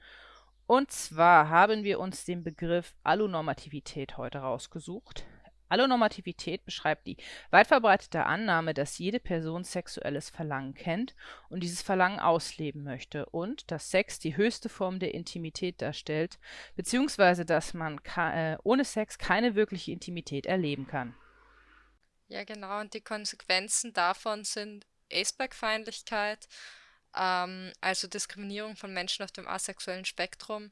Und zwar haben wir uns den Begriff Allonormativität heute rausgesucht. Allonormativität beschreibt die weit verbreitete Annahme, dass jede Person sexuelles Verlangen kennt und dieses Verlangen ausleben möchte und dass Sex die höchste Form der Intimität darstellt, beziehungsweise dass man äh, ohne Sex keine wirkliche Intimität erleben kann. Ja, genau. Und die Konsequenzen davon sind Aceback-Feindlichkeit, ähm, also Diskriminierung von Menschen auf dem asexuellen Spektrum,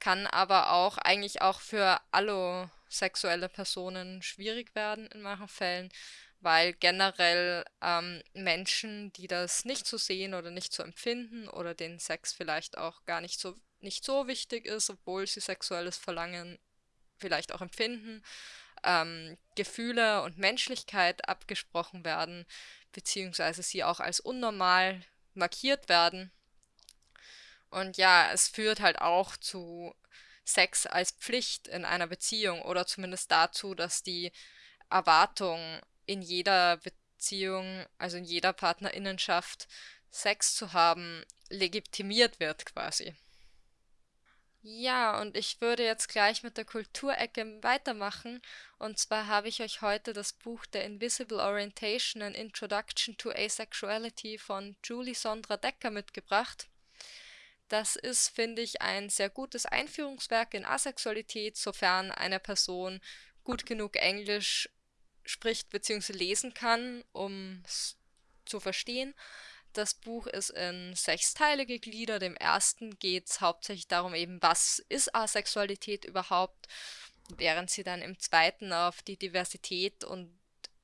kann aber auch eigentlich auch für allosexuelle Personen schwierig werden in manchen Fällen, weil generell ähm, Menschen, die das nicht so sehen oder nicht so empfinden oder denen Sex vielleicht auch gar nicht so nicht so wichtig ist, obwohl sie sexuelles Verlangen vielleicht auch empfinden, ähm, Gefühle und Menschlichkeit abgesprochen werden, beziehungsweise sie auch als unnormal markiert werden. Und ja, es führt halt auch zu Sex als Pflicht in einer Beziehung oder zumindest dazu, dass die Erwartung in jeder Beziehung, also in jeder Partnerinnenschaft, Sex zu haben, legitimiert wird quasi. Ja, und ich würde jetzt gleich mit der Kulturecke weitermachen. Und zwar habe ich euch heute das Buch The Invisible Orientation: An Introduction to Asexuality von Julie Sondra Decker mitgebracht. Das ist, finde ich, ein sehr gutes Einführungswerk in Asexualität, sofern eine Person gut genug Englisch spricht bzw. lesen kann, um es zu verstehen. Das Buch ist in sechs Teile gegliedert. Im ersten geht es hauptsächlich darum, eben, was ist Asexualität überhaupt, während sie dann im zweiten auf die Diversität und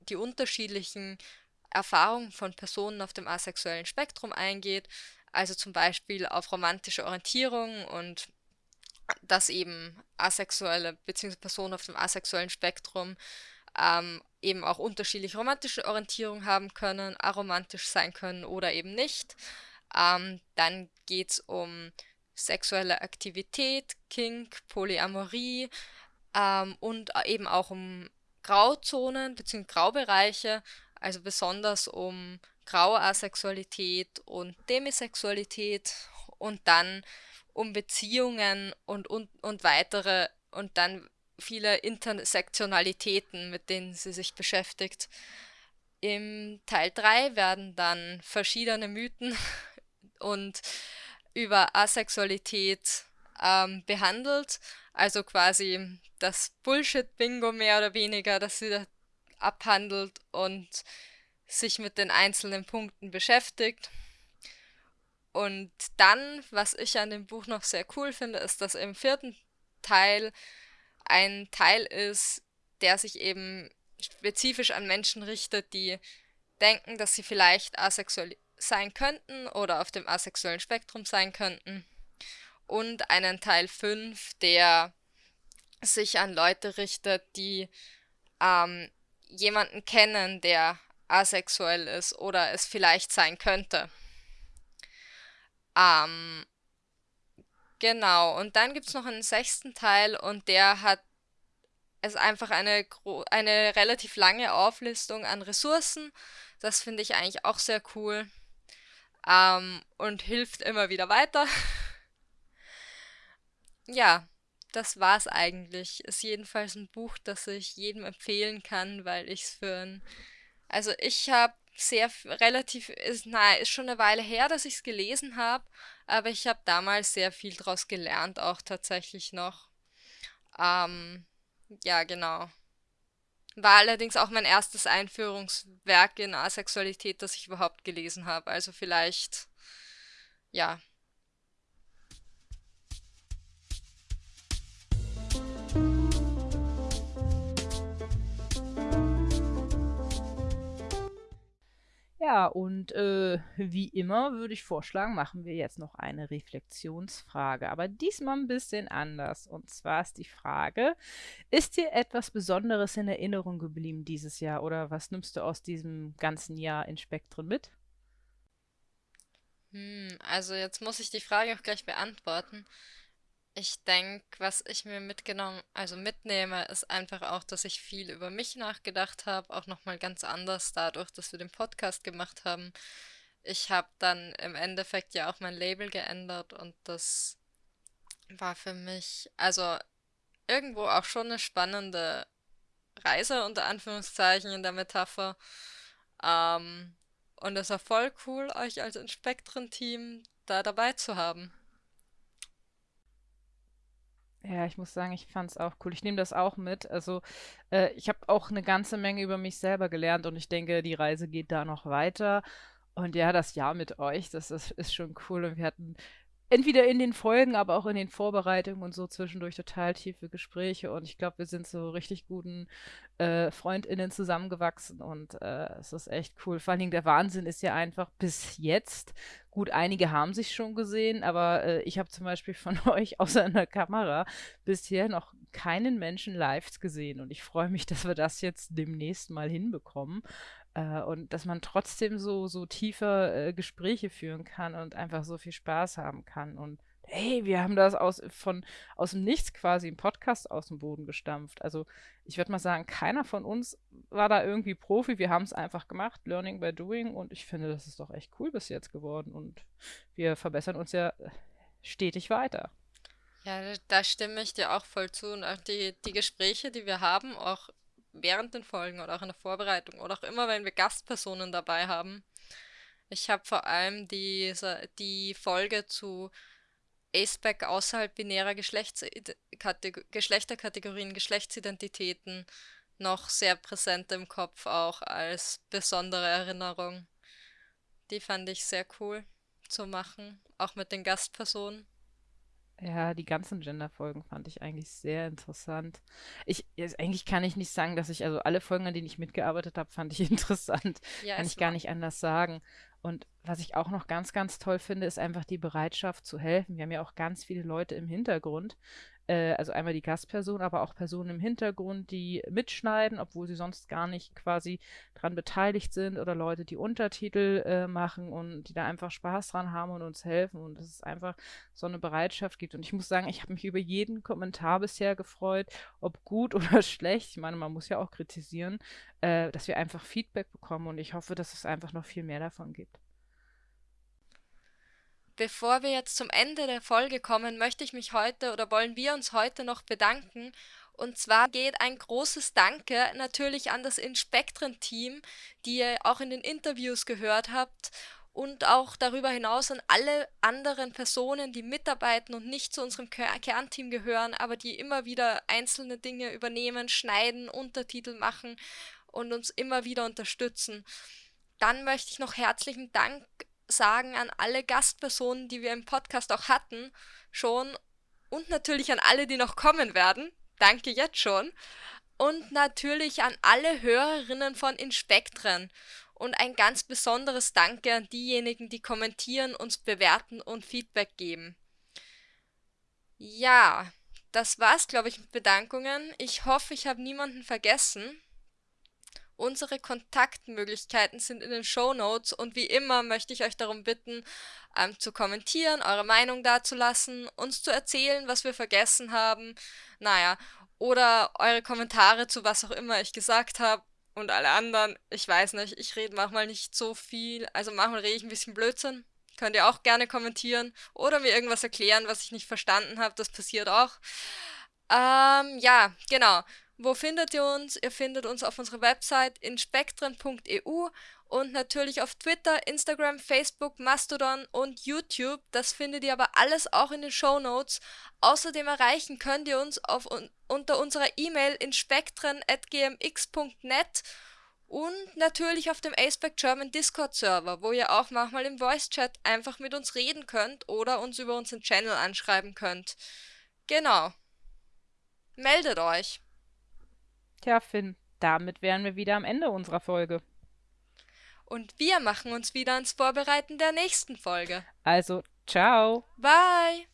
die unterschiedlichen Erfahrungen von Personen auf dem asexuellen Spektrum eingeht, also zum Beispiel auf romantische Orientierung und dass eben asexuelle bzw. Personen auf dem asexuellen Spektrum ähm, eben auch unterschiedliche romantische Orientierung haben können, aromantisch sein können oder eben nicht. Ähm, dann geht es um sexuelle Aktivität, Kink, Polyamorie ähm, und eben auch um Grauzonen bzw. Graubereiche, also besonders um graue Asexualität und Demisexualität und dann um Beziehungen und, und, und weitere und dann viele Intersektionalitäten, mit denen sie sich beschäftigt. Im Teil 3 werden dann verschiedene Mythen und über Asexualität ähm, behandelt. Also quasi das Bullshit-Bingo mehr oder weniger, das sie da abhandelt und sich mit den einzelnen Punkten beschäftigt. Und dann, was ich an dem Buch noch sehr cool finde, ist, dass im vierten Teil ein Teil ist, der sich eben spezifisch an Menschen richtet, die denken, dass sie vielleicht asexuell sein könnten oder auf dem asexuellen Spektrum sein könnten. Und einen Teil 5, der sich an Leute richtet, die ähm, jemanden kennen, der asexuell ist oder es vielleicht sein könnte. Ähm, genau, und dann gibt es noch einen sechsten Teil und der hat ist einfach eine, eine relativ lange Auflistung an Ressourcen. Das finde ich eigentlich auch sehr cool ähm, und hilft immer wieder weiter. ja, das war's eigentlich. Ist jedenfalls ein Buch, das ich jedem empfehlen kann, weil ich es für ein. Also ich habe sehr relativ, ist, na, ist schon eine Weile her, dass ich es gelesen habe, aber ich habe damals sehr viel daraus gelernt, auch tatsächlich noch. Ähm, ja, genau. War allerdings auch mein erstes Einführungswerk in Asexualität, das ich überhaupt gelesen habe. Also vielleicht, ja, Ja, und äh, wie immer würde ich vorschlagen, machen wir jetzt noch eine Reflexionsfrage, aber diesmal ein bisschen anders. Und zwar ist die Frage, ist dir etwas Besonderes in Erinnerung geblieben dieses Jahr oder was nimmst du aus diesem ganzen Jahr in Spektren mit? Hm, also jetzt muss ich die Frage auch gleich beantworten. Ich denke, was ich mir mitgenommen, also mitnehme, ist einfach auch, dass ich viel über mich nachgedacht habe, auch nochmal ganz anders dadurch, dass wir den Podcast gemacht haben. Ich habe dann im Endeffekt ja auch mein Label geändert und das war für mich, also irgendwo auch schon eine spannende Reise unter Anführungszeichen in der Metapher. Ähm, und es war voll cool, euch als Inspektren-Team da dabei zu haben. Ja, ich muss sagen, ich fand es auch cool. Ich nehme das auch mit. Also, äh, ich habe auch eine ganze Menge über mich selber gelernt und ich denke, die Reise geht da noch weiter. Und ja, das Jahr mit euch, das ist, ist schon cool. Und wir hatten entweder in den Folgen, aber auch in den Vorbereitungen und so zwischendurch total tiefe Gespräche. Und ich glaube, wir sind so richtig guten äh, FreundInnen zusammengewachsen und äh, es ist echt cool. Vor allen Dingen der Wahnsinn ist ja einfach bis jetzt, gut, einige haben sich schon gesehen, aber äh, ich habe zum Beispiel von euch außer einer Kamera bisher noch keinen Menschen live gesehen und ich freue mich, dass wir das jetzt demnächst mal hinbekommen. Äh, und dass man trotzdem so, so tiefe äh, Gespräche führen kann und einfach so viel Spaß haben kann. Und hey, wir haben das aus, von, aus dem Nichts quasi im Podcast aus dem Boden gestampft. Also ich würde mal sagen, keiner von uns war da irgendwie Profi. Wir haben es einfach gemacht, Learning by Doing. Und ich finde, das ist doch echt cool bis jetzt geworden. Und wir verbessern uns ja stetig weiter. Ja, da stimme ich dir auch voll zu. Und auch die, die Gespräche, die wir haben, auch während den Folgen oder auch in der Vorbereitung oder auch immer, wenn wir Gastpersonen dabei haben. Ich habe vor allem diese, die Folge zu Aceback außerhalb binärer Geschlechterkategorien, Geschlechtsidentitäten noch sehr präsent im Kopf, auch als besondere Erinnerung. Die fand ich sehr cool zu machen, auch mit den Gastpersonen. Ja, die ganzen Gender-Folgen fand ich eigentlich sehr interessant. Ich, jetzt, eigentlich kann ich nicht sagen, dass ich, also alle Folgen, an denen ich mitgearbeitet habe, fand ich interessant. Ja, kann ich gar nicht anders sagen. Und was ich auch noch ganz, ganz toll finde, ist einfach die Bereitschaft zu helfen. Wir haben ja auch ganz viele Leute im Hintergrund, äh, also einmal die Gastperson, aber auch Personen im Hintergrund, die mitschneiden, obwohl sie sonst gar nicht quasi dran beteiligt sind oder Leute, die Untertitel äh, machen und die da einfach Spaß dran haben und uns helfen und dass es einfach so eine Bereitschaft gibt. Und ich muss sagen, ich habe mich über jeden Kommentar bisher gefreut, ob gut oder schlecht. Ich meine, man muss ja auch kritisieren, äh, dass wir einfach Feedback bekommen und ich hoffe, dass es einfach noch viel mehr davon gibt. Bevor wir jetzt zum Ende der Folge kommen, möchte ich mich heute oder wollen wir uns heute noch bedanken. Und zwar geht ein großes Danke natürlich an das Inspektren-Team, die ihr auch in den Interviews gehört habt und auch darüber hinaus an alle anderen Personen, die mitarbeiten und nicht zu unserem Kernteam gehören, aber die immer wieder einzelne Dinge übernehmen, schneiden, Untertitel machen und uns immer wieder unterstützen. Dann möchte ich noch herzlichen Dank sagen an alle Gastpersonen, die wir im Podcast auch hatten, schon und natürlich an alle, die noch kommen werden. Danke jetzt schon. Und natürlich an alle Hörerinnen von Inspektren. Und ein ganz besonderes Danke an diejenigen, die kommentieren, uns bewerten und Feedback geben. Ja, das war's, glaube ich, mit Bedankungen. Ich hoffe, ich habe niemanden vergessen. Unsere Kontaktmöglichkeiten sind in den Show Notes und wie immer möchte ich euch darum bitten, ähm, zu kommentieren, eure Meinung dazulassen, uns zu erzählen, was wir vergessen haben. Naja, oder eure Kommentare zu was auch immer ich gesagt habe und alle anderen. Ich weiß nicht, ich rede manchmal nicht so viel, also manchmal rede ich ein bisschen Blödsinn. Könnt ihr auch gerne kommentieren oder mir irgendwas erklären, was ich nicht verstanden habe. Das passiert auch. Ähm, ja, genau. Wo findet ihr uns? Ihr findet uns auf unserer Website inspektren.eu und natürlich auf Twitter, Instagram, Facebook, Mastodon und YouTube. Das findet ihr aber alles auch in den Show Notes. Außerdem erreichen könnt ihr uns auf, unter unserer E-Mail inspektren.gmx.net und natürlich auf dem Aceback German Discord Server, wo ihr auch manchmal im Voice Chat einfach mit uns reden könnt oder uns über unseren Channel anschreiben könnt. Genau. Meldet euch. Tja, Finn, damit wären wir wieder am Ende unserer Folge. Und wir machen uns wieder ans Vorbereiten der nächsten Folge. Also, ciao. Bye.